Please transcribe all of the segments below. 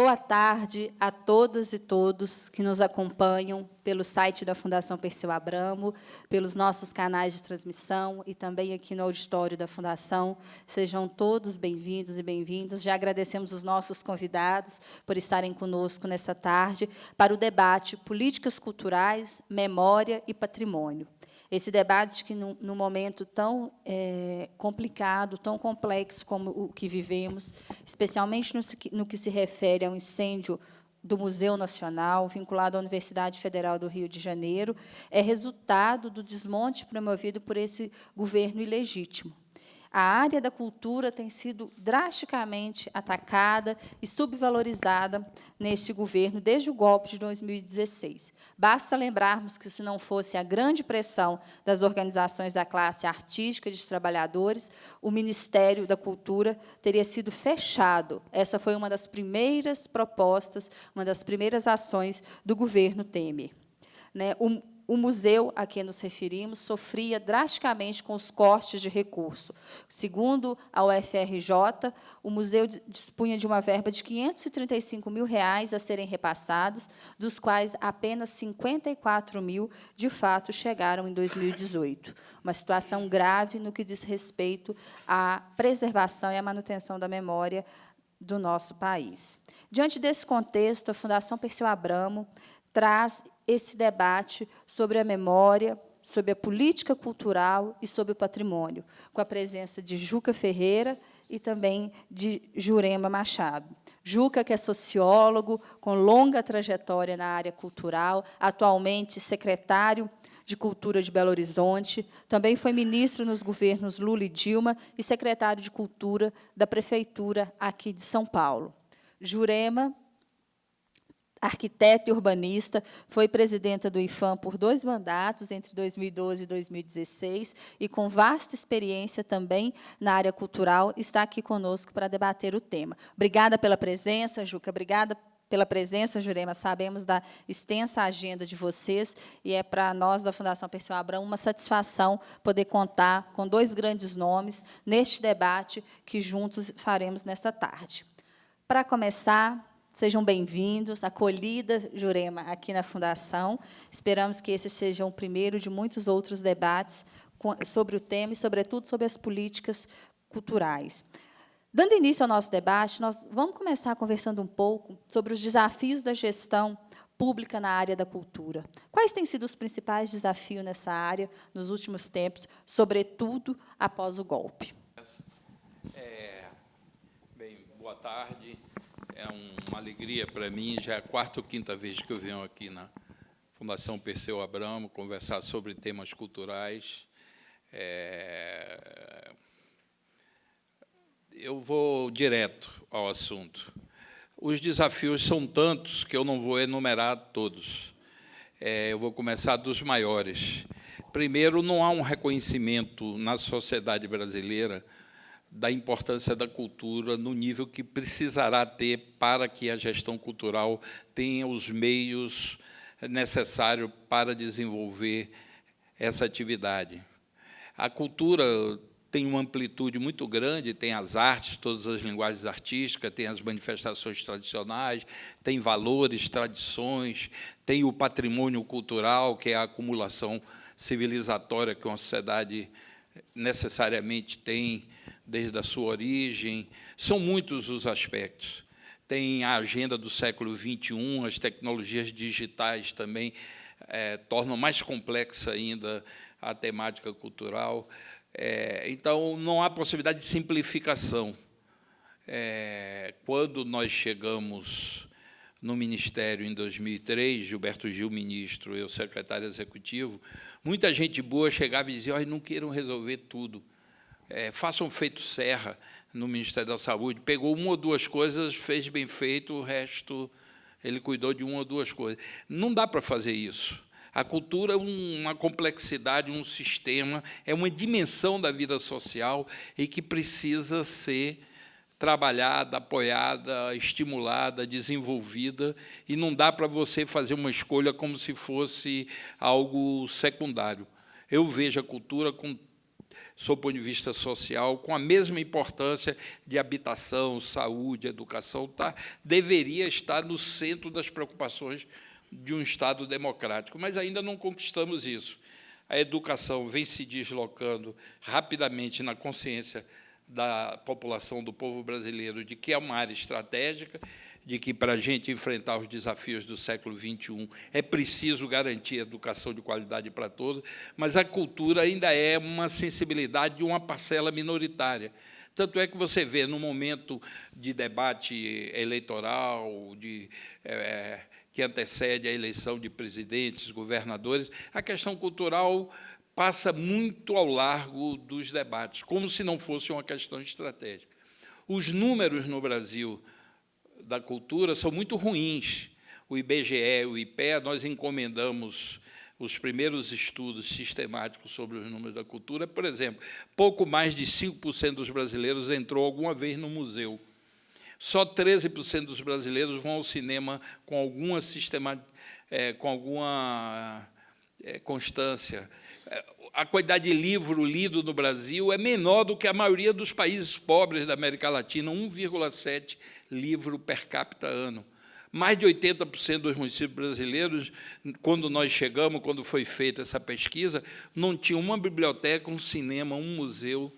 Boa tarde a todas e todos que nos acompanham pelo site da Fundação Perseu Abramo, pelos nossos canais de transmissão e também aqui no auditório da Fundação. Sejam todos bem-vindos e bem-vindas. Já agradecemos os nossos convidados por estarem conosco nessa tarde para o debate Políticas Culturais, Memória e Patrimônio. Esse debate que, num, momento tão é, complicado, tão complexo como o que vivemos, especialmente no, no que se refere ao incêndio do Museu Nacional, vinculado à Universidade Federal do Rio de Janeiro, é resultado do desmonte promovido por esse governo ilegítimo. A área da cultura tem sido drasticamente atacada e subvalorizada neste governo desde o golpe de 2016. Basta lembrarmos que, se não fosse a grande pressão das organizações da classe artística e dos trabalhadores, o Ministério da Cultura teria sido fechado. Essa foi uma das primeiras propostas, uma das primeiras ações do governo Temer. Né, o, o museu a que nos referimos sofria drasticamente com os cortes de recurso. Segundo a UFRJ, o museu dispunha de uma verba de 535 mil reais a serem repassados, dos quais apenas 54 mil, de fato, chegaram em 2018. Uma situação grave no que diz respeito à preservação e à manutenção da memória do nosso país. Diante desse contexto, a Fundação Perseu Abramo traz esse debate sobre a memória, sobre a política cultural e sobre o patrimônio, com a presença de Juca Ferreira e também de Jurema Machado. Juca, que é sociólogo, com longa trajetória na área cultural, atualmente secretário de Cultura de Belo Horizonte, também foi ministro nos governos Lula e Dilma e secretário de Cultura da Prefeitura aqui de São Paulo. Jurema arquiteta e urbanista, foi presidenta do IFAM por dois mandatos, entre 2012 e 2016, e com vasta experiência também na área cultural, está aqui conosco para debater o tema. Obrigada pela presença, Juca, obrigada pela presença, Jurema. Sabemos da extensa agenda de vocês e é para nós da Fundação Perseu Abrão uma satisfação poder contar com dois grandes nomes neste debate que juntos faremos nesta tarde. Para começar, Sejam bem-vindos, acolhida, Jurema, aqui na Fundação. Esperamos que esse seja o primeiro de muitos outros debates sobre o tema e, sobretudo, sobre as políticas culturais. Dando início ao nosso debate, nós vamos começar conversando um pouco sobre os desafios da gestão pública na área da cultura. Quais têm sido os principais desafios nessa área nos últimos tempos, sobretudo após o golpe? É, bem, boa tarde é uma alegria para mim, já é a quarta ou quinta vez que eu venho aqui na Fundação Perseu Abramo conversar sobre temas culturais. É... Eu vou direto ao assunto. Os desafios são tantos que eu não vou enumerar todos. É, eu vou começar dos maiores. Primeiro, não há um reconhecimento na sociedade brasileira da importância da cultura no nível que precisará ter para que a gestão cultural tenha os meios necessários para desenvolver essa atividade. A cultura tem uma amplitude muito grande, tem as artes, todas as linguagens artísticas, tem as manifestações tradicionais, tem valores, tradições, tem o patrimônio cultural, que é a acumulação civilizatória que uma sociedade necessariamente tem desde a sua origem. São muitos os aspectos. Tem a agenda do século XXI, as tecnologias digitais também é, tornam mais complexa ainda a temática cultural. É, então, não há possibilidade de simplificação. É, quando nós chegamos no Ministério em 2003, Gilberto Gil, ministro, eu, secretário executivo, muita gente boa chegava e dizia, oh, não queiram resolver tudo, é, façam feito Serra no Ministério da Saúde, pegou uma ou duas coisas, fez bem feito, o resto ele cuidou de uma ou duas coisas. Não dá para fazer isso. A cultura é uma complexidade, um sistema, é uma dimensão da vida social e que precisa ser trabalhada, apoiada, estimulada, desenvolvida, e não dá para você fazer uma escolha como se fosse algo secundário. Eu vejo a cultura com sob o ponto de vista social, com a mesma importância de habitação, saúde, educação, tá, deveria estar no centro das preocupações de um Estado democrático, mas ainda não conquistamos isso. A educação vem se deslocando rapidamente na consciência da população, do povo brasileiro, de que é uma área estratégica, de que, para a gente enfrentar os desafios do século XXI, é preciso garantir educação de qualidade para todos, mas a cultura ainda é uma sensibilidade de uma parcela minoritária. Tanto é que você vê, no momento de debate eleitoral, de, é, que antecede a eleição de presidentes, governadores, a questão cultural passa muito ao largo dos debates, como se não fosse uma questão estratégica. Os números no Brasil da cultura são muito ruins. O IBGE, o IPEA, nós encomendamos os primeiros estudos sistemáticos sobre os números da cultura. Por exemplo, pouco mais de 5% dos brasileiros entrou alguma vez no museu. Só 13% dos brasileiros vão ao cinema com alguma, sistema, é, com alguma é, constância. A quantidade de livro lido no Brasil é menor do que a maioria dos países pobres da América Latina, 1,7 livro per capita ano. Mais de 80% dos municípios brasileiros, quando nós chegamos, quando foi feita essa pesquisa, não tinha uma biblioteca, um cinema, um museu.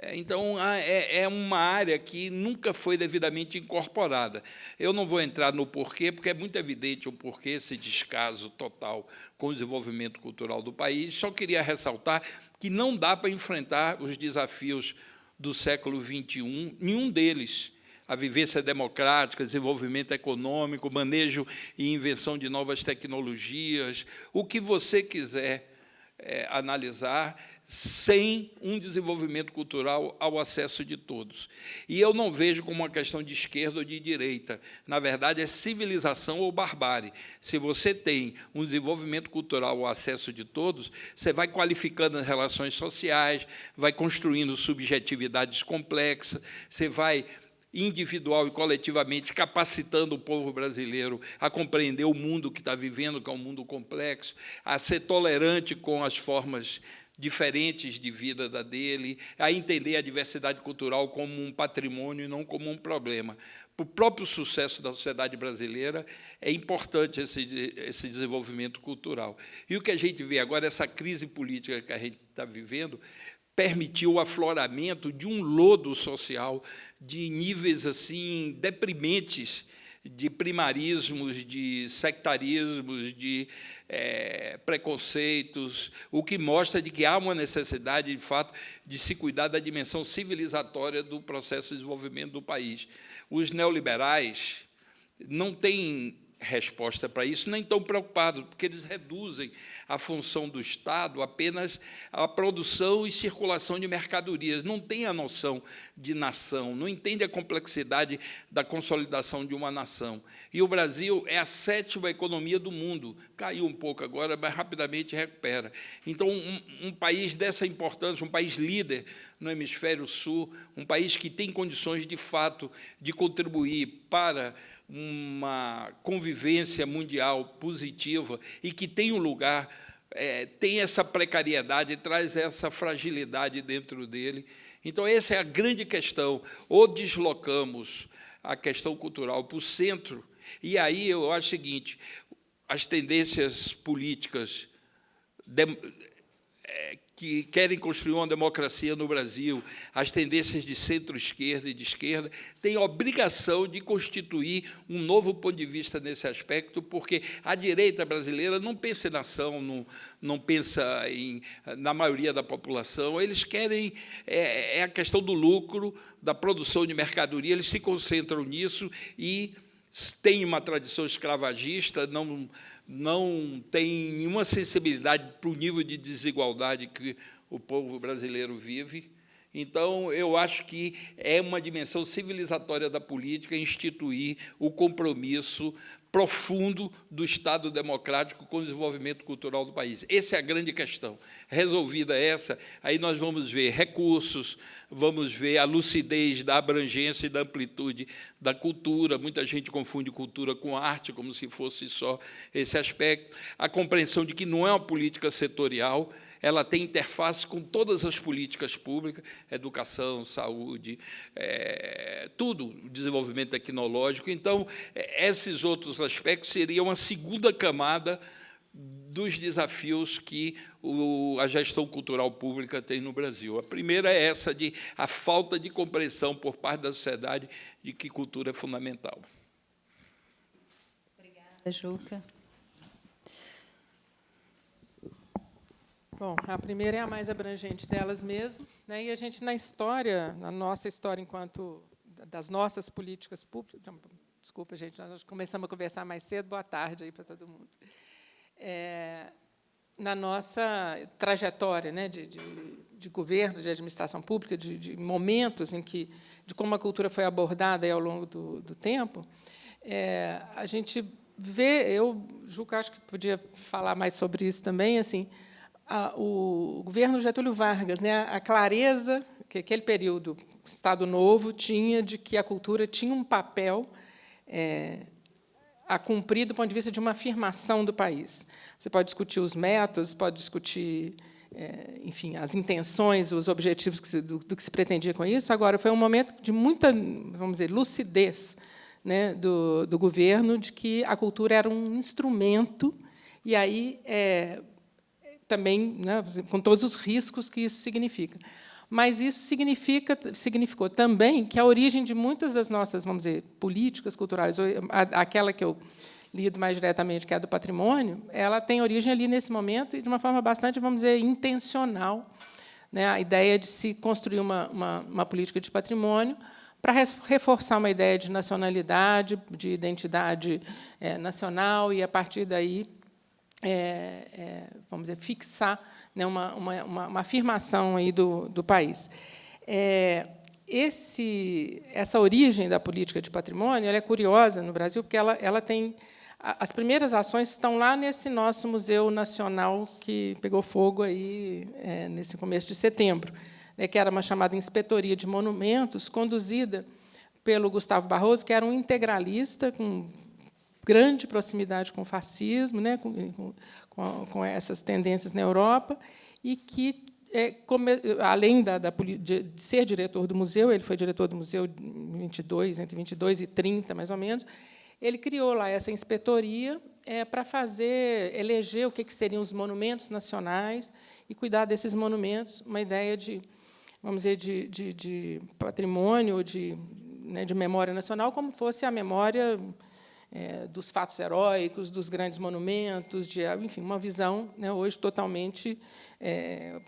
É, então, é, é uma área que nunca foi devidamente incorporada. Eu não vou entrar no porquê, porque é muito evidente o porquê, esse descaso total com o desenvolvimento cultural do país. Só queria ressaltar que não dá para enfrentar os desafios do século XXI, nenhum deles, a vivência democrática, desenvolvimento econômico, manejo e invenção de novas tecnologias, o que você quiser é, analisar, sem um desenvolvimento cultural ao acesso de todos. E eu não vejo como uma questão de esquerda ou de direita. Na verdade, é civilização ou barbárie. Se você tem um desenvolvimento cultural ao acesso de todos, você vai qualificando as relações sociais, vai construindo subjetividades complexas, você vai individual e coletivamente, capacitando o povo brasileiro a compreender o mundo que está vivendo, que é um mundo complexo, a ser tolerante com as formas diferentes de vida da dele, a entender a diversidade cultural como um patrimônio e não como um problema. Para o próprio sucesso da sociedade brasileira, é importante esse, esse desenvolvimento cultural. E o que a gente vê agora, essa crise política que a gente está vivendo, permitiu o afloramento de um lodo social de níveis assim deprimentes de primarismos, de sectarismos, de é, preconceitos, o que mostra de que há uma necessidade, de fato, de se cuidar da dimensão civilizatória do processo de desenvolvimento do país. Os neoliberais não têm resposta para isso, nem tão preocupados, porque eles reduzem a função do Estado apenas à produção e circulação de mercadorias, não tem a noção de nação, não entende a complexidade da consolidação de uma nação. E o Brasil é a sétima economia do mundo, caiu um pouco agora, mas rapidamente recupera. Então, um, um país dessa importância, um país líder no hemisfério sul, um país que tem condições, de fato, de contribuir para uma convivência mundial positiva e que tem um lugar, é, tem essa precariedade, traz essa fragilidade dentro dele. Então, essa é a grande questão. Ou deslocamos a questão cultural para o centro, e aí eu acho o seguinte, as tendências políticas é, que querem construir uma democracia no Brasil, as tendências de centro-esquerda e de esquerda, têm obrigação de constituir um novo ponto de vista nesse aspecto, porque a direita brasileira não pensa em nação, não, não pensa em, na maioria da população, eles querem, é, é a questão do lucro, da produção de mercadoria, eles se concentram nisso e têm uma tradição escravagista, não não tem nenhuma sensibilidade para o nível de desigualdade que o povo brasileiro vive. Então, eu acho que é uma dimensão civilizatória da política instituir o compromisso profundo do Estado democrático com o desenvolvimento cultural do país. Essa é a grande questão. Resolvida essa, aí nós vamos ver recursos, vamos ver a lucidez da abrangência e da amplitude da cultura. Muita gente confunde cultura com arte, como se fosse só esse aspecto. A compreensão de que não é uma política setorial, ela tem interface com todas as políticas públicas, educação, saúde, é, tudo, desenvolvimento tecnológico. Então, é, esses outros aspectos seriam uma segunda camada dos desafios que o, a gestão cultural pública tem no Brasil. A primeira é essa de a falta de compreensão por parte da sociedade de que cultura é fundamental. Obrigada, Juca. Bom, a primeira é a mais abrangente delas mesmo, né? e a gente, na história, na nossa história enquanto das nossas políticas públicas, desculpa, gente, nós começamos a conversar mais cedo, boa tarde aí para todo mundo. É, na nossa trajetória né, de, de, de governo, de administração pública, de, de, momentos em que, de como a cultura foi abordada ao longo do, do tempo, é, a gente vê, eu, Juca, acho que podia falar mais sobre isso também, assim, a, o governo Getúlio Vargas, né, a clareza que aquele período, Estado Novo, tinha de que a cultura tinha um papel é, a cumprir do ponto de vista de uma afirmação do país. Você pode discutir os métodos, pode discutir, é, enfim, as intenções, os objetivos que se, do, do, que se pretendia com isso. Agora, foi um momento de muita, vamos dizer, lucidez né, do, do governo de que a cultura era um instrumento e aí é, também, né, com todos os riscos que isso significa. Mas isso significa, significou também que a origem de muitas das nossas, vamos dizer, políticas culturais, aquela que eu lido mais diretamente, que é a do patrimônio, ela tem origem ali nesse momento e de uma forma bastante, vamos dizer, intencional. Né? A ideia de se construir uma, uma, uma política de patrimônio para reforçar uma ideia de nacionalidade, de identidade é, nacional e, a partir daí, é, é, vamos dizer, fixar né, uma, uma, uma, afirmação aí do, do país. É, esse, essa origem da política de patrimônio é curiosa no Brasil, porque ela, ela tem as primeiras ações estão lá nesse nosso Museu Nacional que pegou fogo aí é, nesse começo de setembro, né, que era uma chamada Inspetoria de Monumentos, conduzida pelo Gustavo Barroso, que era um integralista com grande proximidade com o fascismo, né, com, com, com essas tendências na Europa, e que, é, além da, da, de ser diretor do museu, ele foi diretor do museu em 22, entre 22 e 30, mais ou menos, ele criou lá essa inspetoria é, para fazer, eleger o que, que seriam os monumentos nacionais e cuidar desses monumentos, uma ideia de, vamos dizer, de, de, de patrimônio, de, né, de memória nacional, como fosse a memória é, dos fatos heróicos, dos grandes monumentos, de, enfim, uma visão né, hoje totalmente é,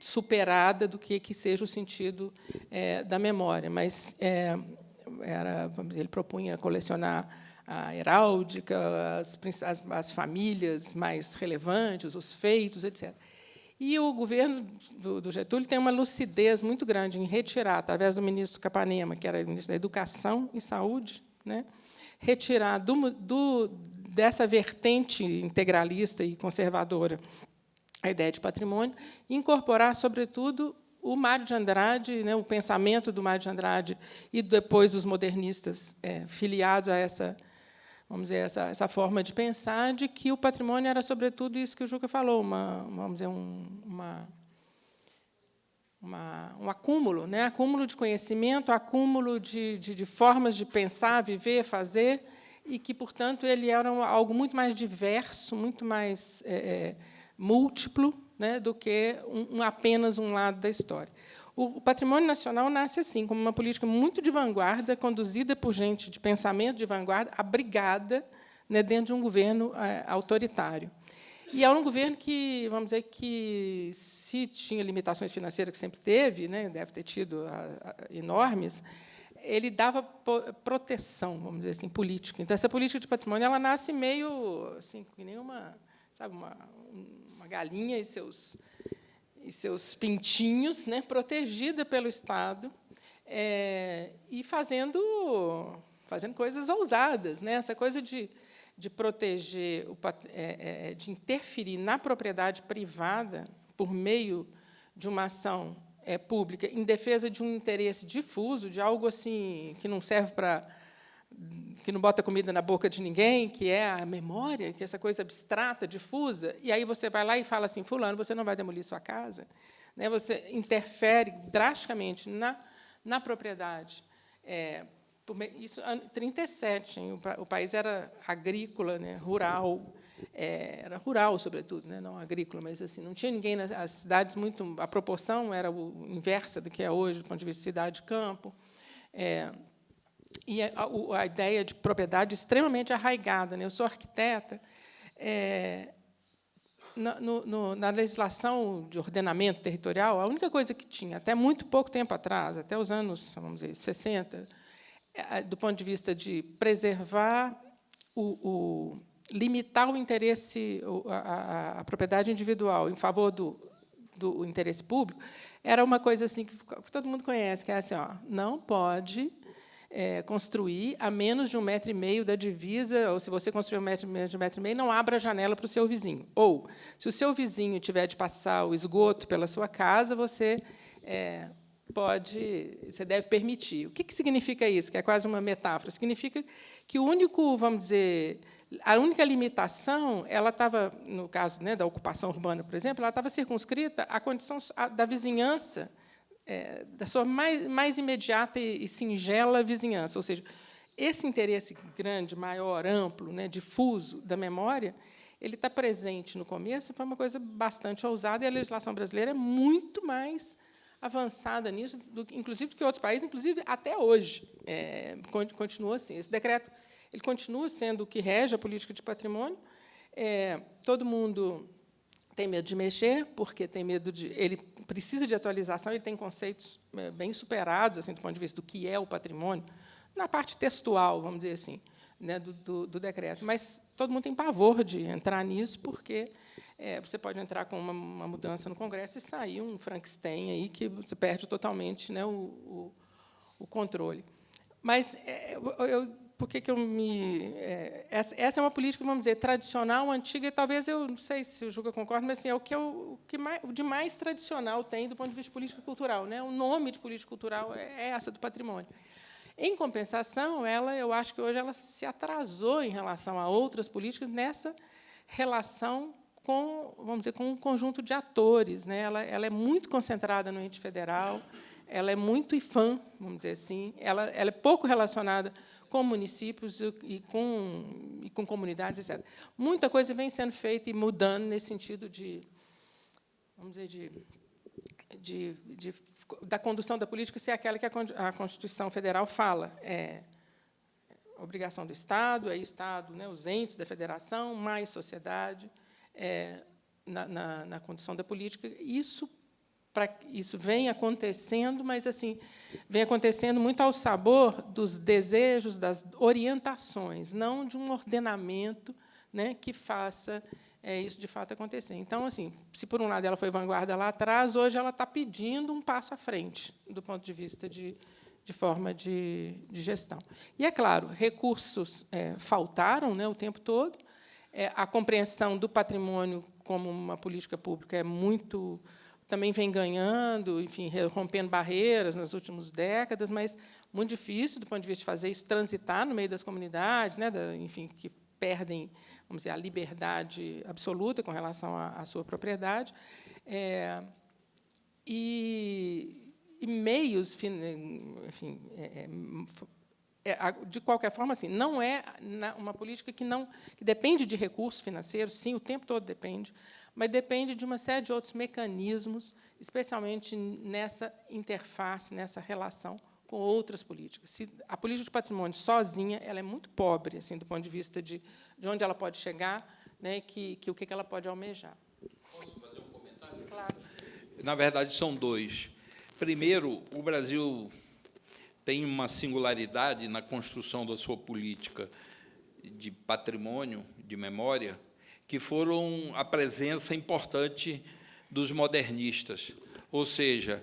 superada do que, que seja o sentido é, da memória. Mas é, era, dizer, ele propunha colecionar a heráldica, as, as, as, famílias mais relevantes, os feitos, etc. E o governo do, do, Getúlio tem uma lucidez muito grande em retirar, através do ministro Capanema, que era ministro da Educação e Saúde, né, retirar do, do, dessa vertente integralista e conservadora a ideia de patrimônio e incorporar, sobretudo, o Mário de Andrade, né, o pensamento do Mário de Andrade e depois os modernistas é, filiados a essa, vamos dizer, essa, essa forma de pensar de que o patrimônio era, sobretudo, isso que o Juca falou, uma, vamos dizer, um, uma, uma, um acúmulo, né? acúmulo de conhecimento, acúmulo de, de, de, formas de pensar, viver, fazer, e que, portanto, ele era algo muito mais diverso, muito mais é, é, múltiplo né, do que um, apenas um lado da história. O, o patrimônio nacional nasce assim, como uma política muito de vanguarda, conduzida por gente de pensamento de vanguarda, abrigada né, dentro de um governo é, autoritário. E é um governo que, vamos dizer, que se tinha limitações financeiras que sempre teve, né, deve ter tido a, a, enormes, ele dava proteção, vamos dizer assim, política. Então essa política de patrimônio ela nasce meio assim, que nem uma, sabe, uma, uma galinha e seus e seus pintinhos, né, protegida pelo Estado é, e fazendo fazendo coisas ousadas, né? Essa coisa de de proteger, o, é, é, de interferir na propriedade privada por meio de uma ação é, pública em defesa de um interesse difuso, de algo assim que não serve para que não bota comida na boca de ninguém, que é a memória, que é essa coisa abstrata, difusa, e aí você vai lá e fala assim, fulano, você não vai demolir sua casa, né? você interfere drasticamente na, na propriedade. É, isso em 37, hein? O, país era agrícola, né? rural, é, era rural, sobretudo, né? não agrícola, mas assim não tinha ninguém nas as cidades muito a proporção era o inversa do que é hoje, do ponto de vista de cidade campo. É, e a, a, ideia de propriedade extremamente arraigada. Né? Eu sou arquiteta. É, na, no, na, legislação de ordenamento territorial, a única coisa que tinha, até muito pouco tempo atrás, até os anos vamos dizer, 60, é, do ponto de vista de preservar, o, o limitar o interesse, a, a, a, propriedade individual em favor do, do interesse público, era uma coisa assim que todo mundo conhece, que é assim, ó, não pode é, construir a menos de um metro e meio da divisa, ou se você construir um metro, menos de um metro e meio, não abra a janela para o seu vizinho. Ou, se o seu vizinho tiver de passar o esgoto pela sua casa, você é, pode, você deve permitir. O que, que significa isso? Que é quase uma metáfora. Significa que o único, vamos dizer, a única limitação, ela estava, no caso né, da ocupação urbana, por exemplo, ela estava circunscrita à condição da vizinhança é, da sua mais, mais imediata e, e, singela vizinhança. Ou seja, esse interesse grande, maior, amplo, né, difuso da memória, ele está presente no começo, foi uma coisa bastante ousada, e a legislação brasileira é muito mais avançada nisso, do, inclusive do que outros países, inclusive até hoje. É, continua assim. Esse decreto ele continua sendo o que rege a política de patrimônio. É, todo mundo tem medo de mexer, porque tem medo de. Ele precisa de atualização, ele tem conceitos é, bem superados, assim, do ponto de vista do que é o patrimônio, na parte textual, vamos dizer assim, né, do, do, do decreto. Mas todo mundo tem pavor de entrar nisso, porque é, você pode entrar com uma, uma, mudança no Congresso e sair um Frankenstein aí que você perde totalmente né, o, o, o controle. Mas é, eu, por que, que eu me. É, essa, essa, é uma política, vamos dizer, tradicional, antiga, e talvez eu não sei se o Juca concorda, mas assim, é o que, eu, o que mais, o de mais tradicional tem do ponto de vista de política cultural. Né? O nome de política cultural é, é essa do patrimônio. Em compensação, ela, eu acho que hoje ela se atrasou em relação a outras políticas nessa relação com, vamos dizer, com um conjunto de atores. Né? Ela, ela é muito concentrada no ente federal, ela é muito IFAM, vamos dizer assim, ela, ela é pouco relacionada com municípios e com, e com comunidades, etc. Muita coisa vem sendo feita e mudando nesse sentido de, vamos dizer, de, de, de da condução da política ser aquela que a Constituição Federal fala. É obrigação do Estado, é Estado, né, os entes da federação, mais sociedade, é, na, na, na condução da política. Isso para isso vem acontecendo, mas assim vem acontecendo muito ao sabor dos desejos, das orientações, não de um ordenamento né, que faça é, isso de fato acontecer. Então, assim, se por um lado ela foi vanguarda lá atrás, hoje ela está pedindo um passo à frente do ponto de vista de, de forma de, de gestão. E é claro, recursos é, faltaram né, o tempo todo. É, a compreensão do patrimônio como uma política pública é muito também vem ganhando, enfim, rompendo barreiras nas últimas décadas, mas muito difícil do ponto de vista de fazer isso transitar no meio das comunidades, né, da, enfim, que perdem, vamos dizer, a liberdade absoluta com relação à, sua propriedade. É, e, e, meios, enfim, é, é de qualquer forma, assim, não é uma política que não que depende de recursos financeiros, sim, o tempo todo depende, mas depende de uma série de outros mecanismos, especialmente nessa interface, nessa relação com outras políticas. Se a política de patrimônio sozinha ela é muito pobre, assim, do ponto de vista de, de onde ela pode chegar, né, que, que o que ela pode almejar. Posso fazer um comentário? Claro. Na verdade, são dois. Primeiro, o Brasil tem uma singularidade na construção da sua política de patrimônio, de memória, que foram a presença importante dos modernistas, ou seja,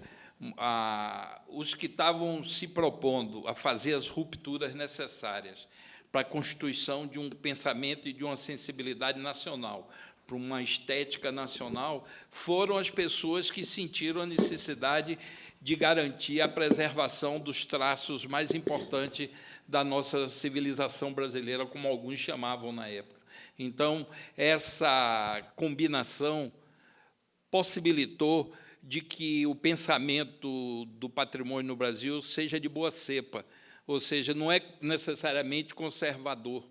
a, os que estavam se propondo a fazer as rupturas necessárias para a constituição de um pensamento e de uma sensibilidade nacional, para uma estética nacional, foram as pessoas que sentiram a necessidade de garantir a preservação dos traços mais importantes da nossa civilização brasileira, como alguns chamavam na época. Então, essa combinação possibilitou de que o pensamento do patrimônio no Brasil seja de boa cepa, ou seja, não é necessariamente conservador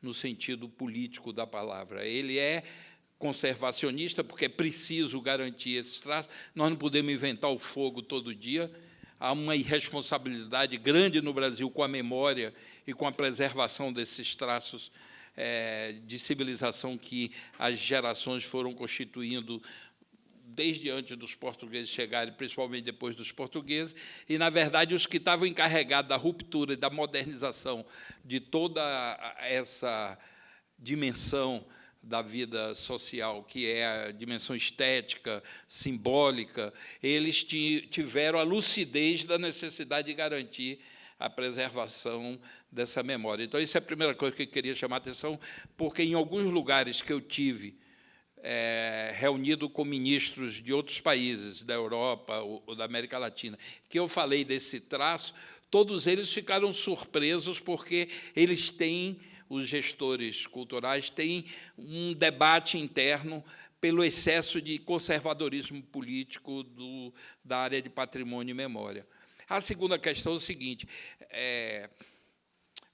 no sentido político da palavra. Ele é conservacionista, porque é preciso garantir esses traços. Nós não podemos inventar o fogo todo dia. Há uma irresponsabilidade grande no Brasil com a memória e com a preservação desses traços é, de civilização que as gerações foram constituindo desde antes dos portugueses chegarem, principalmente depois dos portugueses, e, na verdade, os que estavam encarregados da ruptura e da modernização de toda essa dimensão da vida social, que é a dimensão estética, simbólica, eles tiveram a lucidez da necessidade de garantir a preservação dessa memória. Então, isso é a primeira coisa que eu queria chamar a atenção, porque em alguns lugares que eu tive, é, reunido com ministros de outros países, da Europa ou, da América Latina, que eu falei desse traço, todos eles ficaram surpresos porque eles têm, os gestores culturais, têm um debate interno pelo excesso de conservadorismo político do, da área de patrimônio e memória. A segunda questão é o seguinte, é,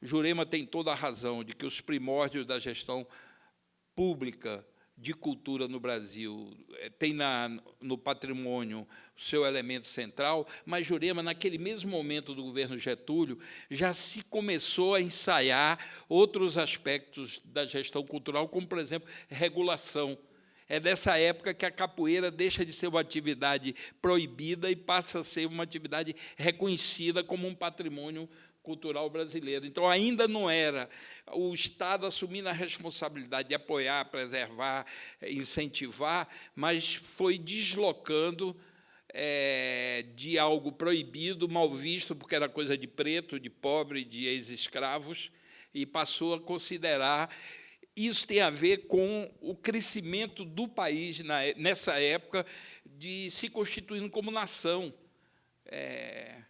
Jurema tem toda a razão de que os primórdios da gestão pública de cultura no Brasil. Eh, tem na, no patrimônio o seu elemento central, mas Jurema, naquele mesmo momento do governo Getúlio, já se começou a ensaiar outros aspectos da gestão cultural, como, por exemplo, regulação. É dessa época que a capoeira deixa de ser uma atividade proibida e passa a ser uma atividade reconhecida como um patrimônio cultural brasileiro. Então, ainda não era o Estado assumindo a responsabilidade de apoiar, preservar, incentivar, mas foi deslocando é, de algo proibido, mal visto, porque era coisa de preto, de pobre, de ex-escravos, e passou a considerar. Isso tem a ver com o crescimento do país na, nessa época de se constituindo como nação. É,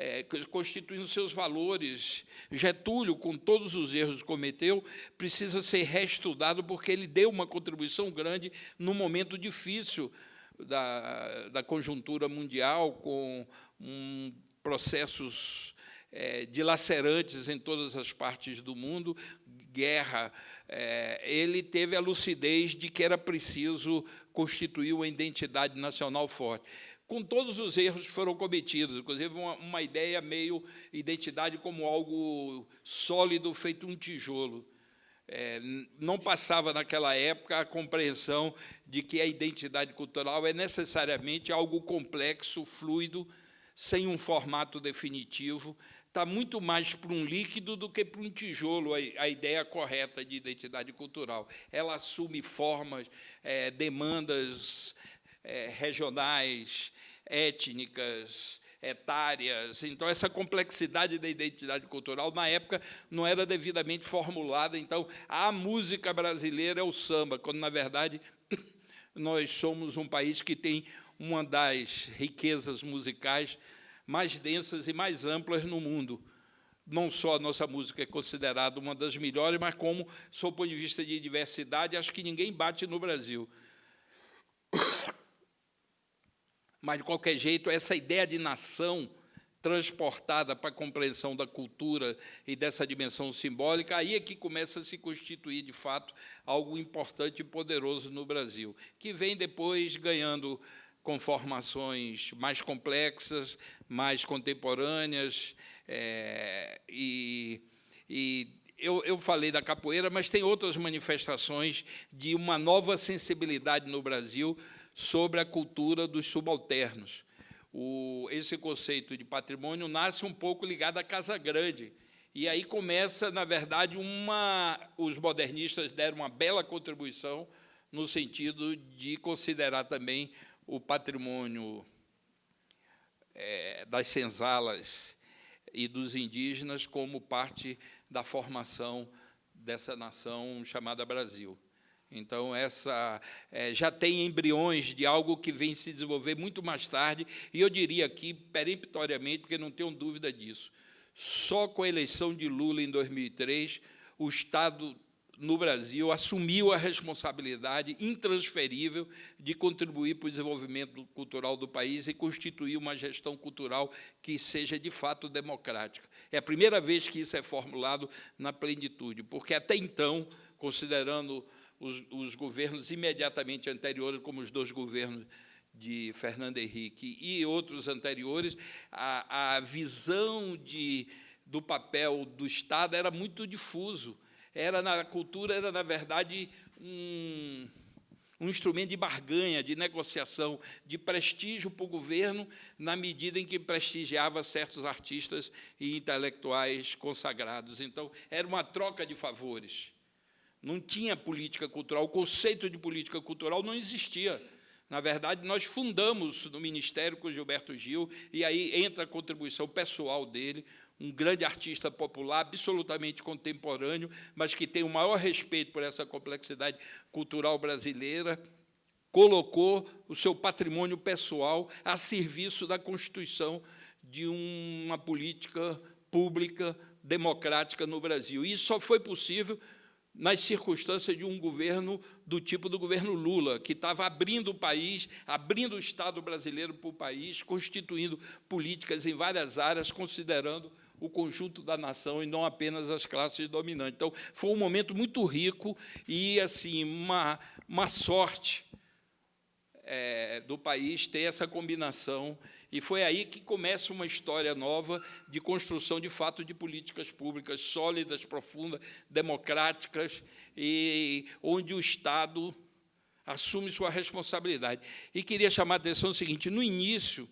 é, constituindo seus valores. Getúlio, com todos os erros que cometeu, precisa ser reestudado porque ele deu uma contribuição grande no momento difícil da, da conjuntura mundial, com um, processos é, dilacerantes em todas as partes do mundo, guerra. É, ele teve a lucidez de que era preciso constituir uma identidade nacional forte com todos os erros que foram cometidos, inclusive uma, uma ideia meio identidade como algo sólido, feito um tijolo. É, não passava naquela época a compreensão de que a identidade cultural é necessariamente algo complexo, fluido, sem um formato definitivo, está muito mais para um líquido do que para um tijolo, a, a ideia correta de identidade cultural. Ela assume formas, é, demandas é, regionais, étnicas, etárias. Então, essa complexidade da identidade cultural, na época, não era devidamente formulada. Então, a música brasileira é o samba, quando, na verdade, nós somos um país que tem uma das riquezas musicais mais densas e mais amplas no mundo. Não só a nossa música é considerada uma das melhores, mas como, sob o ponto de vista de diversidade, acho que ninguém bate no Brasil. Mas, de qualquer jeito, essa ideia de nação transportada para a compreensão da cultura e dessa dimensão simbólica, aí é que começa a se constituir, de fato, algo importante e poderoso no Brasil, que vem depois ganhando conformações mais complexas, mais contemporâneas, é, e, e eu, eu, falei da capoeira, mas tem outras manifestações de uma nova sensibilidade no Brasil sobre a cultura dos subalternos. O, esse conceito de patrimônio nasce um pouco ligado à Casa Grande, e aí começa, na verdade, uma. Os modernistas deram uma bela contribuição no sentido de considerar também o patrimônio é, das senzalas e dos indígenas como parte da formação dessa nação chamada Brasil. Então, essa é, já tem embriões de algo que vem se desenvolver muito mais tarde, e eu diria aqui, peremptoriamente, porque não tenho dúvida disso, só com a eleição de Lula em 2003, o Estado no Brasil assumiu a responsabilidade intransferível de contribuir para o desenvolvimento cultural do país e constituir uma gestão cultural que seja, de fato, democrática. É a primeira vez que isso é formulado na plenitude, porque, até então, considerando os, os governos imediatamente anteriores, como os dois governos de Fernando Henrique e outros anteriores, a, a visão de, do papel do Estado era muito difuso. Era na cultura era na verdade um, um instrumento de barganha, de negociação, de prestígio para o governo, na medida em que prestigiava certos artistas e intelectuais consagrados. Então, era uma troca de favores. Não tinha política cultural, o conceito de política cultural não existia. Na verdade, nós fundamos no Ministério com Gilberto Gil, e aí entra a contribuição pessoal dele, um grande artista popular, absolutamente contemporâneo, mas que tem o maior respeito por essa complexidade cultural brasileira, colocou o seu patrimônio pessoal a serviço da constituição de uma política pública democrática no Brasil. Isso só foi possível nas circunstâncias de um governo do tipo do governo Lula, que estava abrindo o país, abrindo o Estado brasileiro para o país, constituindo políticas em várias áreas, considerando o conjunto da nação e não apenas as classes dominantes. Então, foi um momento muito rico e assim uma, uma sorte é, do país ter essa combinação e foi aí que começa uma história nova de construção, de fato, de políticas públicas sólidas, profundas, democráticas, e onde o Estado assume sua responsabilidade. E queria chamar a atenção o seguinte, no início,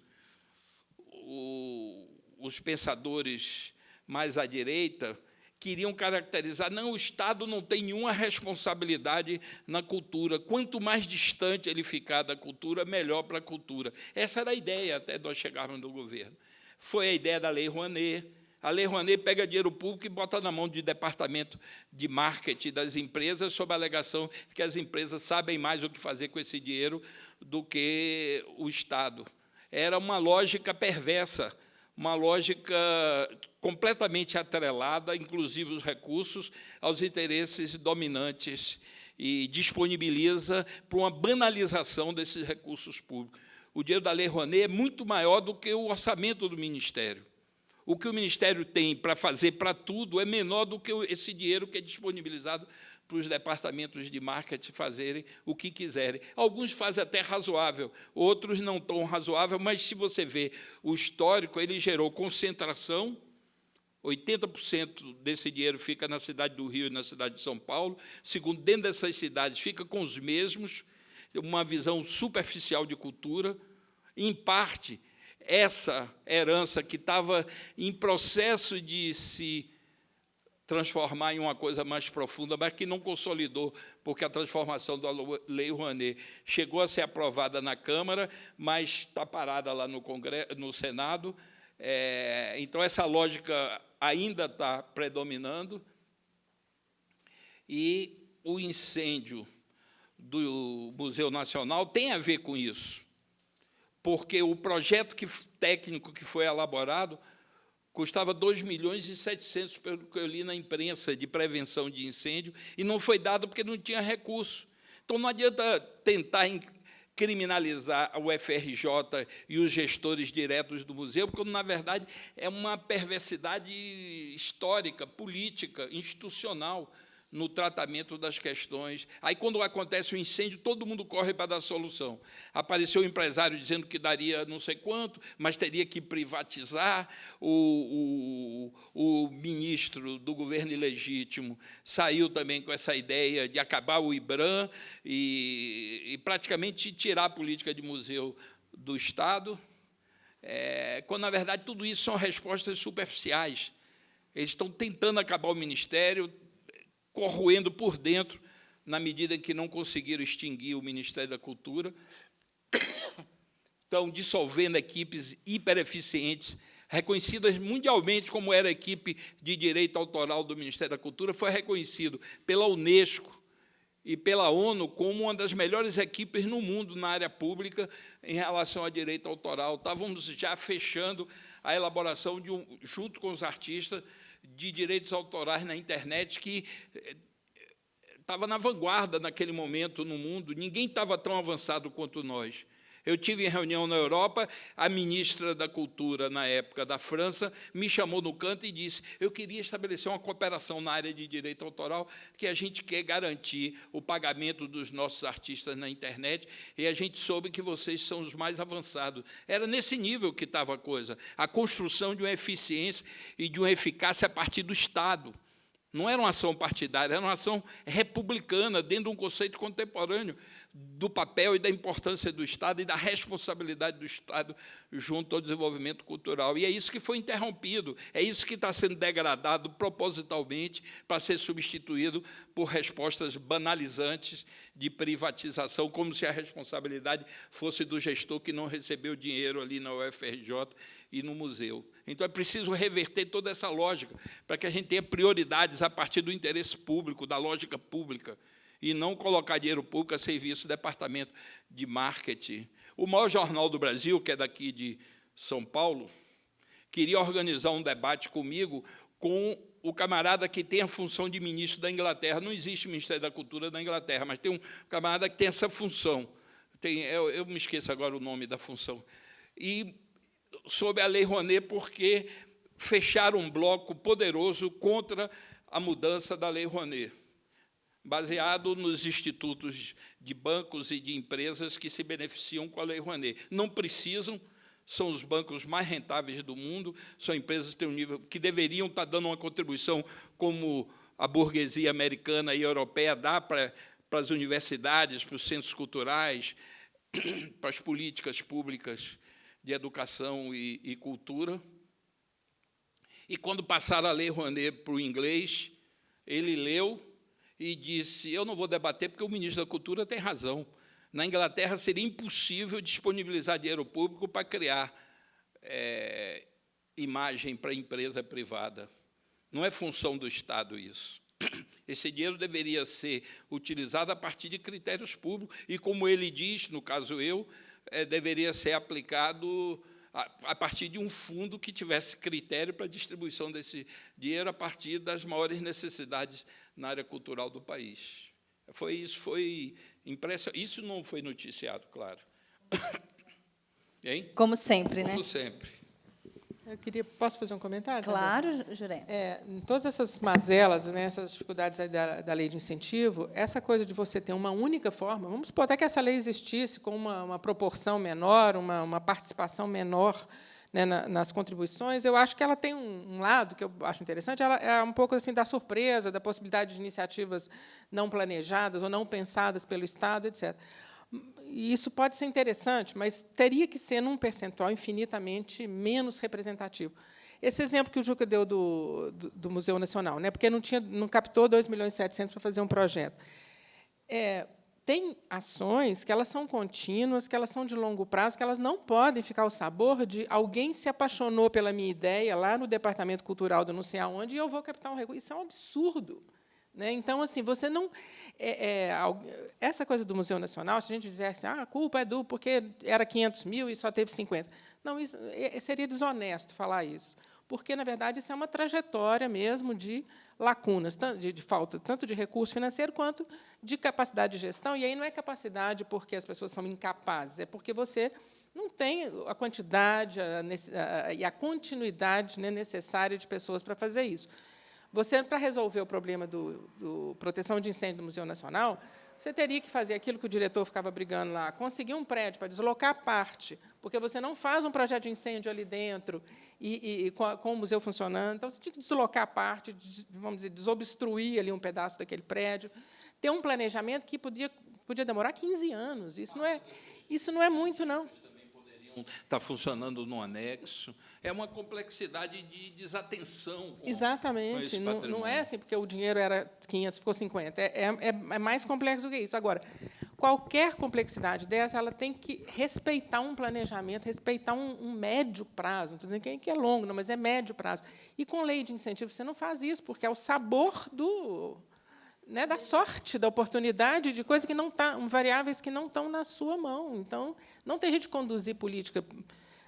o, os pensadores mais à direita queriam caracterizar, não, o Estado não tem nenhuma responsabilidade na cultura. Quanto mais distante ele ficar da cultura, melhor para a cultura. Essa era a ideia até nós chegarmos no governo. Foi a ideia da Lei Rouanet. A Lei Rouanet pega dinheiro público e bota na mão do departamento de marketing das empresas, sob a alegação que as empresas sabem mais o que fazer com esse dinheiro do que o Estado. Era uma lógica perversa, uma lógica completamente atrelada, inclusive os recursos, aos interesses dominantes e disponibiliza para uma banalização desses recursos públicos. O dinheiro da Lei Rouanet é muito maior do que o orçamento do Ministério. O que o Ministério tem para fazer para tudo é menor do que esse dinheiro que é disponibilizado para os departamentos de marketing fazerem o que quiserem. Alguns fazem até razoável, outros não tão razoável, mas se você vê o histórico, ele gerou concentração, 80% desse dinheiro fica na cidade do Rio e na cidade de São Paulo. Segundo, dentro dessas cidades, fica com os mesmos, uma visão superficial de cultura. Em parte, essa herança que estava em processo de se transformar em uma coisa mais profunda, mas que não consolidou, porque a transformação da Lei Rouanet chegou a ser aprovada na Câmara, mas está parada lá no, Congresso, no Senado. É, então, essa lógica ainda está predominando, e o incêndio do Museu Nacional tem a ver com isso, porque o projeto que, técnico que foi elaborado custava 2 milhões e 700, pelo que eu li na imprensa, de prevenção de incêndio, e não foi dado porque não tinha recurso. Então, não adianta tentar criminalizar o FRJ e os gestores diretos do museu, porque, na verdade, é uma perversidade histórica, política, institucional no tratamento das questões. Aí, quando acontece o um incêndio, todo mundo corre para dar solução. Apareceu o um empresário dizendo que daria não sei quanto, mas teria que privatizar. O, o, o ministro do governo ilegítimo saiu também com essa ideia de acabar o IBRAM e, e praticamente tirar a política de museu do Estado, é, quando, na verdade, tudo isso são respostas superficiais. Eles estão tentando acabar o Ministério, corroendo por dentro, na medida em que não conseguiram extinguir o Ministério da Cultura. Estão dissolvendo equipes hipereficientes, reconhecidas mundialmente como era a equipe de direito autoral do Ministério da Cultura, foi reconhecido pela Unesco e pela ONU como uma das melhores equipes no mundo na área pública em relação a direito autoral. Estávamos já fechando a elaboração, de um, junto com os artistas, de direitos autorais na internet, que eh, estava na vanguarda naquele momento no mundo, ninguém estava tão avançado quanto nós. Eu tive em reunião na Europa, a ministra da Cultura, na época da França, me chamou no canto e disse eu queria estabelecer uma cooperação na área de direito autoral, que a gente quer garantir o pagamento dos nossos artistas na internet, e a gente soube que vocês são os mais avançados. Era nesse nível que estava a coisa, a construção de uma eficiência e de uma eficácia a partir do Estado. Não era uma ação partidária, era uma ação republicana, dentro de um conceito contemporâneo do papel e da importância do Estado e da responsabilidade do Estado junto ao desenvolvimento cultural. E é isso que foi interrompido, é isso que está sendo degradado propositalmente para ser substituído por respostas banalizantes de privatização, como se a responsabilidade fosse do gestor que não recebeu dinheiro ali na UFRJ e no museu. Então, é preciso reverter toda essa lógica para que a gente tenha prioridades a partir do interesse público, da lógica pública, e não colocar dinheiro público a serviço do departamento de marketing. O maior jornal do Brasil, que é daqui de São Paulo, queria organizar um debate comigo com o camarada que tem a função de ministro da Inglaterra. Não existe Ministério da Cultura da Inglaterra, mas tem um camarada que tem essa função. Tem, eu, eu me esqueço agora o nome da função. E sobre a Lei Rouanet, porque fecharam um bloco poderoso contra a mudança da Lei Rouanet, baseado nos institutos de bancos e de empresas que se beneficiam com a Lei Rouanet. Não precisam, são os bancos mais rentáveis do mundo, são empresas que têm um nível que deveriam estar dando uma contribuição como a burguesia americana e europeia dá para, para as universidades, para os centros culturais, para as políticas públicas de Educação e, e Cultura. E, quando passaram a Lei Rouanet para o inglês, ele leu e disse, eu não vou debater porque o ministro da Cultura tem razão. Na Inglaterra seria impossível disponibilizar dinheiro público para criar é, imagem para empresa privada. Não é função do Estado isso. Esse dinheiro deveria ser utilizado a partir de critérios públicos, e, como ele diz, no caso eu, é, deveria ser aplicado a, a, partir de um fundo que tivesse critério para a distribuição desse dinheiro a partir das maiores necessidades na área cultural do país. Foi isso, foi impressionante. Isso não foi noticiado, claro. Hein? Como sempre, Como né? Como sempre. Eu queria, posso fazer um comentário? Claro, Juré. É, em todas essas mazelas, né, essas dificuldades da, da, lei de incentivo, essa coisa de você ter uma única forma, vamos supor até que essa lei existisse com uma, uma proporção menor, uma, uma participação menor né, na, nas contribuições, eu acho que ela tem um, um, lado que eu acho interessante, ela é um pouco assim da surpresa, da possibilidade de iniciativas não planejadas ou não pensadas pelo Estado, etc e isso pode ser interessante, mas teria que ser num percentual infinitamente menos representativo. Esse exemplo que o Juca deu do, do, do Museu Nacional, né, porque não, tinha, não captou 2 milhões e 700 para fazer um projeto. É, tem ações que elas são contínuas, que elas são de longo prazo, que elas não podem ficar ao sabor de alguém se apaixonou pela minha ideia lá no Departamento Cultural do não sei aonde e eu vou captar um recurso. Isso é um absurdo. Né? Então, assim, você não. É, é, essa coisa do Museu Nacional, se a gente dissesse ah, a culpa é do porque era 500 mil e só teve 50. Não, isso, é, seria desonesto falar isso, porque, na verdade, isso é uma trajetória mesmo de lacunas, de, de falta tanto de recurso financeiro quanto de capacidade de gestão. E aí não é capacidade porque as pessoas são incapazes, é porque você não tem a quantidade a, a, e a continuidade né, necessária de pessoas para fazer isso. Você, para resolver o problema do, do, proteção de incêndio do Museu Nacional, você teria que fazer aquilo que o diretor ficava brigando lá, conseguir um prédio para deslocar parte, porque você não faz um projeto de incêndio ali dentro e, e com, a, com, o museu funcionando. Então, você tinha que deslocar parte, vamos dizer, desobstruir ali um pedaço daquele prédio, ter um planejamento que podia, podia demorar 15 anos. Isso não é, isso não é muito, não está funcionando no anexo. É uma complexidade de desatenção. Com, Exatamente. Com não, não, é assim, porque o dinheiro era 500, ficou 50. É, é, é, mais complexo do que isso. Agora, qualquer complexidade dessa, ela tem que respeitar um planejamento, respeitar um, um médio prazo. Não estou dizendo que é longo, não, mas é médio prazo. E com lei de incentivo, você não faz isso, porque é o sabor do né, da sorte, da oportunidade, de coisas que não tá, variáveis que não estão na sua mão. Então, não tem jeito de conduzir política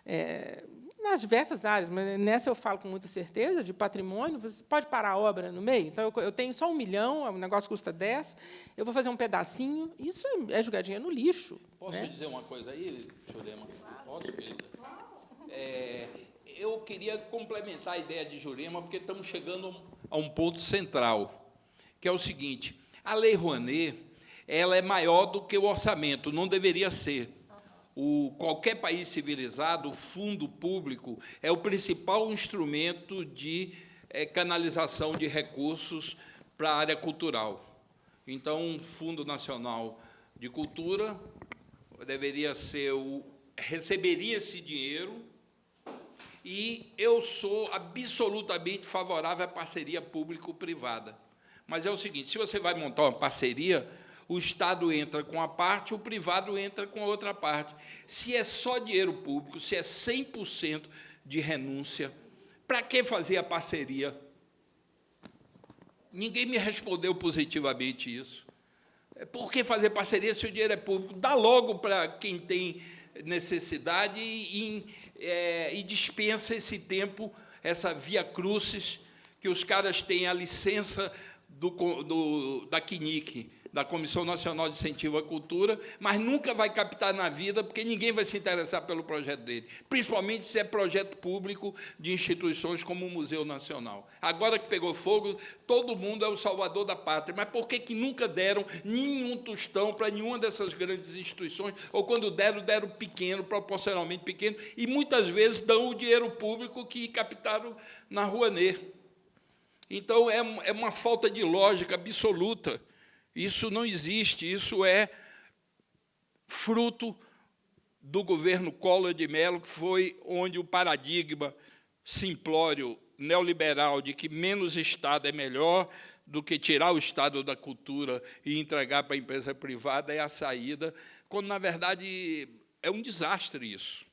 é, nas diversas áreas, mas nessa eu falo com muita certeza, de patrimônio, você pode parar a obra no meio. Então, eu, eu tenho só um milhão, o negócio custa 10, eu vou fazer um pedacinho, isso é jogar dinheiro no lixo. Posso né? dizer uma coisa aí, Jurema? Posso, querida? É, eu queria complementar a ideia de Jurema, porque estamos chegando a um ponto central, que é o seguinte, a Lei Rouanet ela é maior do que o orçamento, não deveria ser. O, qualquer país civilizado, o fundo público é o principal instrumento de é, canalização de recursos para a área cultural. Então, o Fundo Nacional de Cultura deveria ser o receberia esse dinheiro e eu sou absolutamente favorável à parceria público-privada. Mas é o seguinte, se você vai montar uma parceria, o Estado entra com a parte, o privado entra com a outra parte. Se é só dinheiro público, se é 100% de renúncia, para que fazer a parceria? Ninguém me respondeu positivamente isso. É, por que fazer parceria se o dinheiro é público? Dá logo para quem tem necessidade e, é, e dispensa esse tempo, essa via crucis, que os caras têm a licença do, do, da CNIC, da Comissão Nacional de Incentivo à Cultura, mas nunca vai captar na vida, porque ninguém vai se interessar pelo projeto dele, principalmente se é projeto público de instituições como o Museu Nacional. Agora que pegou fogo, todo mundo é o salvador da pátria, mas por que, que nunca deram nenhum tostão para nenhuma dessas grandes instituições, ou quando deram, deram pequeno, proporcionalmente pequeno, e muitas vezes dão o dinheiro público que captaram na Rouanet. Então, é, é uma falta de lógica absoluta. Isso não existe, isso é fruto do governo Collor de Mello, que foi onde o paradigma simplório neoliberal de que menos Estado é melhor do que tirar o Estado da cultura e entregar para a empresa privada é a saída, quando, na verdade, é um desastre isso.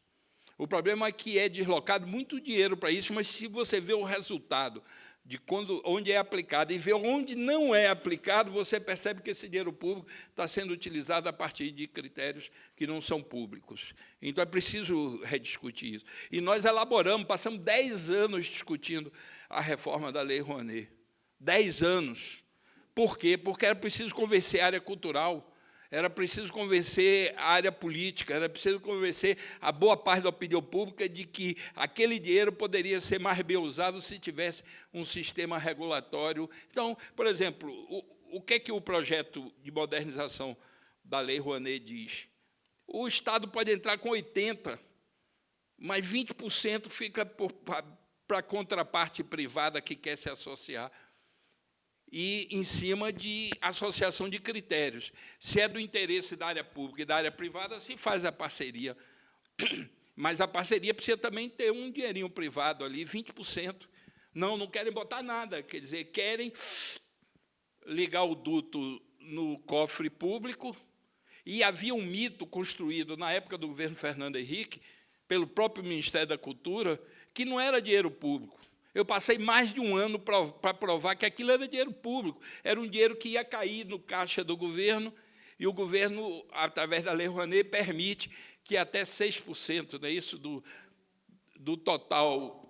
O problema é que é deslocado muito dinheiro para isso, mas se você vê o resultado de quando, onde é aplicado e ver onde não é aplicado, você percebe que esse dinheiro público está sendo utilizado a partir de critérios que não são públicos. Então, é preciso rediscutir isso. E nós elaboramos, passamos dez anos discutindo a reforma da Lei Rouanet. Dez anos. Por quê? Porque era preciso convencer a área cultural, era preciso convencer a área política, era preciso convencer a boa parte da opinião pública de que aquele dinheiro poderia ser mais bem usado se tivesse um sistema regulatório. Então, por exemplo, o, o que é que o projeto de modernização da Lei Rouanet diz? O Estado pode entrar com 80%, mas 20% fica para a contraparte privada que quer se associar e em cima de associação de critérios. Se é do interesse da área pública e da área privada, se faz a parceria. Mas a parceria precisa também ter um dinheirinho privado ali, 20%. Não, não querem botar nada, quer dizer, querem ligar o duto no cofre público, e havia um mito construído na época do governo Fernando Henrique, pelo próprio Ministério da Cultura, que não era dinheiro público, eu passei mais de um ano para provar que aquilo era dinheiro público, era um dinheiro que ia cair no caixa do governo, e o governo, através da Lei Rouanet, permite que até 6% né, isso do, do total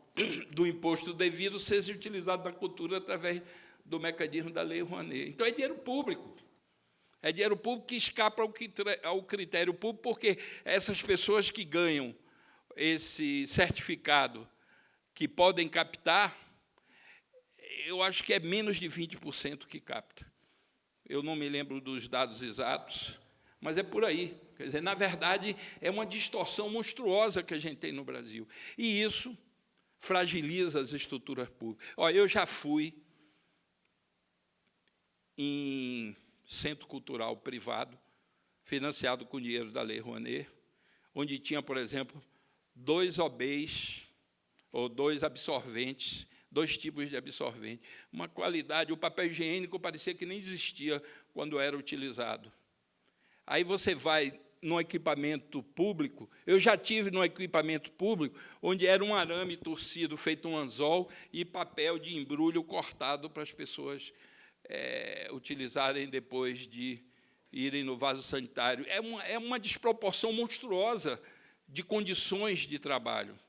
do imposto devido seja utilizado na cultura através do mecanismo da Lei Rouanet. Então, é dinheiro público. É dinheiro público que escapa ao critério público, porque essas pessoas que ganham esse certificado que podem captar, eu acho que é menos de 20% que capta. Eu não me lembro dos dados exatos, mas é por aí. Quer dizer, na verdade, é uma distorção monstruosa que a gente tem no Brasil. E isso fragiliza as estruturas públicas. Olha, eu já fui em centro cultural privado, financiado com dinheiro da Lei Rouanet, onde tinha, por exemplo, dois OBs ou dois absorventes, dois tipos de absorvente. Uma qualidade, o papel higiênico parecia que nem existia quando era utilizado. Aí você vai num equipamento público, eu já tive num equipamento público, onde era um arame torcido, feito um anzol, e papel de embrulho cortado para as pessoas é, utilizarem depois de irem no vaso sanitário. É uma, é uma desproporção monstruosa de condições de trabalho.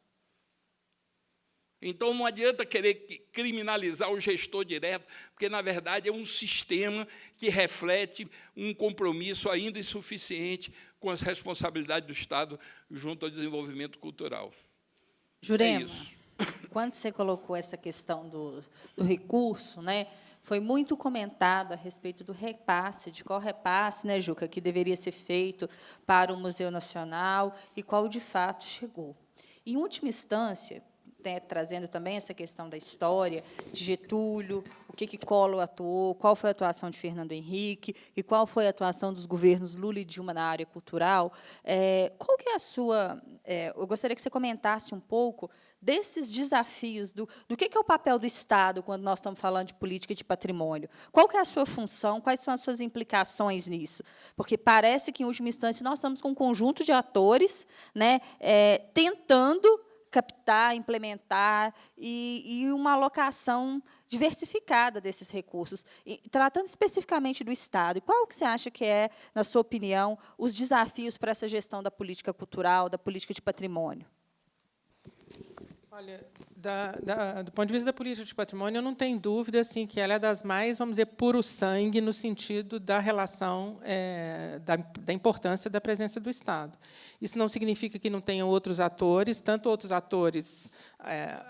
Então, não adianta querer criminalizar o gestor direto, porque, na verdade, é um sistema que reflete um compromisso ainda insuficiente com as responsabilidades do Estado junto ao desenvolvimento cultural. Jurema, é quando você colocou essa questão do, do recurso, né, foi muito comentado a respeito do repasse, de qual repasse, né, Juca, que deveria ser feito para o Museu Nacional e qual, de fato, chegou. Em última instância, trazendo também essa questão da história, de Getúlio, o que, que Collor atuou, qual foi a atuação de Fernando Henrique e qual foi a atuação dos governos Lula e Dilma na área cultural. É, qual que é a sua... É, eu gostaria que você comentasse um pouco desses desafios, do, do que, que é o papel do Estado quando nós estamos falando de política de patrimônio. Qual que é a sua função, quais são as suas implicações nisso? Porque parece que, em última instância, nós estamos com um conjunto de atores né, é, tentando captar, implementar e, e uma alocação diversificada desses recursos. E, tratando especificamente do Estado, qual que você acha que é, na sua opinião, os desafios para essa gestão da política cultural, da política de patrimônio? Olha, da, da, do ponto de vista da política de patrimônio, eu não tenho dúvida assim, que ela é das mais, vamos dizer, puro sangue, no sentido da relação, é, da, da, importância da presença do Estado. Isso não significa que não tenha outros atores, tanto outros atores é,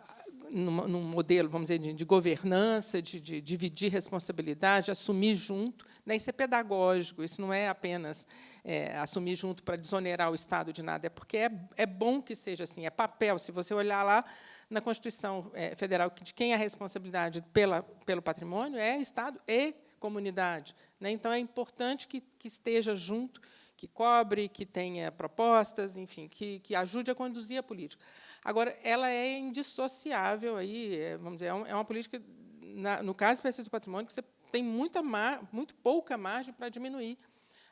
num, num, modelo, vamos dizer, de, de governança, de, de, dividir responsabilidade, assumir junto. Né? Isso é pedagógico, isso não é apenas é, assumir junto para desonerar o Estado de nada, é porque é, é bom que seja assim, é papel. Se você olhar lá na Constituição é, Federal, de quem é a responsabilidade pela, pelo patrimônio é Estado e comunidade. Né? Então, é importante que, que esteja junto, que cobre, que tenha propostas, enfim, que, que ajude a conduzir a política. Agora, ela é indissociável, aí, é, vamos dizer, é, é uma política, na, no caso específico do patrimônio, que você tem muita muito pouca margem para diminuir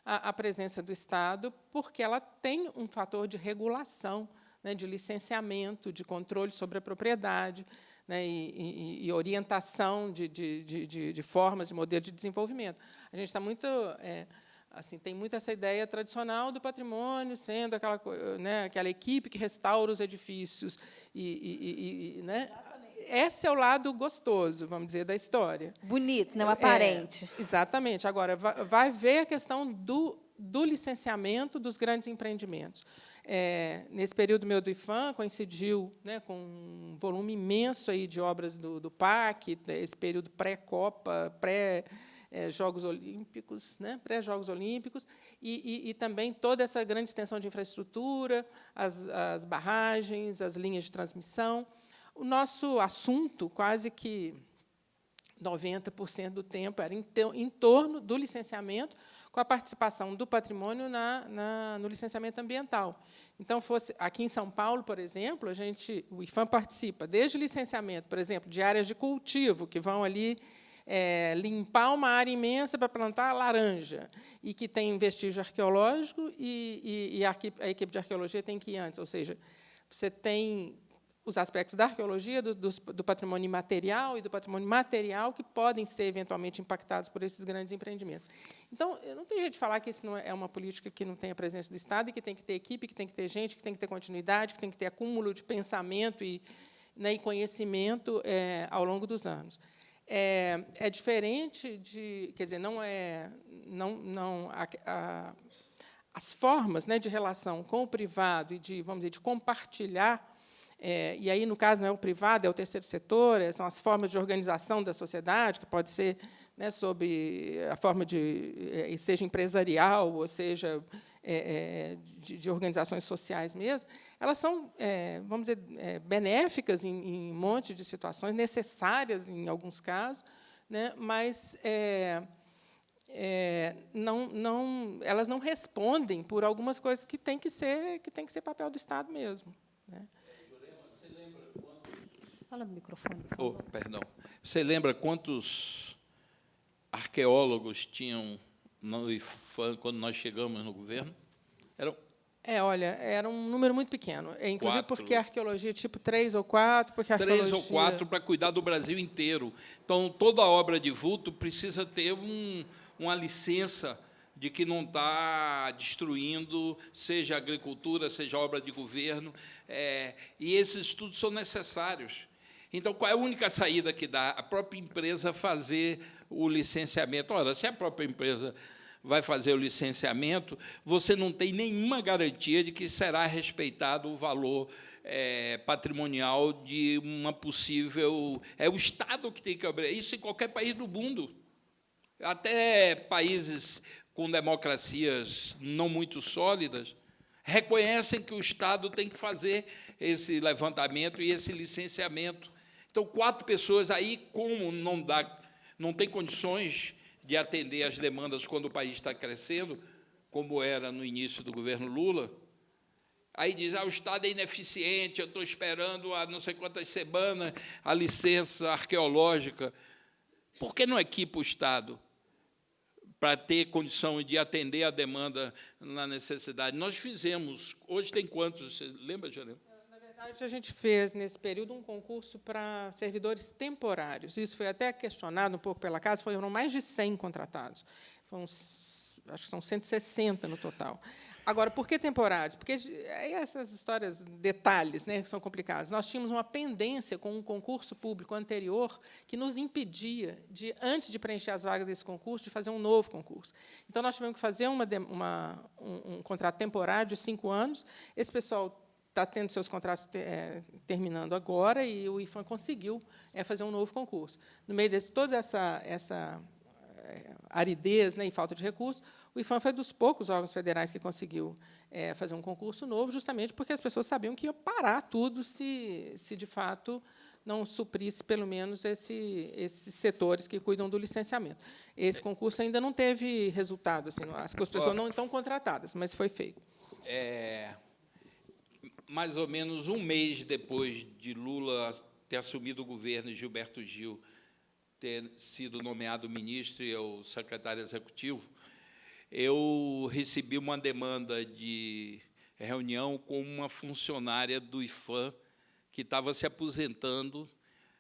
a, a presença do Estado, porque ela tem um fator de regulação, né, de licenciamento, de controle sobre a propriedade, né, e, e, e, orientação de, de, de, de, formas, de modelo de desenvolvimento. A gente está muito... É, assim, tem muito essa ideia tradicional do patrimônio sendo aquela, né, aquela equipe que restaura os edifícios. E, e né, esse é o lado gostoso, vamos dizer, da história. Bonito, não aparente. É, exatamente. Agora, vai, ver a questão do, do licenciamento dos grandes empreendimentos. É, nesse período meu do IFAM, coincidiu né, com um volume imenso aí de obras do, do PAC, esse período pré-Copa, pré-Jogos Olímpicos, né, pré-Jogos Olímpicos, e, e, e, também toda essa grande extensão de infraestrutura, as, as barragens, as linhas de transmissão. O nosso assunto, quase que 90% do tempo, era em, torno do licenciamento, com a participação do patrimônio na, na, no licenciamento ambiental. Então, fosse aqui em São Paulo, por exemplo, a gente, o IFAM participa desde licenciamento, por exemplo, de áreas de cultivo, que vão ali é, limpar uma área imensa para plantar laranja, e que tem vestígio arqueológico, e, e, e a, equipe, a equipe de arqueologia tem que ir antes, ou seja, você tem os aspectos da arqueologia, do, do, do, patrimônio imaterial e do patrimônio material que podem ser eventualmente impactados por esses grandes empreendimentos. Então, não tem jeito de falar que isso não é, é uma política que não tem a presença do Estado e que tem que ter equipe, que tem que ter gente, que tem que ter continuidade, que tem que ter acúmulo de pensamento e, né, e conhecimento é, ao longo dos anos. É, é, diferente de, quer dizer, não é, não, não a, a, as formas né, de relação com o privado e de, vamos dizer, de compartilhar é, e aí, no caso, não é o privado, é o terceiro setor, é, são as formas de organização da sociedade, que pode ser né, sob a forma de, é, seja empresarial, ou seja, é, é, de, de, organizações sociais mesmo, elas são, é, vamos dizer, benéficas em, em, um monte de situações, necessárias em alguns casos, né, mas não, não, elas não respondem por algumas coisas que tem que ser, que tem que ser papel do Estado mesmo. Né. Fala no microfone, por favor. Oh, perdão. Você lembra quantos arqueólogos tinham no IFAM quando nós chegamos no governo? Eram É, olha, era um número muito pequeno. É, inclusive Quatro. porque a arqueologia tipo três ou quatro, porque a Três arqueologia... ou quatro para cuidar do Brasil inteiro. Então, toda obra de vulto precisa ter um, uma licença de que não está destruindo, seja agricultura, seja obra de governo, é, e esses estudos são necessários. Então, qual é a única saída que dá? A própria empresa fazer o licenciamento. Ora, se a própria empresa vai fazer o licenciamento, você não tem nenhuma garantia de que será respeitado o valor é, patrimonial de uma possível... É o Estado que tem que abrir. Isso em qualquer país do mundo. Até países com democracias não muito sólidas reconhecem que o Estado tem que fazer esse levantamento e esse licenciamento. Então, quatro pessoas aí, como não, dá, não tem condições de atender às demandas quando o país está crescendo, como era no início do governo Lula, aí diz, ah, o Estado é ineficiente, eu estou esperando há não sei quantas semanas a licença arqueológica. Por que não equipa o Estado para ter condição de atender a demanda na necessidade? Nós fizemos, hoje tem quantos, você lembra, Jeremy? Verdade, a gente fez, nesse período, um concurso para servidores temporários. Isso foi até questionado um pouco pela casa, foram mais de 100 contratados. Foram, acho que são 160 no total. Agora, por que temporários? Porque essas histórias, detalhes, né, que são complicados. Nós tínhamos uma pendência com um concurso público anterior que nos impedia, de, antes de preencher as vagas desse concurso, de fazer um novo concurso. Então, nós tivemos que fazer uma, uma, um, um contrato temporário de cinco anos. Esse pessoal está tendo seus contratos é, terminando agora e o IFAM conseguiu é, fazer um novo concurso. No meio de toda essa, essa é, aridez né, e falta de recursos, o IFAM foi dos poucos órgãos federais que conseguiu é, fazer um concurso novo, justamente porque as pessoas sabiam que ia parar tudo se, se de fato, não suprisse, pelo menos, esse, esses setores que cuidam do licenciamento. Esse concurso ainda não teve resultado, assim, as pessoas não estão contratadas, mas foi feito. É, mais ou menos um mês depois de Lula ter assumido o governo e Gilberto Gil ter sido nomeado ministro e o secretário executivo, eu recebi uma demanda de reunião com uma funcionária do IFAM que estava se aposentando,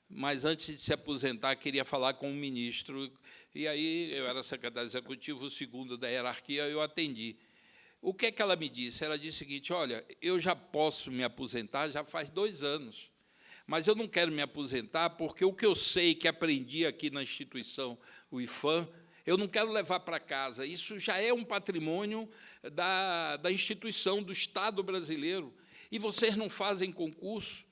mas antes de se aposentar queria falar com o ministro. E aí eu era secretário executivo, o segundo da hierarquia, eu atendi. O que é que ela me disse? Ela disse o seguinte, olha, eu já posso me aposentar já faz dois anos, mas eu não quero me aposentar porque o que eu sei que aprendi aqui na instituição, o IFAM, eu não quero levar para casa. Isso já é um patrimônio da, da instituição, do Estado brasileiro. E vocês não fazem concurso.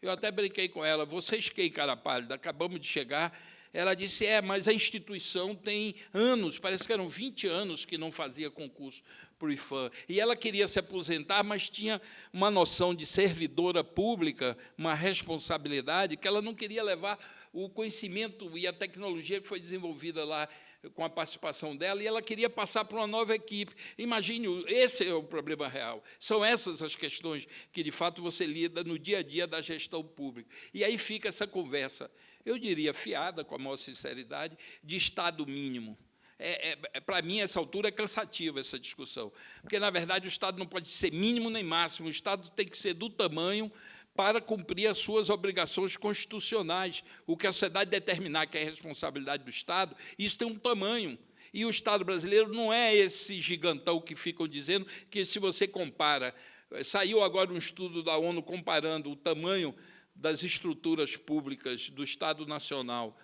Eu até brinquei com ela, vocês que cara pálida, acabamos de chegar. Ela disse, é, mas a instituição tem anos, parece que eram 20 anos que não fazia concurso para o IFAM. E ela queria se aposentar, mas tinha uma noção de servidora pública, uma responsabilidade, que ela não queria levar o conhecimento e a tecnologia que foi desenvolvida lá com a participação dela, e ela queria passar para uma nova equipe. Imagine, esse é o problema real. São essas as questões que, de fato, você lida no dia a dia da gestão pública. E aí fica essa conversa, eu diria, fiada, com a maior sinceridade, de Estado mínimo. É, é, é para mim, essa altura, é cansativa essa discussão, porque, na verdade, o Estado não pode ser mínimo nem máximo, o Estado tem que ser do tamanho para cumprir as suas obrigações constitucionais. O que a sociedade determinar que é responsabilidade do Estado, isso tem um tamanho. E o Estado brasileiro não é esse gigantão que ficam dizendo que, se você compara, saiu agora um estudo da ONU comparando o tamanho das estruturas públicas do Estado Nacional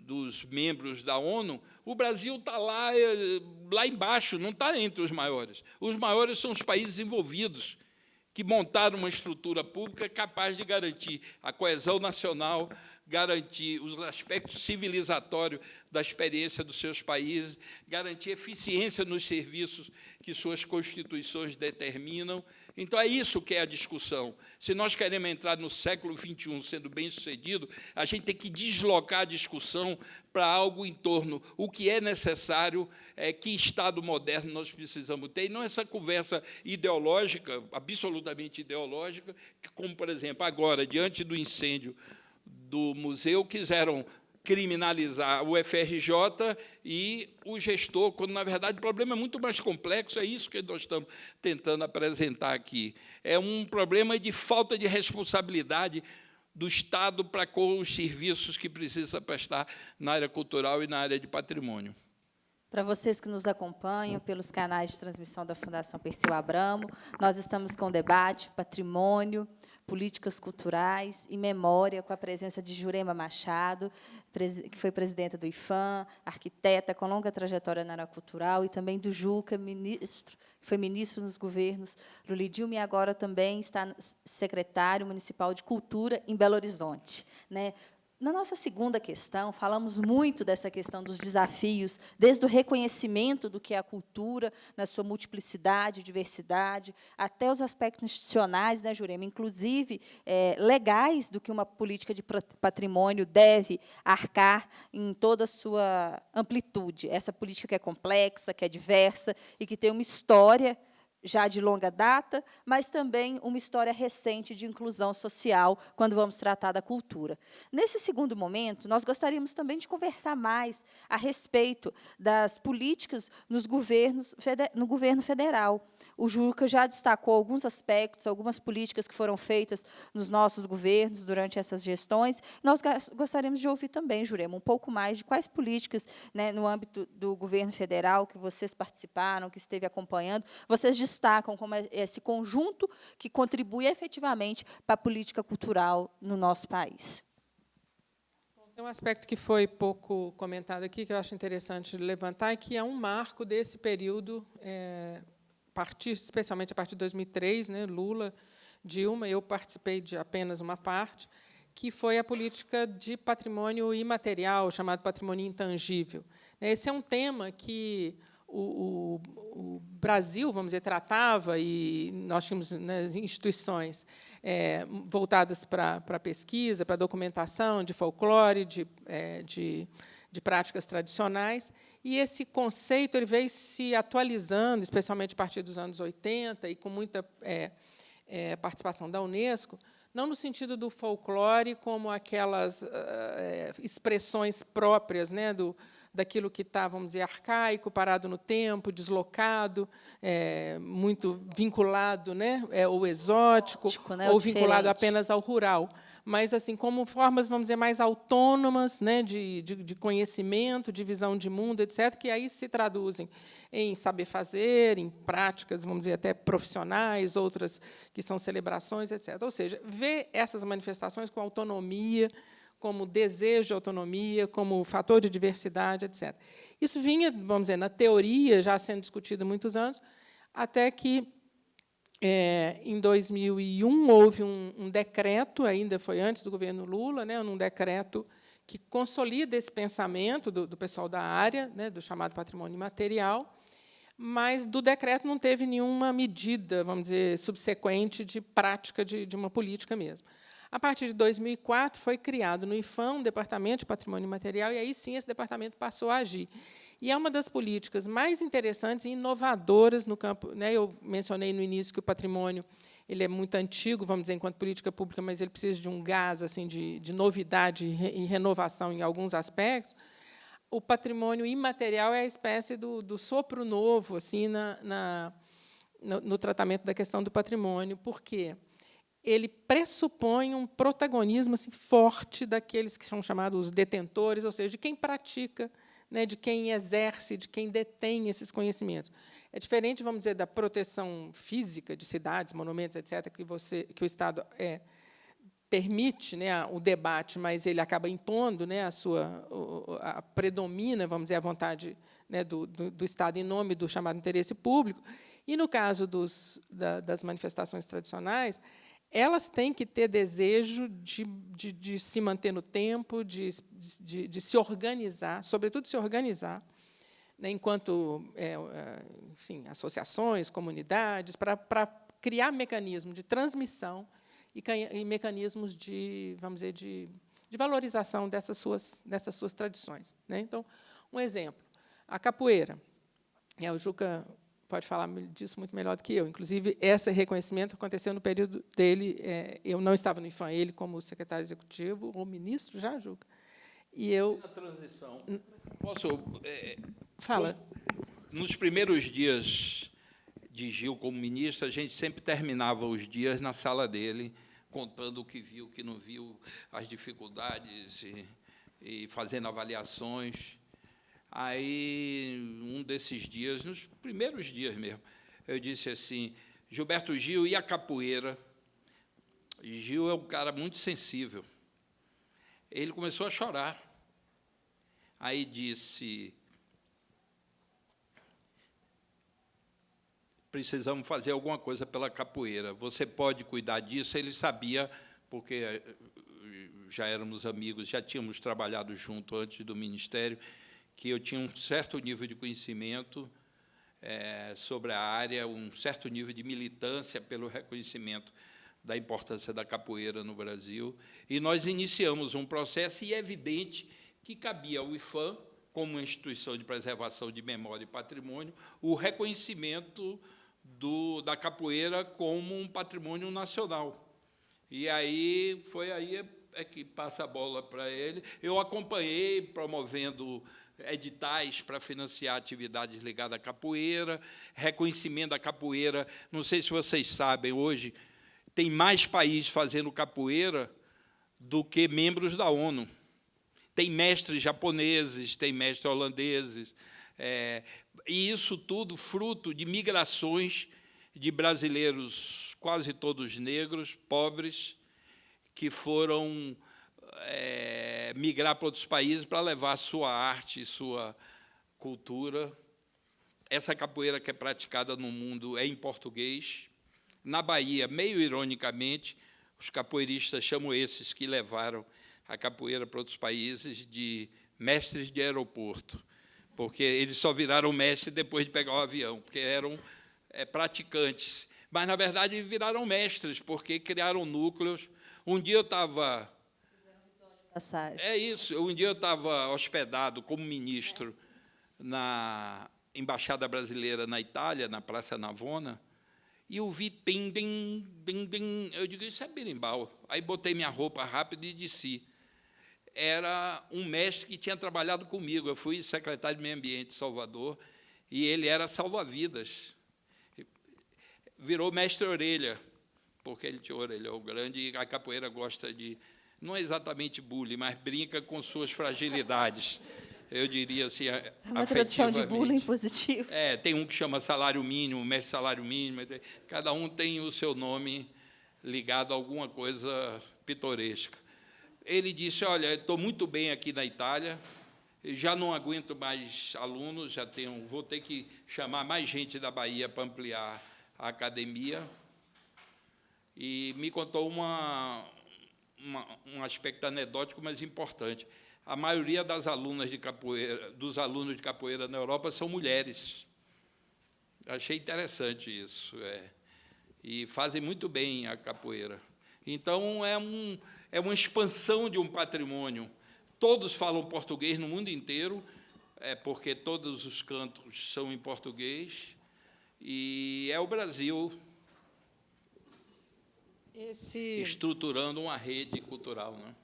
dos membros da ONU, o Brasil está lá, eh, lá embaixo, não está entre os maiores. Os maiores são os países envolvidos, que montaram uma estrutura pública capaz de garantir a coesão nacional, garantir os aspectos civilizatórios da experiência dos seus países, garantir eficiência nos serviços que suas constituições determinam. Então, é isso que é a discussão. Se nós queremos entrar no século XXI sendo bem-sucedido, a gente tem que deslocar a discussão para algo em torno o que é necessário, é, que Estado moderno nós precisamos ter, e não essa conversa ideológica, absolutamente ideológica, como, por exemplo, agora, diante do incêndio do museu, quiseram criminalizar o FRJ e o gestor, quando, na verdade, o problema é muito mais complexo, é isso que nós estamos tentando apresentar aqui. É um problema de falta de responsabilidade do Estado para com os serviços que precisa prestar na área cultural e na área de patrimônio. Para vocês que nos acompanham pelos canais de transmissão da Fundação Perseu Abramo, nós estamos com o debate Patrimônio, Políticas Culturais e Memória, com a presença de Jurema Machado, que foi presidenta do IFAM, arquiteta com longa trajetória na área cultural, e também do Juca, ministro, que foi ministro nos governos Lula Dilma, e agora também está secretário municipal de Cultura em Belo Horizonte. Né? Na nossa segunda questão, falamos muito dessa questão dos desafios, desde o reconhecimento do que é a cultura, na sua multiplicidade, diversidade, até os aspectos institucionais, né, Jurema, inclusive é, legais do que uma política de patrimônio deve arcar em toda a sua amplitude. Essa política que é complexa, que é diversa e que tem uma história já de longa data, mas também uma história recente de inclusão social, quando vamos tratar da cultura. Nesse segundo momento, nós gostaríamos também de conversar mais a respeito das políticas nos governos, no governo federal. O Juca já destacou alguns aspectos, algumas políticas que foram feitas nos nossos governos durante essas gestões. Nós gostaríamos de ouvir também, Jurema, um pouco mais de quais políticas, né, no âmbito do governo federal, que vocês participaram, que esteve acompanhando, vocês destacam como é esse conjunto que contribui efetivamente para a política cultural no nosso país. Tem um aspecto que foi pouco comentado aqui, que eu acho interessante levantar, e que é um marco desse período, é, partir, especialmente a partir de 2003, né, Lula, Dilma, eu participei de apenas uma parte, que foi a política de patrimônio imaterial, chamado patrimônio intangível. Esse é um tema que o, o, o Brasil, vamos dizer, tratava, e nós tínhamos né, instituições é, voltadas para, para pesquisa, para documentação de folclore, de, é, de, de práticas tradicionais, e esse conceito ele veio se atualizando, especialmente a partir dos anos 80, e com muita é, é, participação da Unesco, não no sentido do folclore como aquelas uh, expressões próprias né, do, daquilo que está, vamos dizer, arcaico, parado no tempo, deslocado, é, muito vinculado né, é, ou exótico, né, ou vinculado apenas ao rural. Mas, assim, como formas, vamos dizer, mais autônomas né, de, de, de conhecimento, de visão de mundo, etc., que aí se traduzem em saber fazer, em práticas, vamos dizer, até profissionais, outras que são celebrações, etc. Ou seja, ver essas manifestações com autonomia, como desejo de autonomia, como fator de diversidade, etc. Isso vinha, vamos dizer, na teoria, já sendo discutido há muitos anos, até que, é, em 2001, houve um, um, decreto, ainda foi antes do governo Lula, né, um decreto que consolida esse pensamento do, do pessoal da área, né, do chamado patrimônio imaterial, mas do decreto não teve nenhuma medida, vamos dizer, subsequente de prática de, de uma política mesmo. A partir de 2004, foi criado no IFAM um departamento de patrimônio material, e aí sim esse departamento passou a agir. E é uma das políticas mais interessantes e inovadoras no campo. Né, eu mencionei no início que o patrimônio ele é muito antigo, vamos dizer, enquanto política pública, mas ele precisa de um gás assim, de, de novidade e renovação em alguns aspectos. O patrimônio imaterial é a espécie do, do sopro novo assim, na, na no, no tratamento da questão do patrimônio. Por quê? Ele pressupõe um protagonismo assim, forte daqueles que são chamados detentores, ou seja, de quem pratica, né, de quem exerce, de quem detém esses conhecimentos. É diferente, vamos dizer, da proteção física de cidades, monumentos, etc., que, você, que o Estado é, permite né, o debate, mas ele acaba impondo né, a sua a predomina, vamos dizer, a vontade né, do, do, do, Estado em nome do chamado interesse público. E, no caso dos, da, das manifestações tradicionais, elas têm que ter desejo de, de, de se manter no tempo, de, de, de, se organizar, sobretudo se organizar, né, enquanto é, é associações, comunidades, para, criar mecanismos de transmissão e, e, mecanismos de, vamos dizer, de, de valorização dessas suas, dessas suas tradições. Né? Então, um exemplo, a capoeira. É, o Juca pode falar disso muito melhor do que eu. Inclusive, esse reconhecimento aconteceu no período dele. É, eu não estava no IFAM, ele como secretário executivo, ou ministro já, Juca. E eu... Na transição, posso... É, Fala. Nos primeiros dias de Gil como ministro, a gente sempre terminava os dias na sala dele, contando o que viu, o que não viu, as dificuldades e, e fazendo avaliações. Aí, um desses dias, nos primeiros dias mesmo, eu disse assim, Gilberto Gil e a capoeira. Gil é um cara muito sensível. Ele começou a chorar. Aí disse, precisamos fazer alguma coisa pela capoeira. Você pode cuidar disso? Ele sabia, porque eh, já éramos amigos, já tínhamos trabalhado junto antes do Ministério, que eu tinha um certo nível de conhecimento é, sobre a área, um certo nível de militância pelo reconhecimento da importância da capoeira no Brasil, e nós iniciamos um processo, e é evidente que cabia ao IFAM, como instituição de preservação de memória e patrimônio, o reconhecimento do, da capoeira como um patrimônio nacional. E aí foi aí é que passa a bola para ele. Eu acompanhei promovendo editais para financiar atividades ligadas à capoeira, reconhecimento da capoeira. Não sei se vocês sabem, hoje tem mais países fazendo capoeira do que membros da ONU. Tem mestres japoneses, tem mestres holandeses, é, e isso tudo fruto de migrações de brasileiros, quase todos negros, pobres, que foram é, migrar para outros países para levar sua arte, sua cultura. Essa capoeira que é praticada no mundo é em português. Na Bahia, meio ironicamente, os capoeiristas chamam esses que levaram a capoeira para outros países de mestres de aeroporto porque eles só viraram mestre depois de pegar o avião, porque eram é, praticantes. Mas, na verdade, viraram mestres, porque criaram núcleos. Um dia eu estava... É isso. Um dia eu estava hospedado como ministro na Embaixada Brasileira na Itália, na Praça Navona, e eu vi tem, tem, tem. Eu digo, isso é berimbau. Aí botei minha roupa rápido e desci era um mestre que tinha trabalhado comigo. Eu fui secretário de Meio Ambiente de Salvador e ele era salva-vidas. Virou mestre orelha, porque ele tinha orelhão grande e a capoeira gosta de, não é exatamente bullying, mas brinca com suas fragilidades. Eu diria assim, é uma tradição de bullying positivo. É, tem um que chama salário mínimo, mestre salário mínimo, cada um tem o seu nome ligado a alguma coisa pitoresca ele disse, olha, estou muito bem aqui na Itália, já não aguento mais alunos, já tenho, vou ter que chamar mais gente da Bahia para ampliar a academia. E me contou uma, uma, um aspecto anedótico, mas importante. A maioria das alunas de capoeira, dos alunos de capoeira na Europa são mulheres. Achei interessante isso. É. E fazem muito bem a capoeira. Então, é um, é uma expansão de um patrimônio. Todos falam português no mundo inteiro, é porque todos os cantos são em português, e é o Brasil Esse... estruturando uma rede cultural. Né?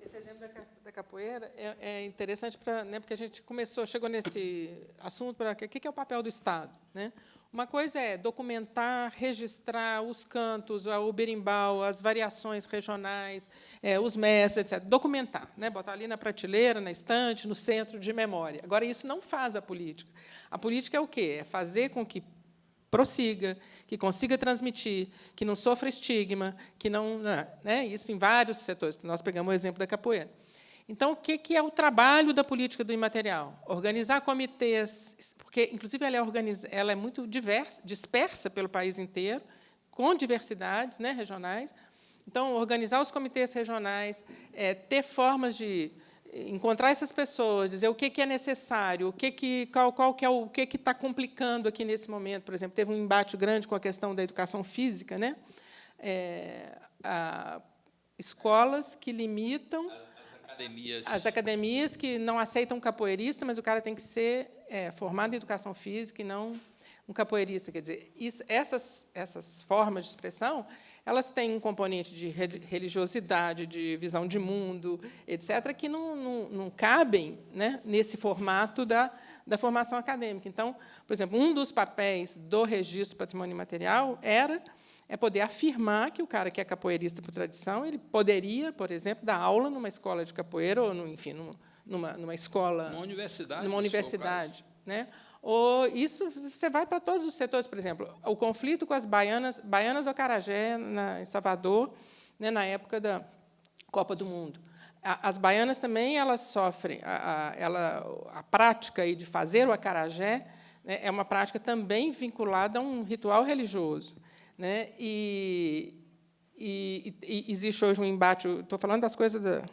Esse exemplo da capoeira é, é interessante para, né, porque a gente começou, chegou nesse assunto para o que é o papel do Estado, né? Uma coisa é documentar, registrar os cantos, o berimbau, as variações regionais, é, os mestres, etc. Documentar, né? botar ali na prateleira, na estante, no centro de memória. Agora, isso não faz a política. A política é o quê? É fazer com que prossiga, que consiga transmitir, que não sofra estigma, que não... Né? Isso em vários setores. Nós pegamos o exemplo da capoeira. Então, o que é o trabalho da política do imaterial? Organizar comitês, porque, inclusive, ela é, ela é muito diversa, dispersa pelo país inteiro, com diversidades né, regionais. Então, organizar os comitês regionais, é, ter formas de encontrar essas pessoas, dizer o que, que é necessário, o que que, qual, qual que é o que está complicando aqui nesse momento. Por exemplo, teve um embate grande com a questão da educação física. Né? É, a, escolas que limitam academias. As academias que não aceitam um capoeirista, mas o cara tem que ser é, formado em educação física e não um capoeirista. Quer dizer, isso, essas, essas formas de expressão elas têm um componente de religiosidade, de visão de mundo, etc., que não, não, não cabem né, nesse formato da, da formação acadêmica. Então, por exemplo, um dos papéis do registro patrimônio material era é poder afirmar que o cara que é capoeirista por tradição, ele poderia, por exemplo, dar aula numa escola de capoeira ou, no, enfim, numa, numa escola, uma universidade, numa universidade, né? Ou isso você vai para todos os setores, por exemplo, o conflito com as baianas, baianas do Acarajé, na, em Salvador, né, na época da Copa do Mundo. As baianas também elas sofrem a, a, ela, a prática aí de fazer o acarajé né, é uma prática também vinculada a um ritual religioso, né? E, e, e existe hoje um embate. Estou falando das coisas da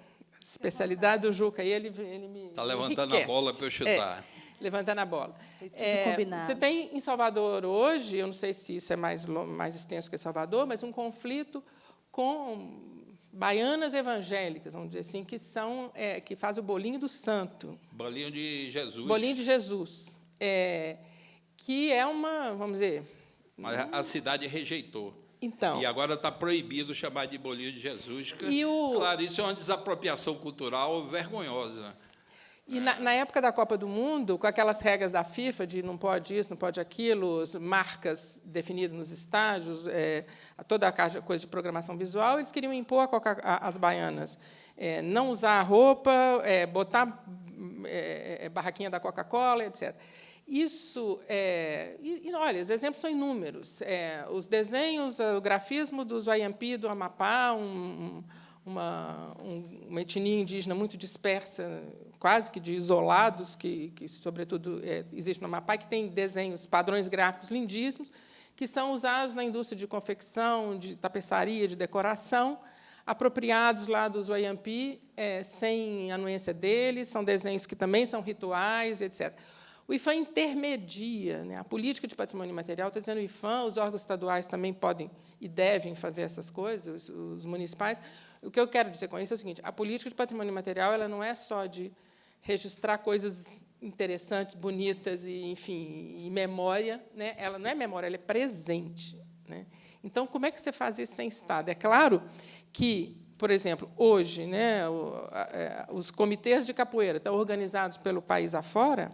especialidade do Juca e ele ele me está levantando enriquece. a bola para eu chutar. É levantando a bola. É, você tem em Salvador hoje, eu não sei se isso é mais, mais extenso que Salvador, mas um conflito com baianas evangélicas, vamos dizer assim, que são é, que faz o bolinho do santo. Bolinho de Jesus. Bolinho de Jesus, é, que é uma, vamos dizer. Mas a cidade rejeitou. Então. E agora está proibido chamar de bolinho de Jesus. Que, e o... Claro, isso é uma desapropriação cultural vergonhosa. E na, na, época da Copa do Mundo, com aquelas regras da FIFA de não pode isso, não pode aquilo, marcas definidas nos estádios, é, toda a coisa de programação visual, eles queriam impor as baianas. É, não usar roupa, é, botar é, é, barraquinha da Coca-Cola, etc. Isso, é, e, e, olha, os exemplos são inúmeros. É, os desenhos, o grafismo do Zoiampi, do Amapá, um, uma, um, uma etnia indígena muito dispersa quase que de isolados, que, que sobretudo, é, existe no Amapá, que tem desenhos, padrões gráficos lindíssimos, que são usados na indústria de confecção, de tapeçaria, de decoração, apropriados lá dos Wayampi, é, sem anuência deles, são desenhos que também são rituais, etc. O IFAM intermedia. Né? A política de patrimônio material, estou dizendo o IFAM, os órgãos estaduais também podem e devem fazer essas coisas, os, os municipais. O que eu quero dizer com isso é o seguinte, a política de patrimônio material ela não é só de registrar coisas interessantes, bonitas e, enfim, e memória, né? Ela não é memória, ela é presente, né? Então, como é que você faz isso sem Estado? É claro que, por exemplo, hoje, né, é, os comitês de capoeira estão organizados pelo país afora,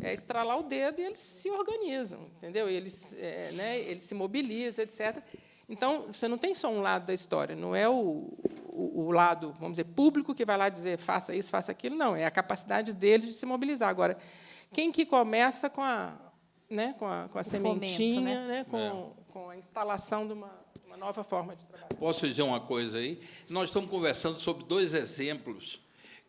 é estralar o dedo e eles se organizam, entendeu? Eles, é, né, eles se mobilizam, etc. Então, você não tem só um lado da história, não é o, o, o, lado, vamos dizer, público que vai lá dizer faça isso, faça aquilo, não, é a capacidade deles de se mobilizar. Agora, quem que começa com a, né, com a, com a sementinha, fomento, né? né? com, é. com a instalação de uma, uma nova forma de trabalhar? Posso dizer uma coisa aí? Nós estamos conversando sobre dois exemplos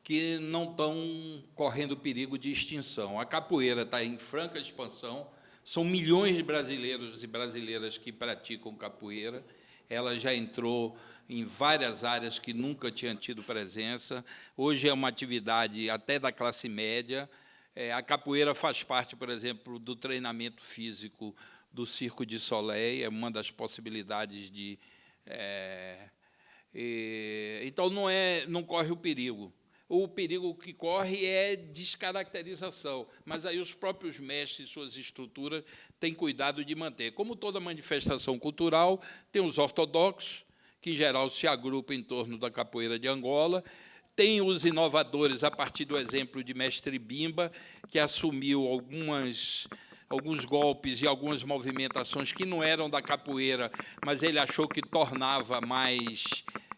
que não estão correndo perigo de extinção. A capoeira está em franca expansão, são milhões de brasileiros e brasileiras que praticam capoeira. Ela já entrou em várias áreas que nunca tinha tido presença. Hoje é uma atividade até da classe média. É, a capoeira faz parte, por exemplo, do treinamento físico do Circo de Soleil, é uma das possibilidades de... É, e, então, não, é, não corre o perigo o perigo que corre é descaracterização, mas aí os próprios mestres, suas estruturas, têm cuidado de manter. Como toda manifestação cultural, tem os ortodoxos, que em geral se agrupam em torno da capoeira de Angola, tem os inovadores, a partir do exemplo de Mestre Bimba, que assumiu algumas alguns golpes e algumas movimentações que não eram da capoeira, mas ele achou que tornava mais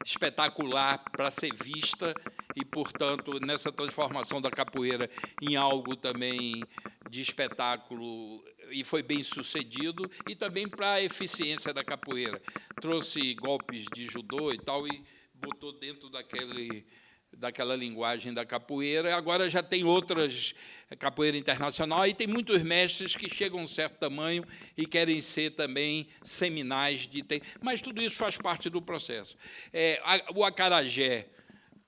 espetacular para ser vista e, portanto, nessa transformação da capoeira em algo também de espetáculo, e foi bem sucedido, e também para a eficiência da capoeira. Trouxe golpes de judô e tal, e botou dentro daquele daquela linguagem da capoeira. Agora já tem outras capoeira internacional e tem muitos mestres que chegam a um certo tamanho e querem ser também seminais de mas tudo isso faz parte do processo. É, o acarajé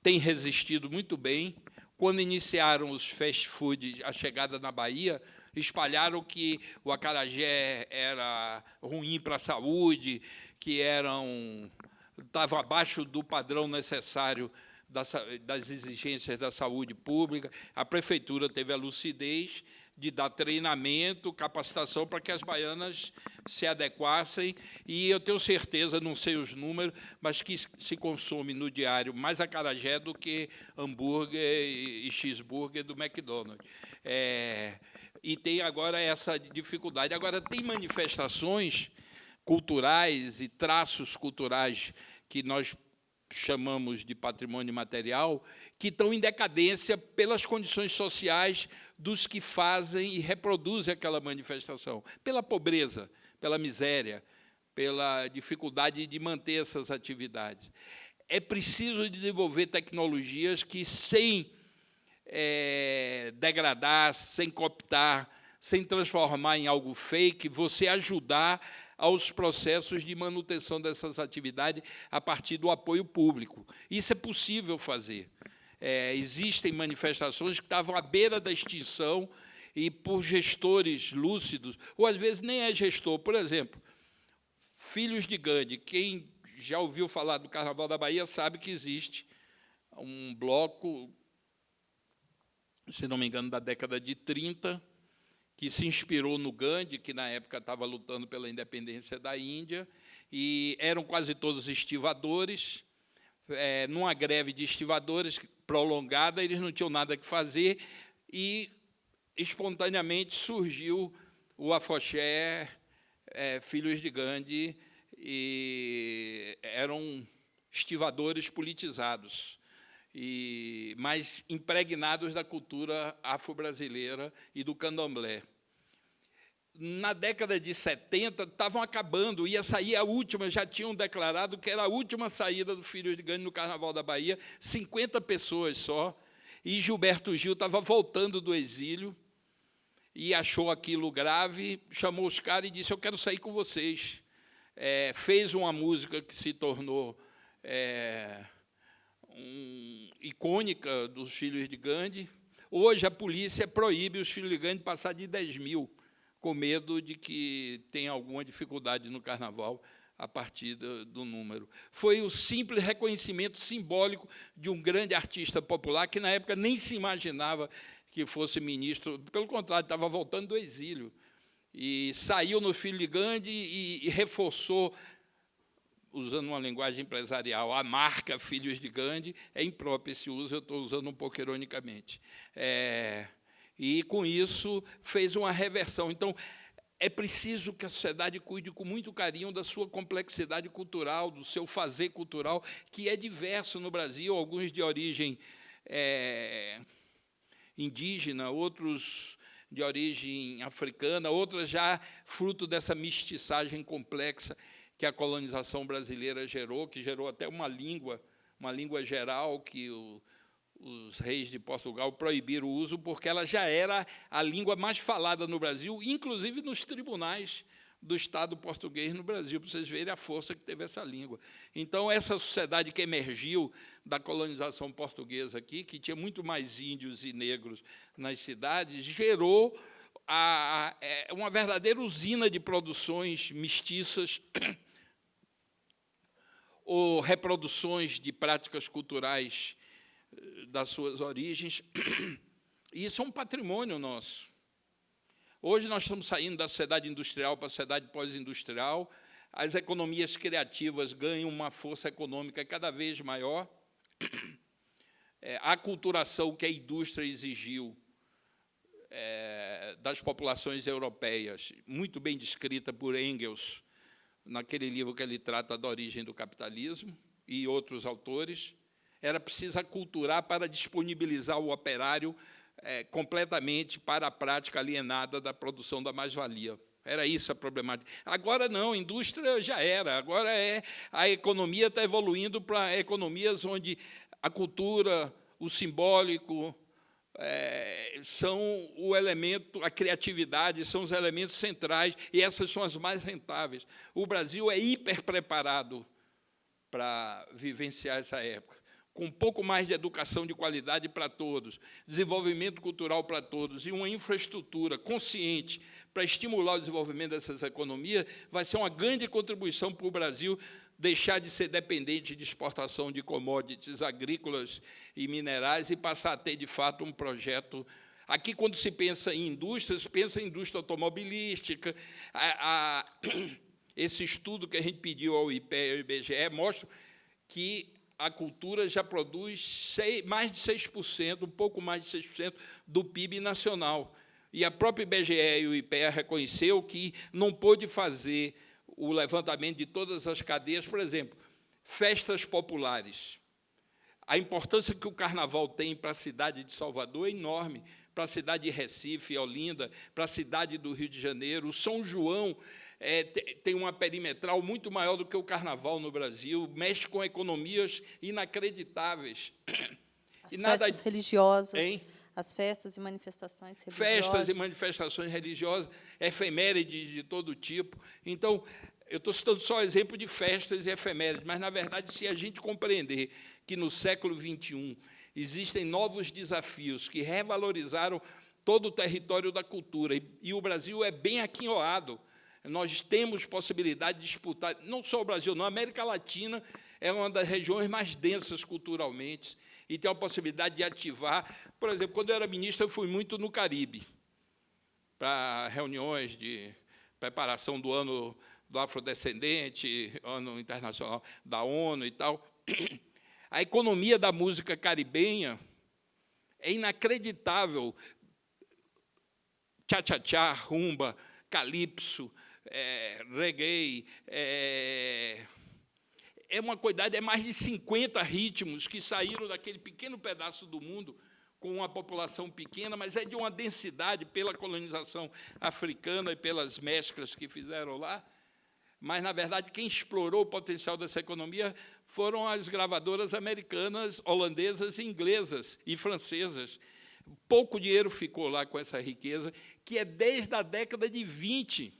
tem resistido muito bem. Quando iniciaram os fast food, a chegada na Bahia, espalharam que o acarajé era ruim para a saúde, que eram estava abaixo do padrão necessário das exigências da saúde pública. A prefeitura teve a lucidez de dar treinamento, capacitação para que as baianas se adequassem. E eu tenho certeza, não sei os números, mas que se consome no diário mais acarajé do que hambúrguer e cheeseburger do McDonald's. É, e tem agora essa dificuldade. Agora, tem manifestações culturais e traços culturais que nós chamamos de patrimônio material, que estão em decadência pelas condições sociais dos que fazem e reproduzem aquela manifestação, pela pobreza, pela miséria, pela dificuldade de manter essas atividades. É preciso desenvolver tecnologias que, sem é, degradar, sem cooptar, sem transformar em algo fake, você ajudar aos processos de manutenção dessas atividades a partir do apoio público. Isso é possível fazer. É, existem manifestações que estavam à beira da extinção e por gestores lúcidos, ou às vezes nem é gestor. Por exemplo, Filhos de Gandhi. Quem já ouviu falar do Carnaval da Bahia sabe que existe um bloco, se não me engano, da década de 30, que se inspirou no Gandhi, que na época estava lutando pela independência da Índia, e eram quase todos estivadores. É, numa greve de estivadores prolongada, eles não tinham nada que fazer, e espontaneamente surgiu o afoxé é, Filhos de Gandhi, e eram estivadores politizados e mais impregnados da cultura afro-brasileira e do candomblé. Na década de 70, estavam acabando, ia sair a última, já tinham declarado que era a última saída do Filho de Gane no Carnaval da Bahia, 50 pessoas só, e Gilberto Gil estava voltando do exílio, e achou aquilo grave, chamou os caras e disse, eu quero sair com vocês. É, fez uma música que se tornou... É, um, icônica dos filhos de Gandhi. Hoje, a polícia proíbe os filhos de Gandhi passar de 10 mil, com medo de que tenha alguma dificuldade no carnaval a partir do, do, número. Foi o simples reconhecimento simbólico de um grande artista popular que, na época, nem se imaginava que fosse ministro, pelo contrário, estava voltando do exílio. E saiu no Filho de Gandhi e, e reforçou usando uma linguagem empresarial, a marca Filhos de Gandhi, é impróprio esse uso, eu estou usando um pouco ironicamente. É, e, com isso, fez uma reversão. Então, é preciso que a sociedade cuide com muito carinho da sua complexidade cultural, do seu fazer cultural, que é diverso no Brasil, alguns de origem é, indígena, outros de origem africana, outras já fruto dessa mestiçagem complexa que a colonização brasileira gerou, que gerou até uma língua, uma língua geral que o, os reis de Portugal proibiram o uso, porque ela já era a língua mais falada no Brasil, inclusive nos tribunais do Estado português no Brasil, para vocês verem a força que teve essa língua. Então, essa sociedade que emergiu da colonização portuguesa aqui, que tinha muito mais índios e negros nas cidades, gerou a, a, é, uma verdadeira usina de produções mestiças ou reproduções de práticas culturais eh, das suas origens. Isso é um patrimônio nosso. Hoje nós estamos saindo da sociedade industrial para a sociedade pós-industrial, as economias criativas ganham uma força econômica cada vez maior, é, a aculturação que a indústria exigiu é, das populações europeias, muito bem descrita por Engels, naquele livro que ele trata da origem do capitalismo, e outros autores, era preciso aculturar para disponibilizar o operário é, completamente para a prática alienada da produção da mais-valia. Era isso a problemática. Agora não, a indústria já era. Agora é a economia está evoluindo para economias onde a cultura, o simbólico, é, são o elemento, a criatividade, são os elementos centrais, e essas são as mais rentáveis. O Brasil é hiper preparado para vivenciar essa época, com um pouco mais de educação de qualidade para todos, desenvolvimento cultural para todos e uma infraestrutura consciente para estimular o desenvolvimento dessas economias, vai ser uma grande contribuição para o Brasil deixar de ser dependente de exportação de commodities agrícolas e minerais e passar a ter, de fato, um projeto Aqui, quando se pensa em indústria, se pensa em indústria automobilística. A, a, esse estudo que a gente pediu ao IPE e ao IBGE mostra que a cultura já produz mais de 6%, um pouco mais de 6% do PIB nacional. E a própria IBGE e o IPE reconheceu que não pôde fazer o levantamento de todas as cadeias, por exemplo, festas populares. A importância que o carnaval tem para a cidade de Salvador é enorme, para a cidade de Recife, Olinda, para a cidade do Rio de Janeiro. O São João é, tem uma perimetral muito maior do que o carnaval no Brasil, mexe com economias inacreditáveis. As e nada... festas religiosas. Hein? As festas e manifestações religiosas. Festas e manifestações religiosas, efemérides de todo tipo. Então, eu estou citando só exemplo de festas e efemérides, mas, na verdade, se a gente compreender que no século XXI existem novos desafios que revalorizaram todo o território da cultura, e, o Brasil é bem aquinhoado, nós temos possibilidade de disputar, não só o Brasil, não, a América Latina é uma das regiões mais densas culturalmente, e tem a possibilidade de ativar. Por exemplo, quando eu era ministro, eu fui muito no Caribe, para reuniões de preparação do ano do afrodescendente, ano internacional da ONU e tal. A economia da música caribenha é inacreditável. Tchá-tchá-tchá, rumba, calypso, é, reggae, é, é uma quantidade, é mais de 50 ritmos que saíram daquele pequeno pedaço do mundo com uma população pequena, mas é de uma densidade pela colonização africana e pelas mesclas que fizeram lá, mas, na verdade, quem explorou o potencial dessa economia foram as gravadoras americanas, holandesas, inglesas e francesas. Pouco dinheiro ficou lá com essa riqueza, que é desde a década de 20.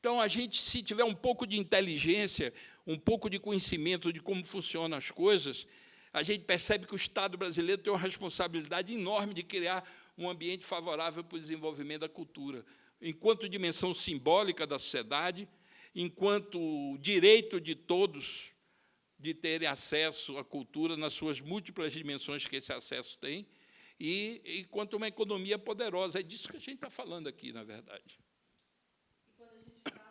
Então, a gente, se tiver um pouco de inteligência, um pouco de conhecimento de como funcionam as coisas, a gente percebe que o Estado brasileiro tem uma responsabilidade enorme de criar um ambiente favorável para o desenvolvimento da cultura enquanto dimensão simbólica da sociedade, enquanto direito de todos de terem acesso à cultura nas suas múltiplas dimensões que esse acesso tem, e enquanto uma economia poderosa. É disso que a gente está falando aqui, na verdade.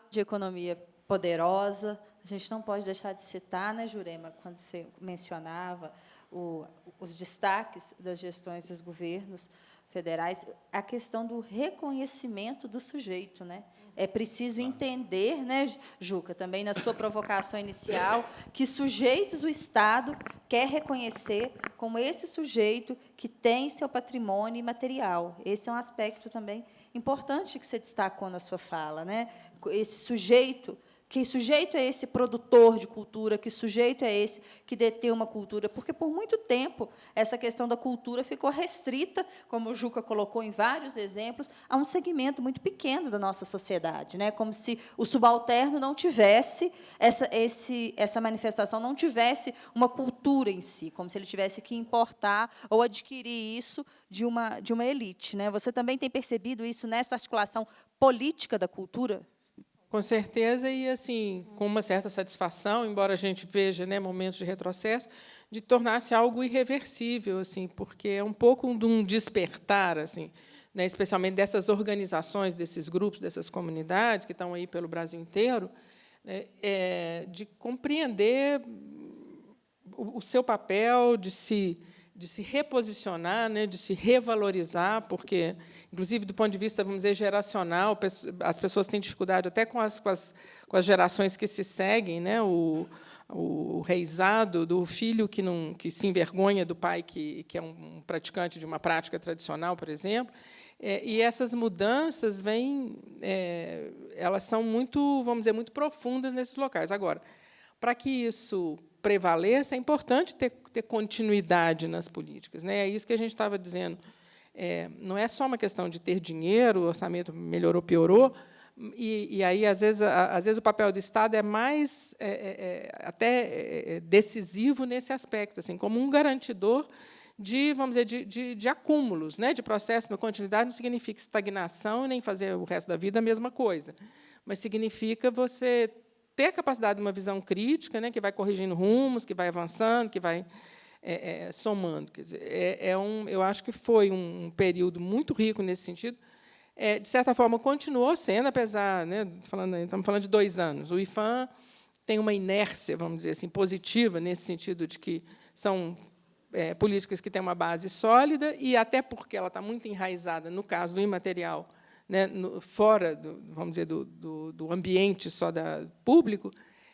de economia poderosa, a gente não pode deixar de citar, né, Jurema, quando você mencionava o, os destaques das gestões dos governos, federais, a questão do reconhecimento do sujeito. Né? É preciso entender, né, Juca, também na sua provocação inicial, que sujeitos o Estado quer reconhecer como esse sujeito que tem seu patrimônio imaterial. Esse é um aspecto também importante que você destacou na sua fala. Né? Esse sujeito que sujeito é esse produtor de cultura? Que sujeito é esse que detém uma cultura? Porque, por muito tempo, essa questão da cultura ficou restrita, como o Juca colocou em vários exemplos, a um segmento muito pequeno da nossa sociedade, né? como se o subalterno não tivesse essa, esse, essa manifestação, não tivesse uma cultura em si, como se ele tivesse que importar ou adquirir isso de uma, de uma elite. Né? Você também tem percebido isso nessa articulação política da cultura? Com certeza, e assim, com uma certa satisfação, embora a gente veja né, momentos de retrocesso, de tornar-se algo irreversível, assim, porque é um pouco de um despertar, assim, né, especialmente dessas organizações, desses grupos, dessas comunidades que estão aí pelo Brasil inteiro, né, é, de compreender o, o seu papel, de se de se reposicionar, né, de se revalorizar, porque, inclusive, do ponto de vista, vamos dizer, geracional, as pessoas têm dificuldade até com as, com as, com as gerações que se seguem, né, o, o reizado do filho que, não, que se envergonha do pai que, que é um praticante de uma prática tradicional, por exemplo, é, e essas mudanças vêm, é, elas são muito, vamos dizer, muito profundas nesses locais. Agora, para que isso prevaleça, é importante ter, ter continuidade nas políticas. Né? É isso que a gente estava dizendo. É, não é só uma questão de ter dinheiro, o orçamento melhorou, piorou, e, e aí, às vezes, a, às vezes, o papel do Estado é mais é, é, é até é, é, decisivo nesse aspecto, assim, como um garantidor de, vamos dizer, de, de, de acúmulos, né, de processo. Na continuidade não significa estagnação nem fazer o resto da vida a mesma coisa, mas significa você ter a capacidade de uma visão crítica, né, que vai corrigindo rumos, que vai avançando, que vai é, é, somando. Quer dizer, é, é, um, eu acho que foi um período muito rico nesse sentido. É, de certa forma, continuou sendo, apesar, né, falando, estamos falando de dois anos. O IFAM tem uma inércia, vamos dizer assim, positiva, nesse sentido de que são é, políticas que têm uma base sólida, e até porque ela está muito enraizada, no caso do imaterial, né, no, fora, do, vamos dizer, do, do, do ambiente só da público,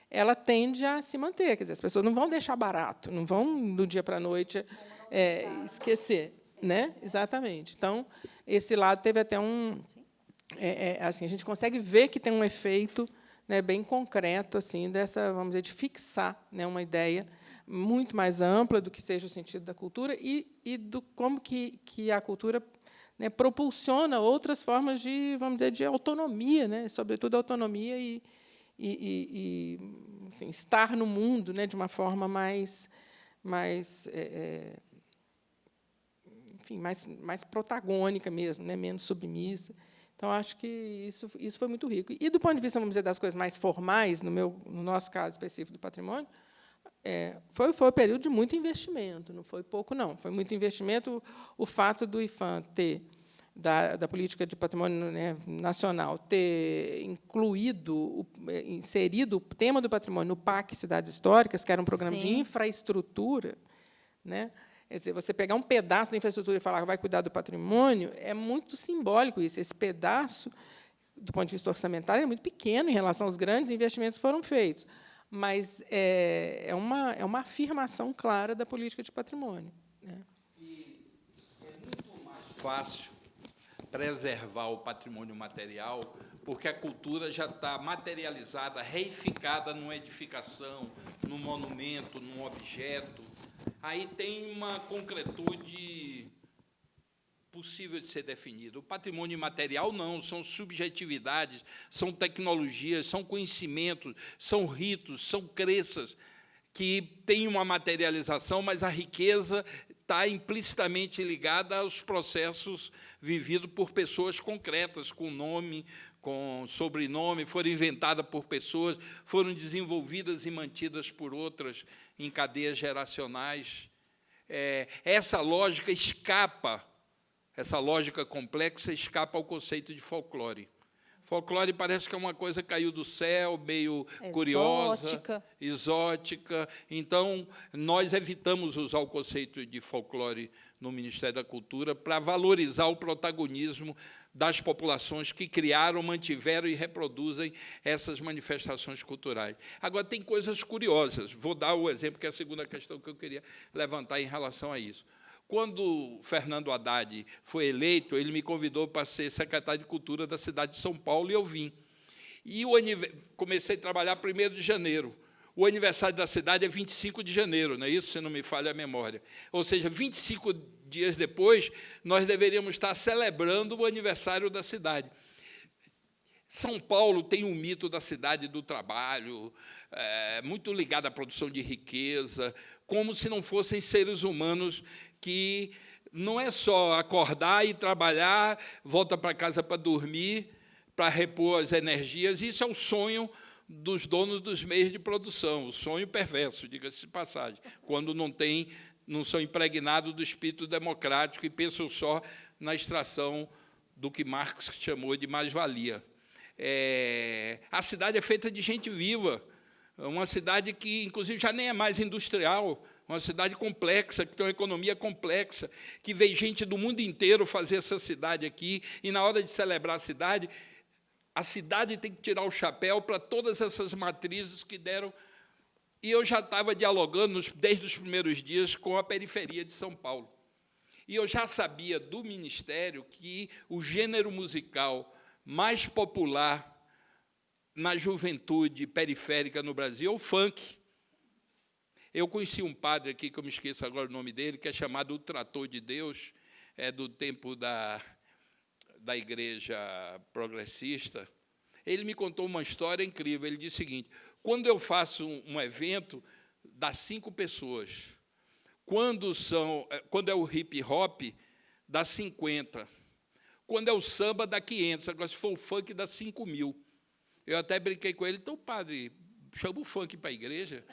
ela tende a se manter. Quer dizer, as pessoas não vão deixar barato, não vão, do dia para a noite, é, esquecer. Né? Exatamente. Então, esse lado teve até um... É, é, assim, a gente consegue ver que tem um efeito né, bem concreto assim dessa, vamos dizer, de fixar né, uma ideia muito mais ampla do que seja o sentido da cultura e, e do como que, que a cultura né, propulsiona outras formas de, vamos dizer, de autonomia, né, sobretudo autonomia e, e, e assim, estar no mundo né, de uma forma mais, mais, é, é, enfim, mais, mais protagônica mesmo, né, menos submissa. Então, acho que isso, isso foi muito rico. E, do ponto de vista, vamos dizer, das coisas mais formais, no, meu, no nosso caso específico do patrimônio, é, foi, foi um período de muito investimento, não foi pouco, não. Foi muito investimento. O, o fato do IFAM ter da, da política de patrimônio né, nacional ter incluído, é, inserido o tema do patrimônio no PAC Cidades Históricas, que era um programa Sim. de infraestrutura, né? Quer dizer, você pegar um pedaço da infraestrutura e falar que vai cuidar do patrimônio, é muito simbólico isso. Esse pedaço, do ponto de vista orçamentário, é muito pequeno em relação aos grandes investimentos que foram feitos, mas é, é, uma, é uma afirmação clara da política de patrimônio. Né? E é muito mais fácil preservar o patrimônio material, porque a cultura já está materializada, reificada numa edificação, num monumento, num objeto. Aí tem uma concretude possível de ser definida. O patrimônio imaterial não, são subjetividades, são tecnologias, são conhecimentos, são ritos, são crenças que têm uma materialização, mas a riqueza está implicitamente ligada aos processos vividos por pessoas concretas, com nome, com sobrenome, foram inventadas por pessoas, foram desenvolvidas e mantidas por outras em cadeias geracionais. É, essa lógica escapa, essa lógica complexa escapa ao conceito de folclore. Folclore parece que é uma coisa que caiu do céu, meio exótica. curiosa, exótica. Então, nós evitamos usar o conceito de folclore no Ministério da Cultura para valorizar o protagonismo das populações que criaram, mantiveram e reproduzem essas manifestações culturais. Agora, tem coisas curiosas. Vou dar o exemplo, que é a segunda questão que eu queria levantar em relação a isso. Quando Fernando Haddad foi eleito, ele me convidou para ser secretário de Cultura da cidade de São Paulo e eu vim. E o comecei a trabalhar 1 de janeiro. O aniversário da cidade é 25 de janeiro, não é isso? Se não me falha a memória. Ou seja, 25 dias depois, nós deveríamos estar celebrando o aniversário da cidade. São Paulo tem um mito da cidade do trabalho, é, muito ligado à produção de riqueza, como se não fossem seres humanos que não é só acordar e trabalhar, volta para casa para dormir, para repor as energias. Isso é o sonho dos donos dos meios de produção, o sonho perverso, diga-se de passagem, quando não tem, não são impregnados do espírito democrático e pensam só na extração do que Marx chamou de mais-valia. É, a cidade é feita de gente viva, uma cidade que, inclusive, já nem é mais industrial, uma cidade complexa, que tem uma economia complexa, que vem gente do mundo inteiro fazer essa cidade aqui, e na hora de celebrar a cidade, a cidade tem que tirar o chapéu para todas essas matrizes que deram. E eu já estava dialogando desde os primeiros dias com a periferia de São Paulo. E eu já sabia do Ministério que o gênero musical mais popular na juventude periférica no Brasil é o funk. Eu conheci um padre aqui, que eu me esqueço agora o nome dele, que é chamado o Trator de Deus, é do tempo da, da igreja progressista. Ele me contou uma história incrível. Ele disse o seguinte: quando eu faço um, evento, dá cinco pessoas. Quando, são, é, quando é o hip hop, dá 50. Quando é o samba, dá 500. Agora, se for o funk, dá 5 mil. Eu até brinquei com ele, então, padre, chama o funk para a igreja.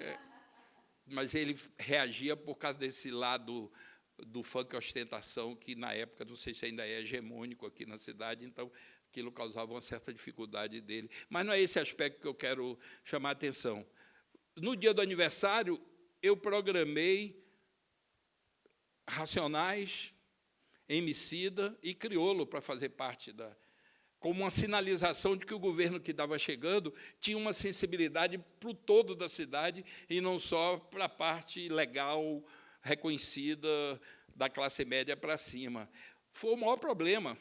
É, mas ele reagia por causa desse lado do funk ostentação, que na época, não sei se ainda é hegemônico aqui na cidade, então aquilo causava uma certa dificuldade dele. Mas não é esse aspecto que eu quero chamar a atenção. No dia do aniversário, eu programei Racionais, Emicida e Criolo para fazer parte da, como uma sinalização de que o governo que estava chegando tinha uma sensibilidade para o todo da cidade e não só para a parte legal, reconhecida da classe média para cima. Foi o maior problema.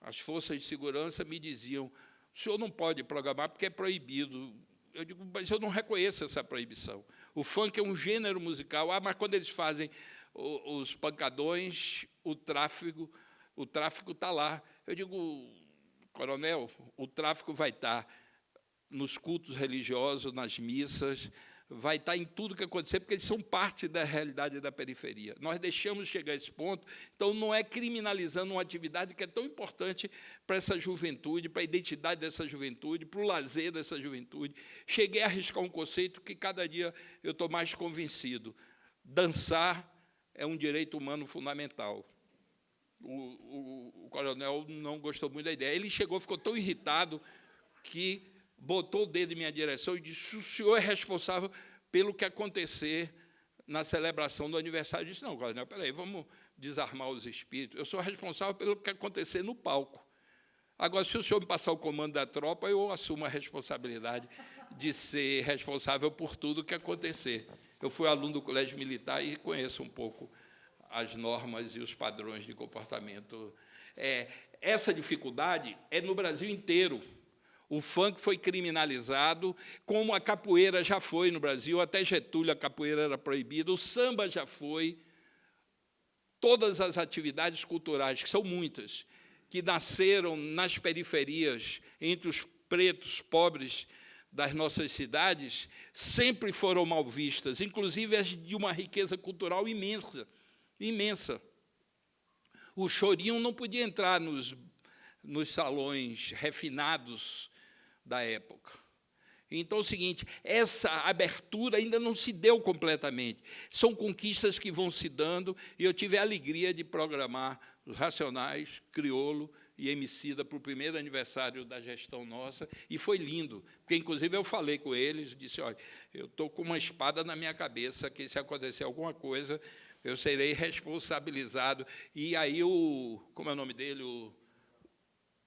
As forças de segurança me diziam, o senhor não pode programar porque é proibido. Eu digo, mas eu não reconheço essa proibição. O funk é um gênero musical, ah, mas quando eles fazem os pancadões, o tráfego, o tráfico está lá. Eu digo, coronel, o tráfico vai estar tá nos cultos religiosos, nas missas, vai estar em tudo que acontecer, porque eles são parte da realidade da periferia. Nós deixamos chegar a esse ponto, então não é criminalizando uma atividade que é tão importante para essa juventude, para a identidade dessa juventude, para o lazer dessa juventude. Cheguei a arriscar um conceito que cada dia eu estou mais convencido. Dançar é um direito humano fundamental. O, o, o coronel não gostou muito da ideia. Ele chegou, ficou tão irritado que botou o dedo em minha direção e disse: o senhor é responsável pelo que acontecer na celebração do aniversário. Eu disse: não, coronel, peraí, vamos desarmar os espíritos. Eu sou responsável pelo que acontecer no palco. Agora, se o senhor me passar o comando da tropa, eu assumo a responsabilidade de ser responsável por tudo que acontecer. Eu fui aluno do Colégio Militar e conheço um pouco as normas e os padrões de comportamento. É, essa dificuldade é no Brasil inteiro. O funk foi criminalizado, como a capoeira já foi no Brasil, até Getúlio a capoeira era proibida, o samba já foi. Todas as atividades culturais, que são muitas, que nasceram nas periferias, entre os pretos, pobres das nossas cidades, sempre foram mal vistas, inclusive as de uma riqueza cultural imensa, imensa. O chorinho não podia entrar nos, nos salões refinados da época. Então é o seguinte, essa abertura ainda não se deu completamente. São conquistas que vão se dando, e eu tive a alegria de programar os Racionais, Criolo e Emicida para o primeiro aniversário da gestão nossa, e foi lindo, porque, inclusive, eu falei com eles, disse, olha, eu estou com uma espada na minha cabeça, que se acontecer alguma coisa, eu serei responsabilizado. E aí, o, como é o nome dele, o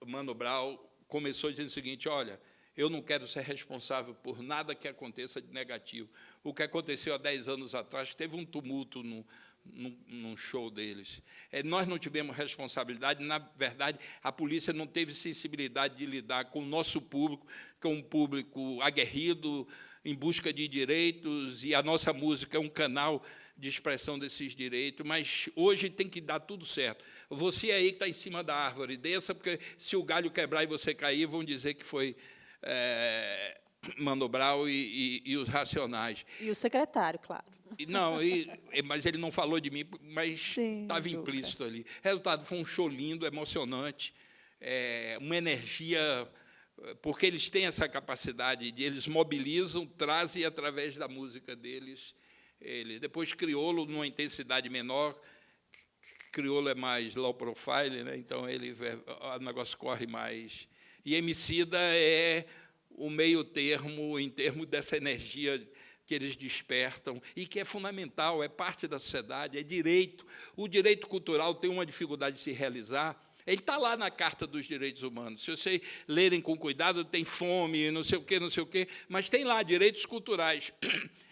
Mano Brau, começou dizendo o seguinte, olha, eu não quero ser responsável por nada que aconteça de negativo. O que aconteceu há 10 anos atrás, teve um tumulto no, num, num show deles. É, nós não tivemos responsabilidade, na verdade, a polícia não teve sensibilidade de lidar com o nosso público, que é um público aguerrido, em busca de direitos, e a nossa música é um canal de expressão desses direitos, mas hoje tem que dar tudo certo. Você aí que está em cima da árvore, desça, porque se o galho quebrar e você cair, vão dizer que foi é, Mano Brau e, e, e, os Racionais. E o secretário, claro. Não, e, mas ele não falou de mim, mas estava implícito ali. Resultado, foi um show lindo, emocionante, é, uma energia, porque eles têm essa capacidade de eles mobilizam, trazem através da música deles. Ele, depois Criolo, numa intensidade menor, Criolo é mais low profile, né? então ele, o negócio corre mais. E Emicida é o meio termo em termos dessa energia que eles despertam e que é fundamental, é parte da sociedade, é direito. O direito cultural tem uma dificuldade de se realizar. Ele está lá na Carta dos Direitos Humanos. Se vocês lerem com cuidado, tem fome, não sei o quê, não sei o quê, mas tem lá direitos culturais.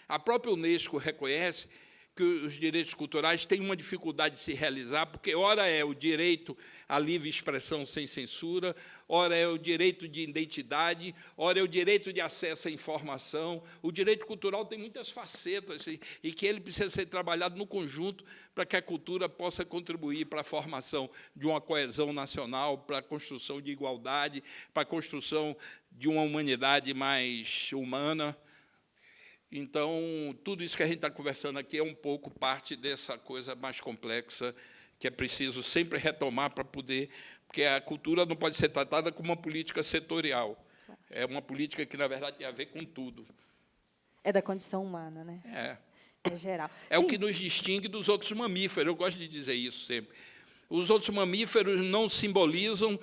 A própria Unesco reconhece que os direitos culturais têm uma dificuldade de se realizar, porque, ora, é o direito à livre expressão sem censura, ora, é o direito de identidade, ora, é o direito de acesso à informação. O direito cultural tem muitas facetas e, que ele precisa ser trabalhado no conjunto para que a cultura possa contribuir para a formação de uma coesão nacional, para a construção de igualdade, para a construção de uma humanidade mais humana. Então, tudo isso que a gente está conversando aqui é um pouco parte dessa coisa mais complexa que é preciso sempre retomar para poder... Porque a cultura não pode ser tratada como uma política setorial. É uma política que, na verdade, tem a ver com tudo. É da condição humana, né? É. É geral. É Sim. o que nos distingue dos outros mamíferos. Eu gosto de dizer isso sempre. Os outros mamíferos não simbolizam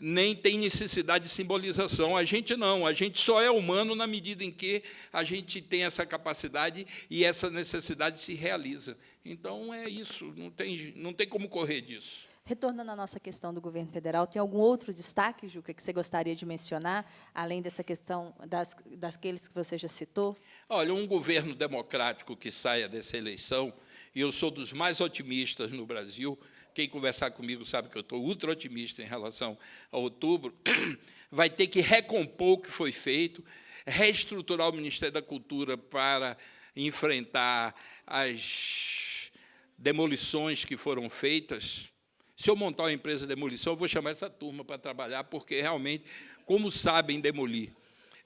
nem tem necessidade de simbolização. A gente não, a gente só é humano na medida em que a gente tem essa capacidade e essa necessidade se realiza. Então, é isso, não tem, não tem como correr disso. Retornando à nossa questão do governo federal, tem algum outro destaque, Juca, que você gostaria de mencionar, além dessa questão das, daqueles que você já citou? Olha, um governo democrático que saia dessa eleição, e eu sou dos mais otimistas no Brasil, quem conversar comigo sabe que eu estou ultra otimista em relação a outubro, vai ter que recompor o que foi feito, reestruturar o Ministério da Cultura para enfrentar as demolições que foram feitas. Se eu montar uma empresa de demolição, eu vou chamar essa turma para trabalhar, porque realmente, como sabem demolir.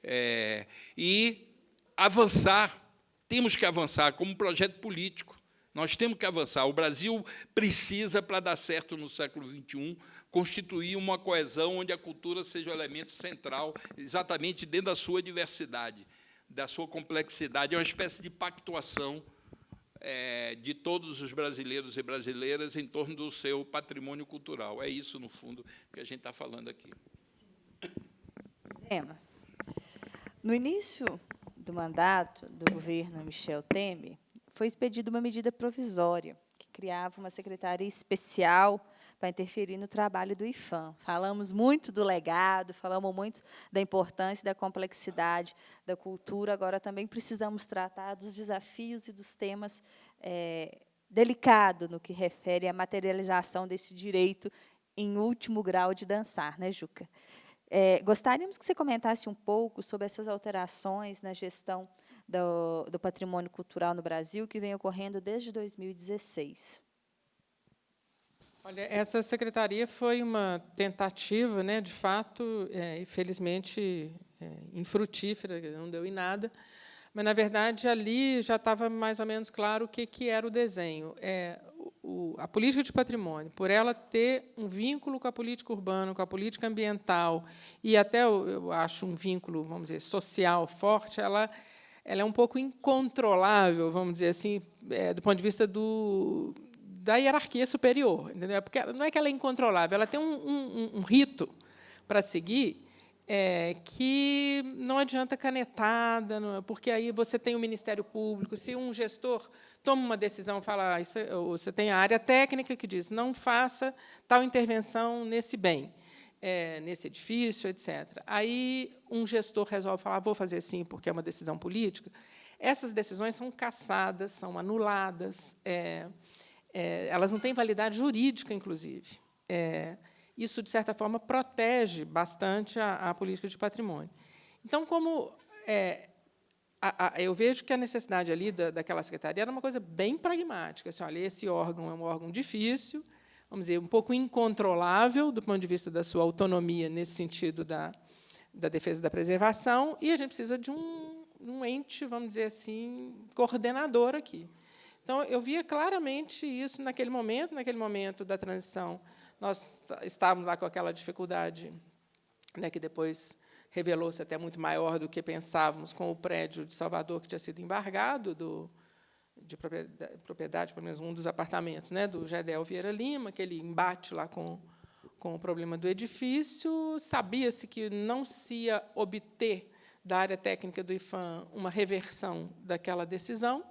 É, e avançar, temos que avançar como projeto político. Nós temos que avançar. O Brasil precisa, para dar certo no século XXI, constituir uma coesão onde a cultura seja o elemento central, exatamente dentro da sua diversidade, da sua complexidade. É uma espécie de pactuação é, de todos os brasileiros e brasileiras em torno do seu patrimônio cultural. É isso, no fundo, que a gente está falando aqui. Emma, no início do mandato do governo Michel Temer, foi expedida uma medida provisória, que criava uma secretaria especial para interferir no trabalho do IFAM. Falamos muito do legado, falamos muito da importância da complexidade da cultura, agora também precisamos tratar dos desafios e dos temas é, delicados no que refere à materialização desse direito em último grau de dançar, né, Juca? É, gostaríamos que você comentasse um pouco sobre essas alterações na gestão do, do patrimônio cultural no Brasil, que vem ocorrendo desde 2016. Olha, essa secretaria foi uma tentativa, né, de fato, é, infelizmente é, infrutífera, não deu em nada, mas, na verdade, ali já estava mais ou menos claro o que, que era o desenho. É, o, a política de patrimônio, por ela ter um vínculo com a política urbana, com a política ambiental, e até, eu, eu acho, um vínculo, vamos dizer, social forte, ela ela é um pouco incontrolável, vamos dizer assim, é, do ponto de vista do, da hierarquia superior. Entendeu? Porque não é que ela é incontrolável, ela tem um, um, um rito para seguir é, que não adianta canetada, não, é, porque aí você tem o Ministério Público, se um gestor toma uma decisão, fala, ah, isso, é, você tem a área técnica que diz, não faça tal intervenção nesse bem é, nesse edifício, etc. Aí um gestor resolve falar, vou fazer sim, porque é uma decisão política. Essas decisões são cassadas, são anuladas, é, é, elas não têm validade jurídica, inclusive. É, isso, de certa forma, protege bastante a, a política de patrimônio. Então, como é, a, a, eu vejo que a necessidade ali da, daquela secretaria era uma coisa bem pragmática. Assim, olha, esse órgão é um órgão difícil, vamos dizer, um pouco incontrolável do ponto de vista da sua autonomia nesse sentido da, da defesa da preservação, e a gente precisa de um, um ente, vamos dizer assim, coordenador aqui. Então, eu via claramente isso naquele momento, naquele momento da transição. Nós estávamos lá com aquela dificuldade, né, que depois revelou-se até muito maior do que pensávamos, com o prédio de Salvador que tinha sido embargado do, de propriedade, pelo menos um dos apartamentos, né, do Gedel Vieira Lima, aquele embate lá com, com o problema do edifício. Sabia-se que não se ia obter da área técnica do IFAM uma reversão daquela decisão.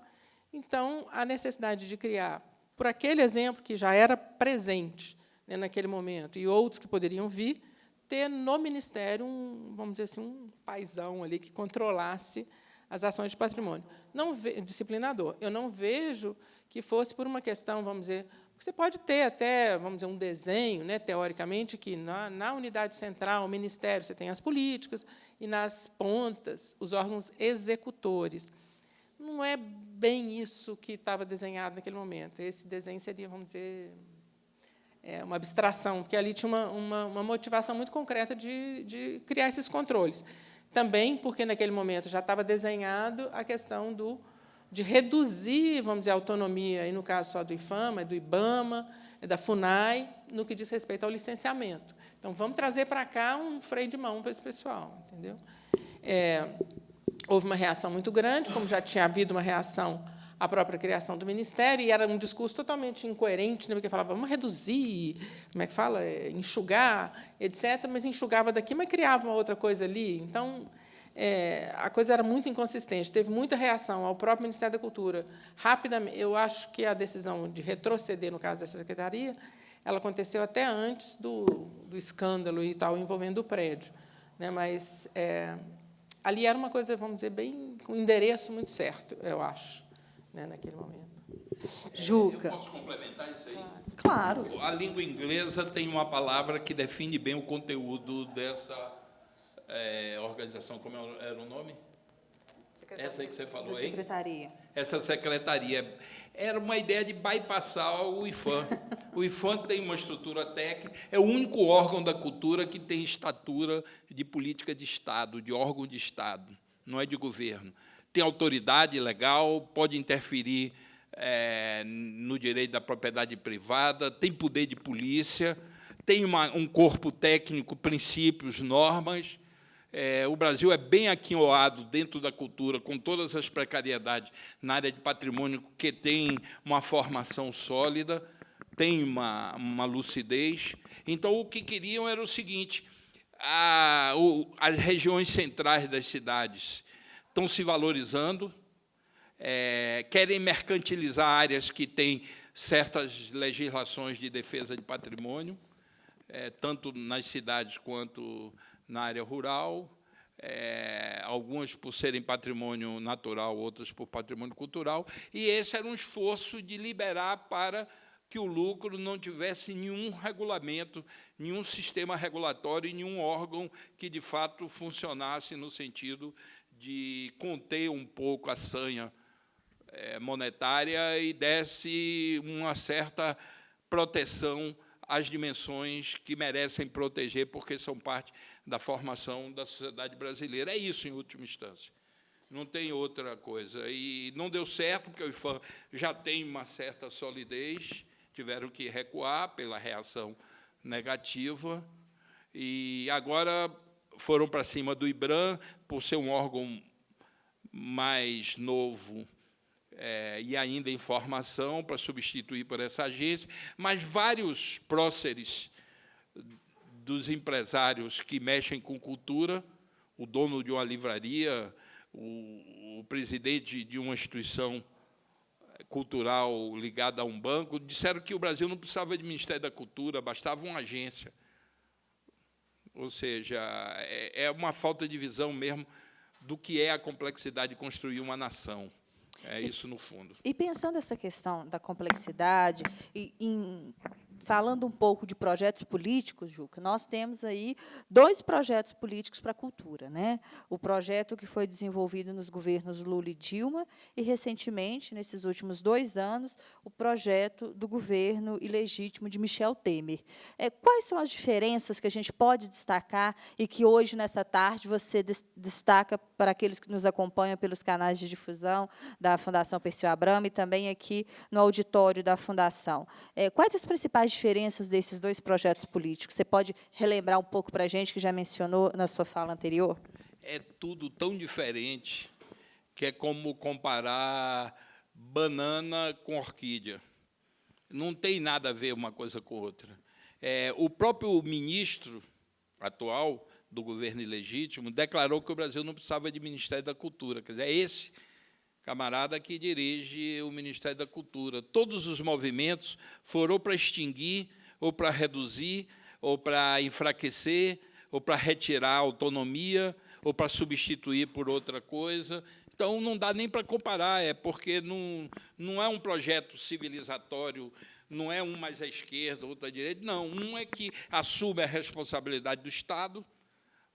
Então, a necessidade de criar, por aquele exemplo que já era presente né, naquele momento, e outros que poderiam vir, ter no Ministério um, vamos dizer assim, um paisão ali que controlasse as ações de patrimônio. Não ve, disciplinador. Eu não vejo que fosse por uma questão, vamos dizer, você pode ter até, vamos dizer, um desenho, né, teoricamente, que na, na unidade central, o Ministério, você tem as políticas, e nas pontas, os órgãos executores. Não é bem isso que estava desenhado naquele momento. Esse desenho seria, vamos dizer, é, uma abstração, porque ali tinha uma, uma, uma motivação muito concreta de, de criar esses controles. Também porque, naquele momento, já estava desenhado a questão do, de reduzir, vamos dizer, a autonomia, e no caso só do IFAMA, do IBAMA, da FUNAI, no que diz respeito ao licenciamento. Então, vamos trazer para cá um freio de mão para esse pessoal. Entendeu? É, houve uma reação muito grande, como já tinha havido uma reação à própria criação do Ministério, e era um discurso totalmente incoerente, né, porque falava, vamos reduzir, como é que fala, é, enxugar, etc., mas enxugava daqui, mas criava uma outra coisa ali. Então, é, a coisa era muito inconsistente, teve muita reação ao próprio Ministério da Cultura. Rapidamente, eu acho que a decisão de retroceder, no caso dessa secretaria, ela aconteceu até antes do, do escândalo e tal envolvendo o prédio. Né, mas é, ali era uma coisa, vamos dizer, bem com um endereço muito certo, eu acho, né, naquele momento. Juca. Eu posso complementar isso aí? Claro. A língua inglesa tem uma palavra que define bem o conteúdo dessa é, organização, como era o nome? Essa aí que você falou aí? secretaria. Essa secretaria. Era uma ideia de bypassar o IFAM. O IFAM tem uma estrutura técnica, é o único órgão da cultura que tem estatura de política de Estado, de órgão de Estado, não é de governo. Tem autoridade legal, pode interferir é, no direito da propriedade privada, tem poder de polícia, tem uma, um corpo técnico, princípios, normas, é, o Brasil é bem aquinhoado dentro da cultura, com todas as precariedades na área de patrimônio, que tem uma formação sólida, tem uma, uma lucidez. Então, o que queriam era o seguinte, a, o, as regiões centrais das cidades estão se valorizando, é, querem mercantilizar áreas que têm certas legislações de defesa de patrimônio, é, tanto nas cidades quanto na área rural, é, algumas por serem patrimônio natural, outras por patrimônio cultural, e esse era um esforço de liberar para que o lucro não tivesse nenhum regulamento, nenhum sistema regulatório nenhum órgão que, de fato, funcionasse no sentido de conter um pouco a sanha é, monetária e desse uma certa proteção às dimensões que merecem proteger, porque são parte da formação da sociedade brasileira. É isso, em última instância. Não tem outra coisa. E não deu certo, porque o IFAM já tem uma certa solidez, tiveram que recuar pela reação negativa, e agora foram para cima do IBRAM, por ser um órgão mais novo é, e ainda em formação, para substituir por essa agência, mas vários próceres dos empresários que mexem com cultura, o dono de uma livraria, o, o presidente de uma instituição cultural ligada a um banco, disseram que o Brasil não precisava de Ministério da Cultura, bastava uma agência. Ou seja, é, é uma falta de visão mesmo do que é a complexidade de construir uma nação. É isso no fundo. E pensando essa questão da complexidade, e em falando um pouco de projetos políticos, Juca, nós temos aí dois projetos políticos para a cultura. Né? O projeto que foi desenvolvido nos governos Lula e Dilma, e, recentemente, nesses últimos dois anos, o projeto do governo ilegítimo de Michel Temer. É, quais são as diferenças que a gente pode destacar e que hoje, nessa tarde, você destaca para aqueles que nos acompanham pelos canais de difusão da Fundação Perseu Abramo e também aqui no auditório da Fundação? É, quais as principais diferenças desses dois projetos políticos? Você pode relembrar um pouco para a gente, que já mencionou na sua fala anterior? É tudo tão diferente que é como comparar banana com orquídea. Não tem nada a ver uma coisa com outra. É, o próprio ministro atual do governo ilegítimo declarou que o Brasil não precisava de Ministério da Cultura. Quer dizer, é esse camarada que dirige o Ministério da Cultura. Todos os movimentos foram para extinguir, ou para reduzir, ou para enfraquecer, ou para retirar a autonomia, ou para substituir por outra coisa. Então, não dá nem para comparar, é porque não, não é um projeto civilizatório, não é um mais à esquerda, outro à direita, não. Um é que assume a responsabilidade do Estado,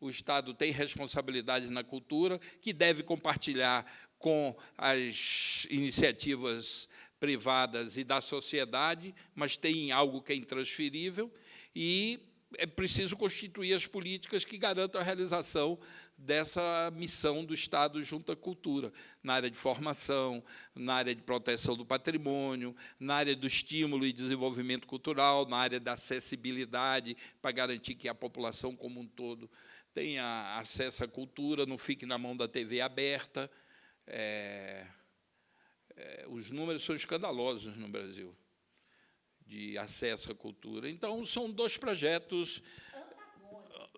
o Estado tem responsabilidade na cultura, que deve compartilhar com as iniciativas privadas e da sociedade, mas tem algo que é intransferível, e é preciso constituir as políticas que garantam a realização dessa missão do Estado junto à cultura, na área de formação, na área de proteção do patrimônio, na área do estímulo e desenvolvimento cultural, na área da acessibilidade, para garantir que a população como um todo tenha acesso à cultura, não fique na mão da TV aberta. É, é, os números são escandalosos no Brasil de acesso à cultura. Então, são dois projetos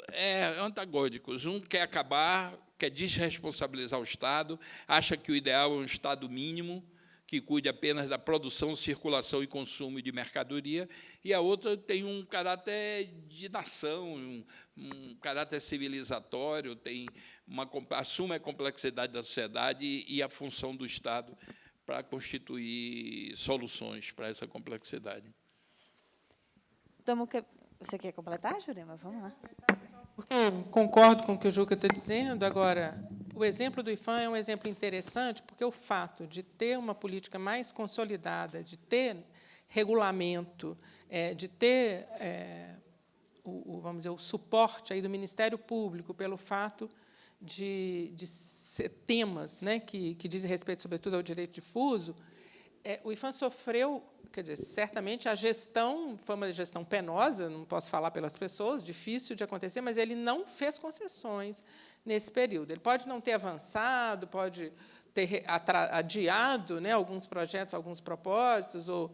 é, antagônicos. Um quer acabar, quer desresponsabilizar o Estado, acha que o ideal é um Estado mínimo, que cuide apenas da produção, circulação e consumo de mercadoria, e a outra tem um caráter de nação, um, um caráter civilizatório, tem uma, assume a complexidade da sociedade e, a função do Estado para constituir soluções para essa complexidade. Você quer completar, Jurema? Vamos lá. Concordo com o que o Juca está dizendo. Agora, o exemplo do IFAM é um exemplo interessante, porque o fato de ter uma política mais consolidada, de ter regulamento, é, de ter é, o, vamos dizer, o suporte aí do Ministério Público pelo fato de, de temas né, que, que dizem respeito, sobretudo, ao direito difuso, é, o IFAM sofreu quer dizer, certamente a gestão foi uma gestão penosa, não posso falar pelas pessoas, difícil de acontecer, mas ele não fez concessões nesse período. Ele pode não ter avançado, pode ter adiado né, alguns projetos, alguns propósitos, ou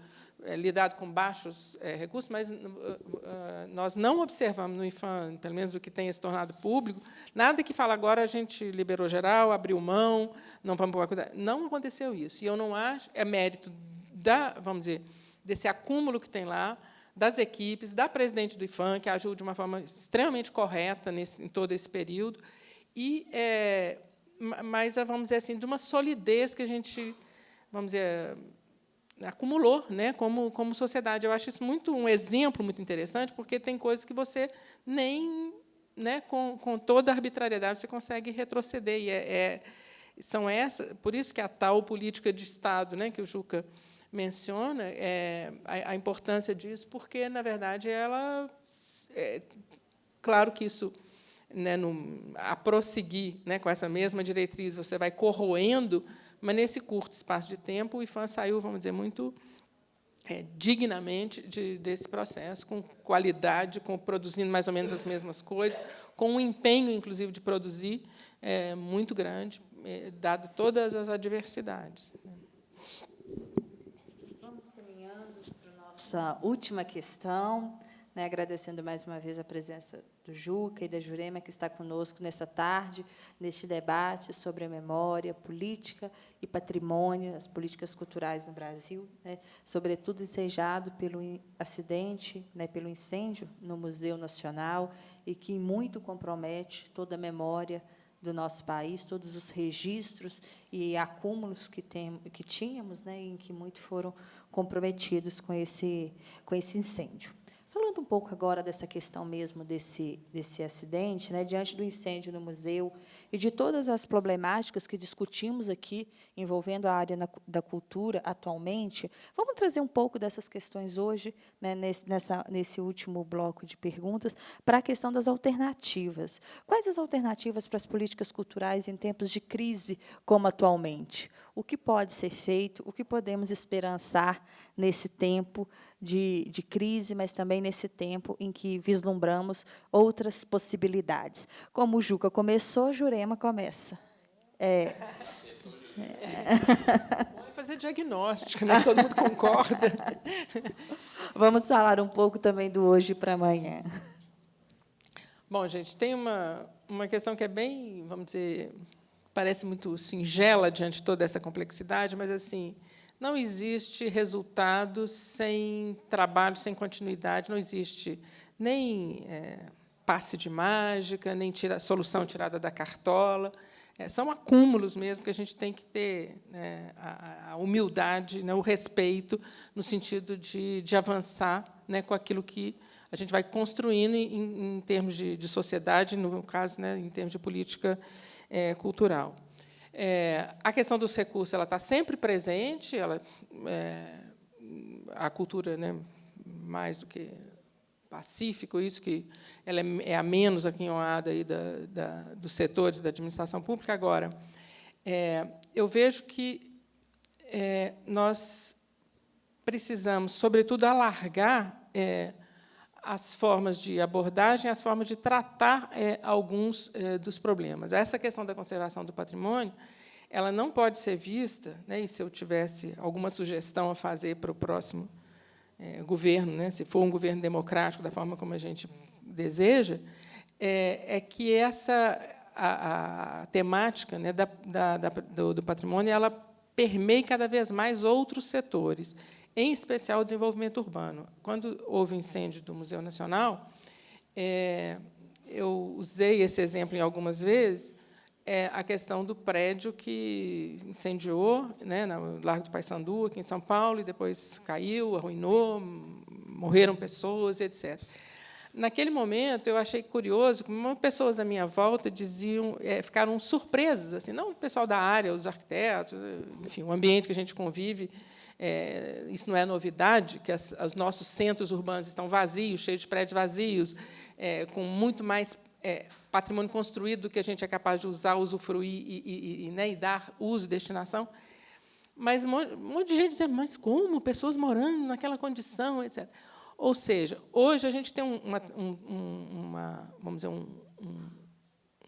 é, lidado com baixos é, recursos, mas uh, uh, nós não observamos no IFAM, pelo menos o que tenha se tornado público, nada que fala agora a gente liberou geral, abriu mão, não vamos cuidar. Não aconteceu isso. E eu não acho, é mérito da, vamos dizer, desse acúmulo que tem lá, das equipes, da presidente do IFAM, que ajuda de uma forma extremamente correta nesse, em todo esse período, e é, mas vamos dizer assim de uma solidez que a gente, vamos dizer, acumulou, né, como como sociedade. Eu acho isso muito um exemplo muito interessante, porque tem coisas que você nem, né, com, com toda a arbitrariedade você consegue retroceder e é, é são essa, por isso que a tal política de Estado, né, que o Juca menciona é, a, a, importância disso, porque, na verdade, ela... É, claro que isso, né, no, a prosseguir né, com essa mesma diretriz, você vai corroendo, mas, nesse curto espaço de tempo, o IFAM saiu, vamos dizer, muito é, dignamente de, desse processo, com qualidade, com produzindo mais ou menos as mesmas coisas, com um empenho, inclusive, de produzir é, muito grande, é, dado todas as adversidades. Né nossa última questão, né, agradecendo mais uma vez a presença do Juca e da Jurema, que está conosco nessa tarde, neste debate sobre a memória, política e patrimônio, as políticas culturais no Brasil, né, sobretudo ensejado pelo acidente, né, pelo incêndio no Museu Nacional, e que muito compromete toda a memória do nosso país, todos os registros e acúmulos que, tem, que tínhamos, né, em que muito foram comprometidos com esse, com esse incêndio. Falando um pouco agora dessa questão mesmo desse, desse acidente, né, diante do incêndio no museu e de todas as problemáticas que discutimos aqui envolvendo a área na, da cultura atualmente, vamos trazer um pouco dessas questões hoje, né, nesse, nessa, nesse último bloco de perguntas, para a questão das alternativas. Quais as alternativas para as políticas culturais em tempos de crise como atualmente? O que pode ser feito, o que podemos esperançar nesse tempo de, de crise, mas também nesse tempo em que vislumbramos outras possibilidades. Como o Juca começou, Jurema começa. É. é. fazer diagnóstico, né? todo mundo concorda. Vamos falar um pouco também do hoje para amanhã. Bom, gente, tem uma, uma questão que é bem, vamos dizer, parece muito singela diante de toda essa complexidade, mas assim, não existe resultado sem trabalho, sem continuidade, não existe nem é, passe de mágica, nem tira, solução tirada da cartola. É, são acúmulos mesmo que a gente tem que ter né, a, a, humildade, né, o respeito, no sentido de, de avançar né, com aquilo que a gente vai construindo em, em termos de, de, sociedade, no caso, né, em termos de política é, cultural. É, a questão dos recursos ela está sempre presente, ela, é, a cultura né, mais do que pacífico, isso que ela é, é a menos aquinhoada aí da, da, dos setores da administração pública. Agora, é, eu vejo que é, nós precisamos, sobretudo, alargar é, as formas de abordagem, as formas de tratar é, alguns é, dos problemas. Essa questão da conservação do patrimônio, ela não pode ser vista, né, e se eu tivesse alguma sugestão a fazer para o próximo é, governo, né, se for um governo democrático da forma como a gente deseja, é, é que essa a, a temática né, da, da, do, do patrimônio ela permeie cada vez mais outros setores em especial o desenvolvimento urbano. Quando houve incêndio do Museu Nacional, é, eu usei esse exemplo em algumas vezes, é a questão do prédio que incendiou né, no Largo do Paissandu, aqui em São Paulo, e depois caiu, arruinou, morreram pessoas, etc. Naquele momento, eu achei curioso como pessoas à minha volta diziam, é, ficaram surpresas, assim, não o pessoal da área, os arquitetos, enfim, o ambiente que a gente convive, é, isso não é novidade, que as, os nossos centros urbanos estão vazios, cheios de prédios vazios, é, com muito mais é, patrimônio construído do que a gente é capaz de usar, usufruir e, e, e, né, e dar uso e destinação. Mas um monte de gente dizendo, mas como? Pessoas morando naquela condição, etc. Ou seja, hoje a gente tem uma, um, uma vamos dizer, um, um,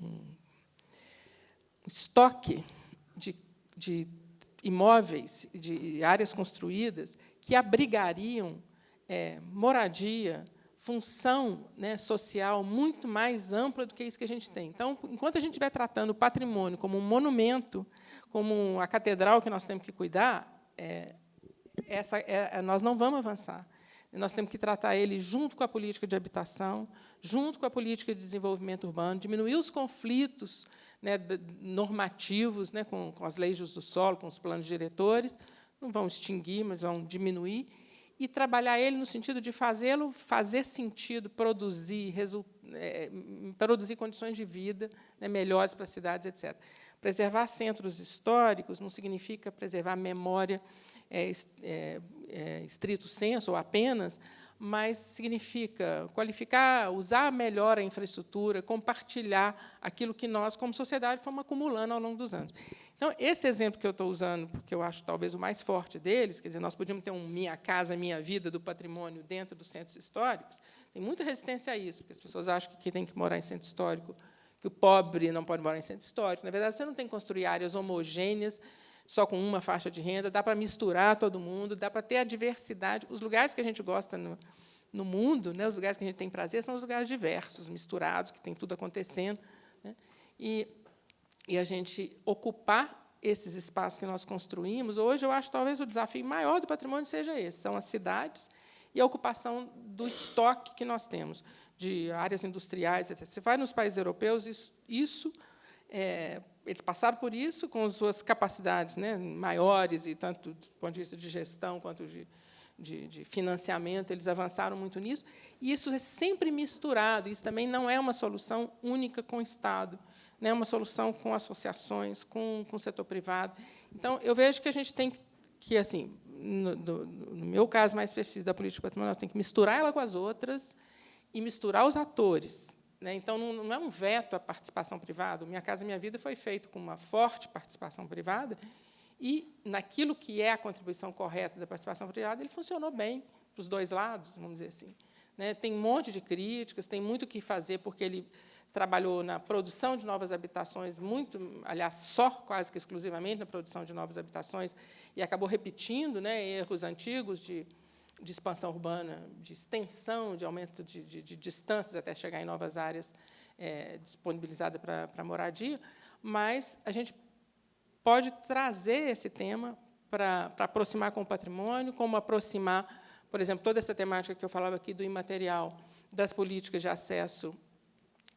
um estoque de, de imóveis, de áreas construídas, que abrigariam é, moradia, função né, social muito mais ampla do que isso que a gente tem. Então, enquanto a gente estiver tratando o patrimônio como um monumento, como a catedral que nós temos que cuidar, é, essa, é, nós não vamos avançar. Nós temos que tratar ele junto com a política de habitação, junto com a política de desenvolvimento urbano, diminuir os conflitos né, normativos, né, com, com, as leis de uso do solo, com os planos diretores, não vão extinguir, mas vão diminuir, e trabalhar ele no sentido de fazê-lo fazer sentido, produzir, é, produzir condições de vida né, melhores para as cidades, etc. Preservar centros históricos não significa preservar memória é, é, é, estrito senso, ou apenas, mas significa qualificar, usar melhor a infraestrutura, compartilhar aquilo que nós, como sociedade, fomos acumulando ao longo dos anos. Então, esse exemplo que eu estou usando, porque eu acho talvez o mais forte deles, quer dizer, nós podíamos ter um Minha Casa, Minha Vida do patrimônio dentro dos centros históricos, tem muita resistência a isso, porque as pessoas acham que quem tem que morar em centro histórico, que o pobre não pode morar em centro histórico. Na verdade, você não tem que construir áreas homogêneas, só com uma faixa de renda, dá para misturar todo mundo, dá para ter a diversidade. Os lugares que a gente gosta no, no mundo, né, os lugares que a gente tem prazer, são os lugares diversos, misturados, que tem tudo acontecendo. Né, e, e a gente ocupar esses espaços que nós construímos, hoje eu acho talvez o desafio maior do patrimônio seja esse, são as cidades e a ocupação do estoque que nós temos, de áreas industriais, etc. Você vai nos países europeus, isso, isso é, eles passaram por isso com as suas capacidades né, maiores, e tanto do ponto de vista de gestão quanto de, de, de, financiamento, eles avançaram muito nisso. E isso é sempre misturado. Isso também não é uma solução única com o Estado, não é uma solução com associações, com, com o setor privado. Então, eu vejo que a gente tem que, assim, no, no, no meu caso mais específico da política patrimonial, tem que misturar ela com as outras e misturar os atores. Né? Então, não é um veto à participação privada. Minha Casa Minha Vida foi feito com uma forte participação privada e, naquilo que é a contribuição correta da participação privada, ele funcionou bem para os dois lados, vamos dizer assim. Né? Tem um monte de críticas, tem muito o que fazer, porque ele trabalhou na produção de novas habitações, muito, aliás, só quase que exclusivamente na produção de novas habitações, e acabou repetindo né, erros antigos de de expansão urbana, de extensão, de aumento de, de, de distâncias até chegar em novas áreas é, disponibilizadas para, moradia, mas a gente pode trazer esse tema para aproximar com o patrimônio, como aproximar, por exemplo, toda essa temática que eu falava aqui do imaterial, das políticas de acesso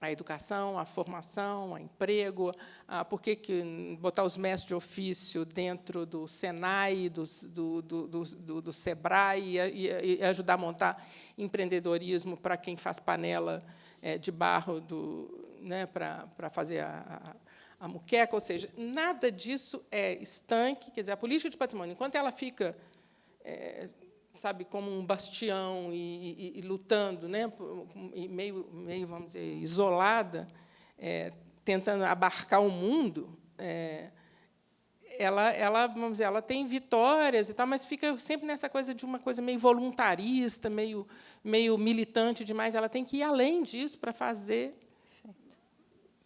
a educação, a formação, a emprego, a, por que, que botar os mestres de ofício dentro do Senai, do, do, do, do, do Sebrae, e, e, ajudar a montar empreendedorismo para quem faz panela é, de barro do, né, para, para fazer a, a, a muqueca, ou seja, nada disso é estanque, quer dizer, a política de patrimônio, enquanto ela fica é, sabe, como um bastião e, e, e lutando, né, e meio, meio, vamos dizer, isolada, é, tentando abarcar o mundo, é, ela, ela, vamos dizer, ela tem vitórias e tal, mas fica sempre nessa coisa de uma coisa meio voluntarista, meio, meio militante demais. Ela tem que ir além disso para fazer,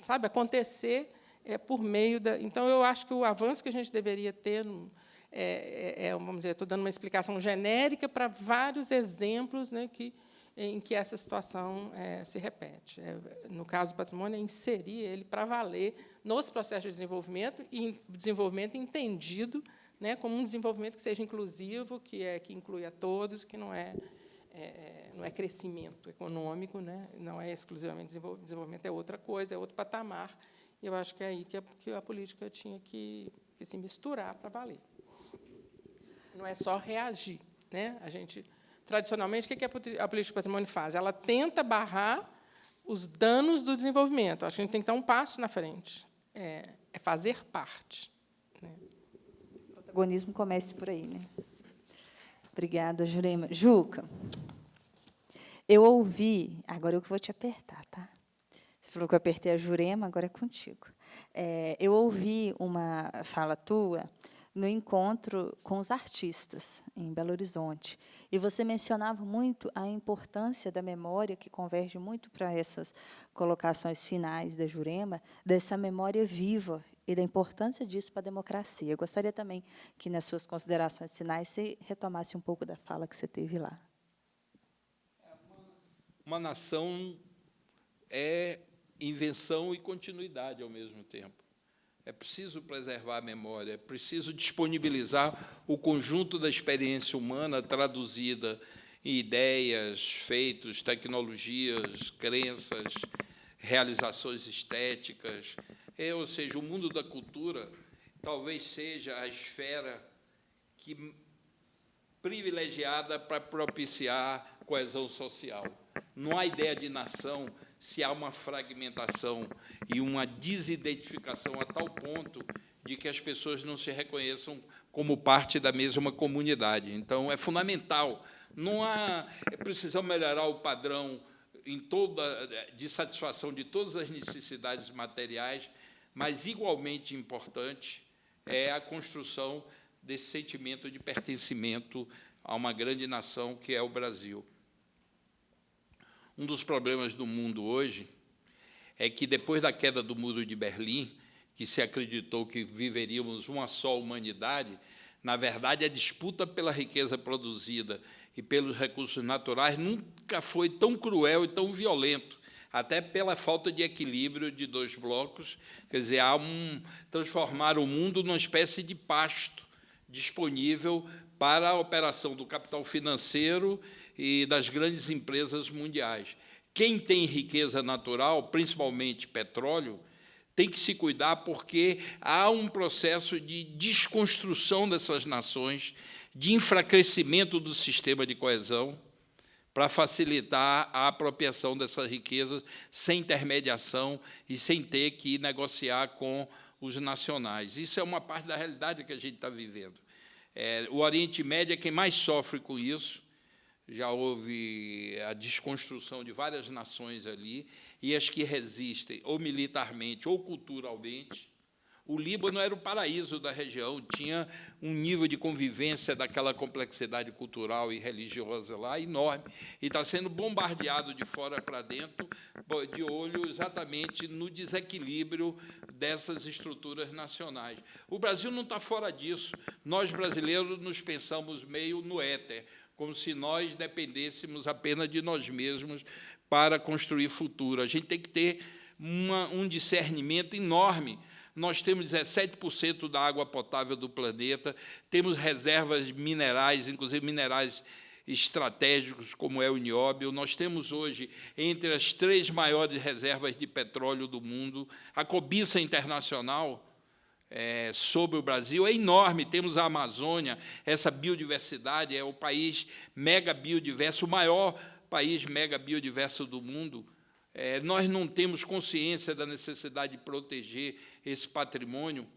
sabe, acontecer é, por meio da. Então, eu acho que o avanço que a gente deveria ter é, é, é vamos dizer, estou dando uma explicação genérica para vários exemplos né, que em que essa situação é, se repete. É, no caso do patrimônio, é inserir ele para valer nos processos de desenvolvimento, e desenvolvimento entendido né, como um desenvolvimento que seja inclusivo, que, é, que inclui a todos, que não é, é não é crescimento econômico, né, não é exclusivamente desenvolvimento, desenvolvimento é outra coisa, é outro patamar. E eu acho que é aí que a, que a política tinha que, que se misturar para valer. Não é só reagir. Né? A gente tradicionalmente, o que a política de patrimônio faz? Ela tenta barrar os danos do desenvolvimento. Acho que a gente tem que dar um passo na frente. É, é fazer parte. Né? O protagonismo comece por aí. Né? Obrigada, Jurema. Juca, eu ouvi... Agora eu vou te apertar, tá? Você falou que eu apertei a Jurema, agora é contigo. É, eu ouvi uma fala tua no encontro com os artistas em Belo Horizonte. E você mencionava muito a importância da memória, que converge muito para essas colocações finais da Jurema, dessa memória viva e da importância disso para a democracia. Eu gostaria também que, nas suas considerações finais, você retomasse um pouco da fala que você teve lá. Uma nação é invenção e continuidade ao mesmo tempo. É preciso preservar a memória, é preciso disponibilizar o conjunto da experiência humana traduzida em ideias, feitos, tecnologias, crenças, realizações estéticas. É, ou seja, o mundo da cultura talvez seja a esfera que privilegiada para propiciar coesão social. Não há ideia de nação se há uma fragmentação e uma desidentificação a tal ponto de que as pessoas não se reconheçam como parte da mesma comunidade. Então, é fundamental. Não há, é preciso melhorar o padrão em toda, de satisfação de todas as necessidades materiais, mas, igualmente importante, é a construção desse sentimento de pertencimento a uma grande nação que é o Brasil. Um dos problemas do mundo hoje é que, depois da queda do Muro de Berlim, que se acreditou que viveríamos uma só humanidade, na verdade, a disputa pela riqueza produzida e pelos recursos naturais nunca foi tão cruel e tão violento, até pela falta de equilíbrio de dois blocos, quer dizer, há um, transformar o mundo numa espécie de pasto disponível para a operação do capital financeiro e das grandes empresas mundiais. Quem tem riqueza natural, principalmente petróleo, tem que se cuidar porque há um processo de desconstrução dessas nações, de enfraquecimento do sistema de coesão, para facilitar a apropriação dessas riquezas sem intermediação e sem ter que negociar com os nacionais. Isso é uma parte da realidade que a gente está vivendo. É, o Oriente Médio é quem mais sofre com isso, já houve a desconstrução de várias nações ali, e as que resistem, ou militarmente ou culturalmente. O Líbano era o paraíso da região, tinha um nível de convivência daquela complexidade cultural e religiosa lá enorme, e está sendo bombardeado de fora para dentro, de olho exatamente no desequilíbrio dessas estruturas nacionais. O Brasil não está fora disso. Nós, brasileiros, nos pensamos meio no éter, como se nós dependêssemos apenas de nós mesmos para construir futuro. A gente tem que ter uma, um discernimento enorme. Nós temos 17% da água potável do planeta, temos reservas minerais, inclusive minerais estratégicos, como é o nióbio. Nós temos hoje, entre as três maiores reservas de petróleo do mundo, a cobiça internacional é, sobre o Brasil é enorme. Temos a Amazônia, essa biodiversidade, é o país mega biodiverso, o maior país mega biodiverso do mundo. É, nós não temos consciência da necessidade de proteger esse patrimônio.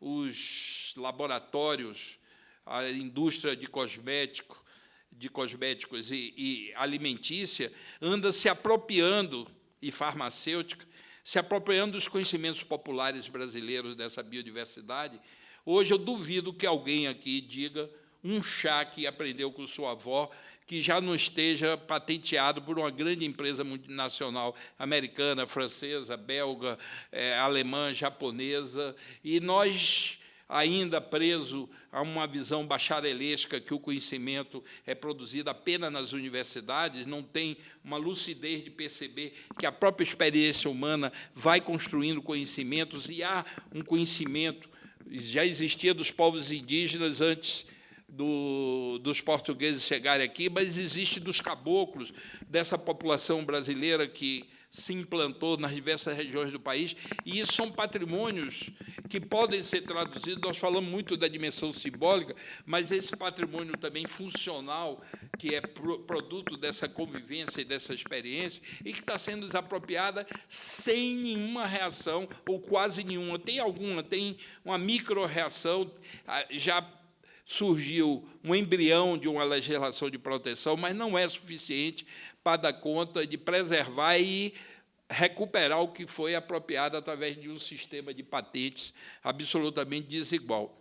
Os laboratórios, a indústria de cosmético, de cosméticos e, e alimentícia anda se apropriando, e farmacêutica, se apropriando dos conhecimentos populares brasileiros dessa biodiversidade, Hoje, eu duvido que alguém aqui diga um chá que aprendeu com sua avó, que já não esteja patenteado por uma grande empresa multinacional americana, francesa, belga, é, alemã, japonesa, e nós ainda preso a uma visão bacharelesca que o conhecimento é produzido apenas nas universidades, não tem uma lucidez de perceber que a própria experiência humana vai construindo conhecimentos, e há um conhecimento, já existia dos povos indígenas antes do, dos portugueses chegarem aqui, mas existe dos caboclos, dessa população brasileira que se implantou nas diversas regiões do país, e isso são patrimônios que podem ser traduzidos, nós falamos muito da dimensão simbólica, mas esse patrimônio também funcional, que é produto dessa convivência e dessa experiência, e que está sendo desapropriada sem nenhuma reação, ou quase nenhuma. Tem alguma, tem uma micro-reação, ah, já surgiu um embrião de uma legislação de proteção, mas não é suficiente para dar conta de preservar e recuperar o que foi apropriado através de um sistema de patentes absolutamente desigual.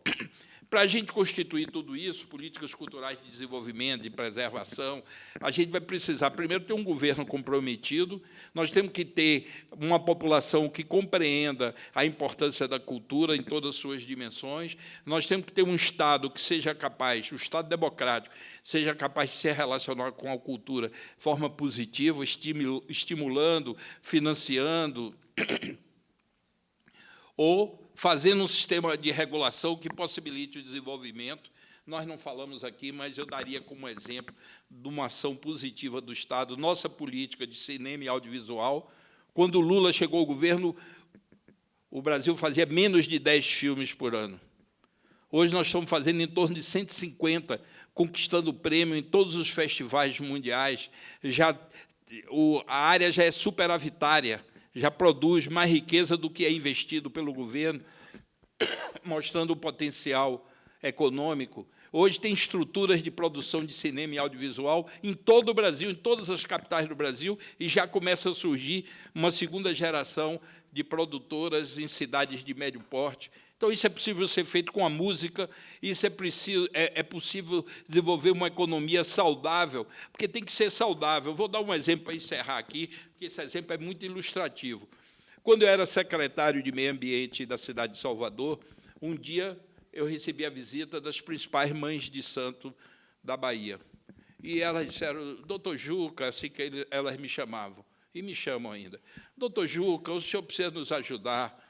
Para a gente constituir tudo isso, políticas culturais de desenvolvimento, de preservação, a gente vai precisar, primeiro, ter um governo comprometido, nós temos que ter uma população que compreenda a importância da cultura em todas as suas dimensões, nós temos que ter um Estado que seja capaz, o Estado democrático, seja capaz de se relacionar com a cultura de forma positiva, estimulando, financiando, ou fazendo um sistema de regulação que possibilite o desenvolvimento. Nós não falamos aqui, mas eu daria como exemplo de uma ação positiva do Estado, nossa política de cinema e audiovisual. Quando Lula chegou ao governo, o Brasil fazia menos de 10 filmes por ano. Hoje nós estamos fazendo em torno de 150, conquistando prêmio em todos os festivais mundiais. Já, o, a área já é superavitária já produz mais riqueza do que é investido pelo governo, mostrando o potencial econômico. Hoje tem estruturas de produção de cinema e audiovisual em todo o Brasil, em todas as capitais do Brasil, e já começa a surgir uma segunda geração de produtoras em cidades de médio porte. Então, isso é possível ser feito com a música, isso é, preciso, é, é possível desenvolver uma economia saudável, porque tem que ser saudável. Vou dar um exemplo para encerrar aqui, porque esse exemplo é muito ilustrativo. Quando eu era secretário de Meio Ambiente da cidade de Salvador, um dia eu recebi a visita das principais mães de santo da Bahia. E elas disseram, doutor Juca, assim que elas me chamavam, e me chamam ainda, doutor Juca, o senhor precisa nos ajudar.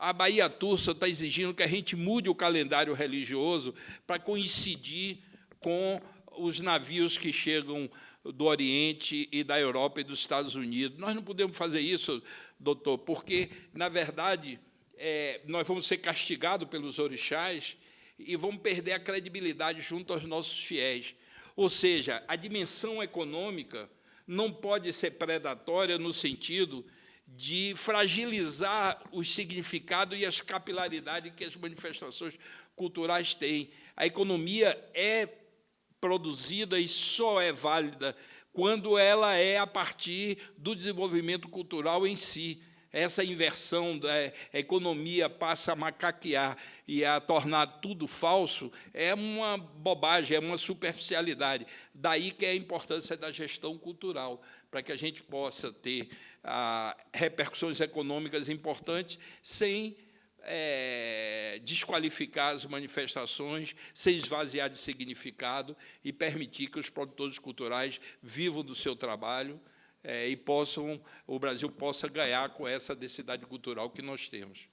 A Bahia Tursa está exigindo que a gente mude o calendário religioso para coincidir com os navios que chegam do Oriente e da Europa e dos Estados Unidos. Nós não podemos fazer isso, doutor, porque, na verdade, é, nós vamos ser castigados pelos orixás e vamos perder a credibilidade junto aos nossos fiéis. Ou seja, a dimensão econômica não pode ser predatória no sentido de fragilizar o significado e as capilaridades que as manifestações culturais têm. A economia é produzida e só é válida quando ela é a partir do desenvolvimento cultural em si. Essa inversão da economia passa a macaquear e a tornar tudo falso é uma bobagem, é uma superficialidade. Daí que é a importância da gestão cultural, para que a gente possa ter ah, repercussões econômicas importantes sem é, desqualificar as manifestações, sem esvaziar de significado e permitir que os produtores culturais vivam do seu trabalho é, e possam, o Brasil possa ganhar com essa densidade cultural que nós temos.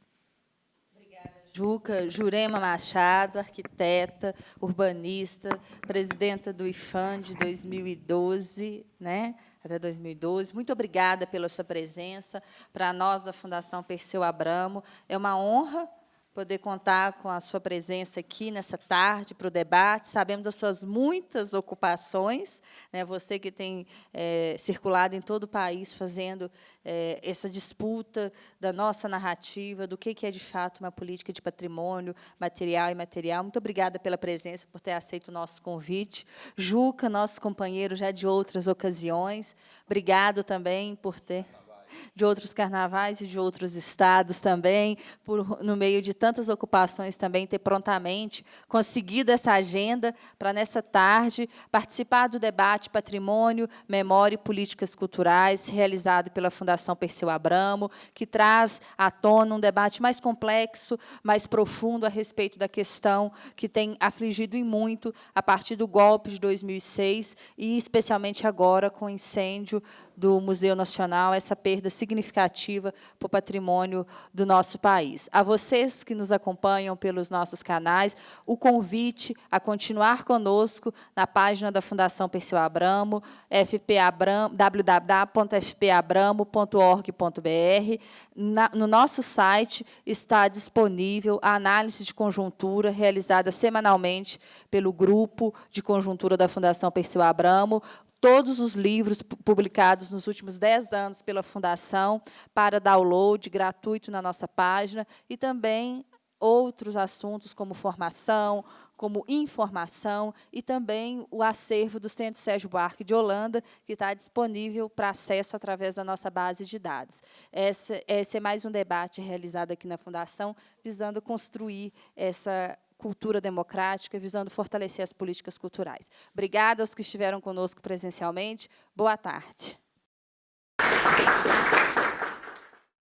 Juca. Jurema Machado, arquiteta, urbanista, presidenta do IFAM de 2012, né? Até 2012. Muito obrigada pela sua presença. Para nós, da Fundação Perseu Abramo, é uma honra poder contar com a sua presença aqui nessa tarde para o debate. Sabemos das suas muitas ocupações, né? você que tem é, circulado em todo o país fazendo é, essa disputa da nossa narrativa, do que, que é, de fato, uma política de patrimônio material e imaterial. Muito obrigada pela presença, por ter aceito o nosso convite. Juca, nosso companheiro já de outras ocasiões, obrigado também por ter de outros carnavais e de outros estados também, por, no meio de tantas ocupações também, ter prontamente conseguido essa agenda para, nessa tarde, participar do debate Patrimônio, Memória e Políticas Culturais, realizado pela Fundação Perseu Abramo, que traz à tona um debate mais complexo, mais profundo a respeito da questão que tem afligido em muito a partir do golpe de 2006 e, especialmente agora, com o incêndio do Museu Nacional, essa perda significativa para o patrimônio do nosso país. A vocês que nos acompanham pelos nossos canais, o convite a continuar conosco na página da Fundação Perseu Abramo, www.fpabramo.org.br. No nosso site está disponível a análise de conjuntura realizada semanalmente pelo Grupo de Conjuntura da Fundação Perseu Abramo, todos os livros publicados nos últimos 10 anos pela Fundação para download gratuito na nossa página e também outros assuntos como formação, como informação e também o acervo do Centro Sérgio Buarque de Holanda, que está disponível para acesso através da nossa base de dados. Esse, esse é mais um debate realizado aqui na Fundação, visando construir essa cultura democrática, visando fortalecer as políticas culturais. Obrigada aos que estiveram conosco presencialmente. Boa tarde.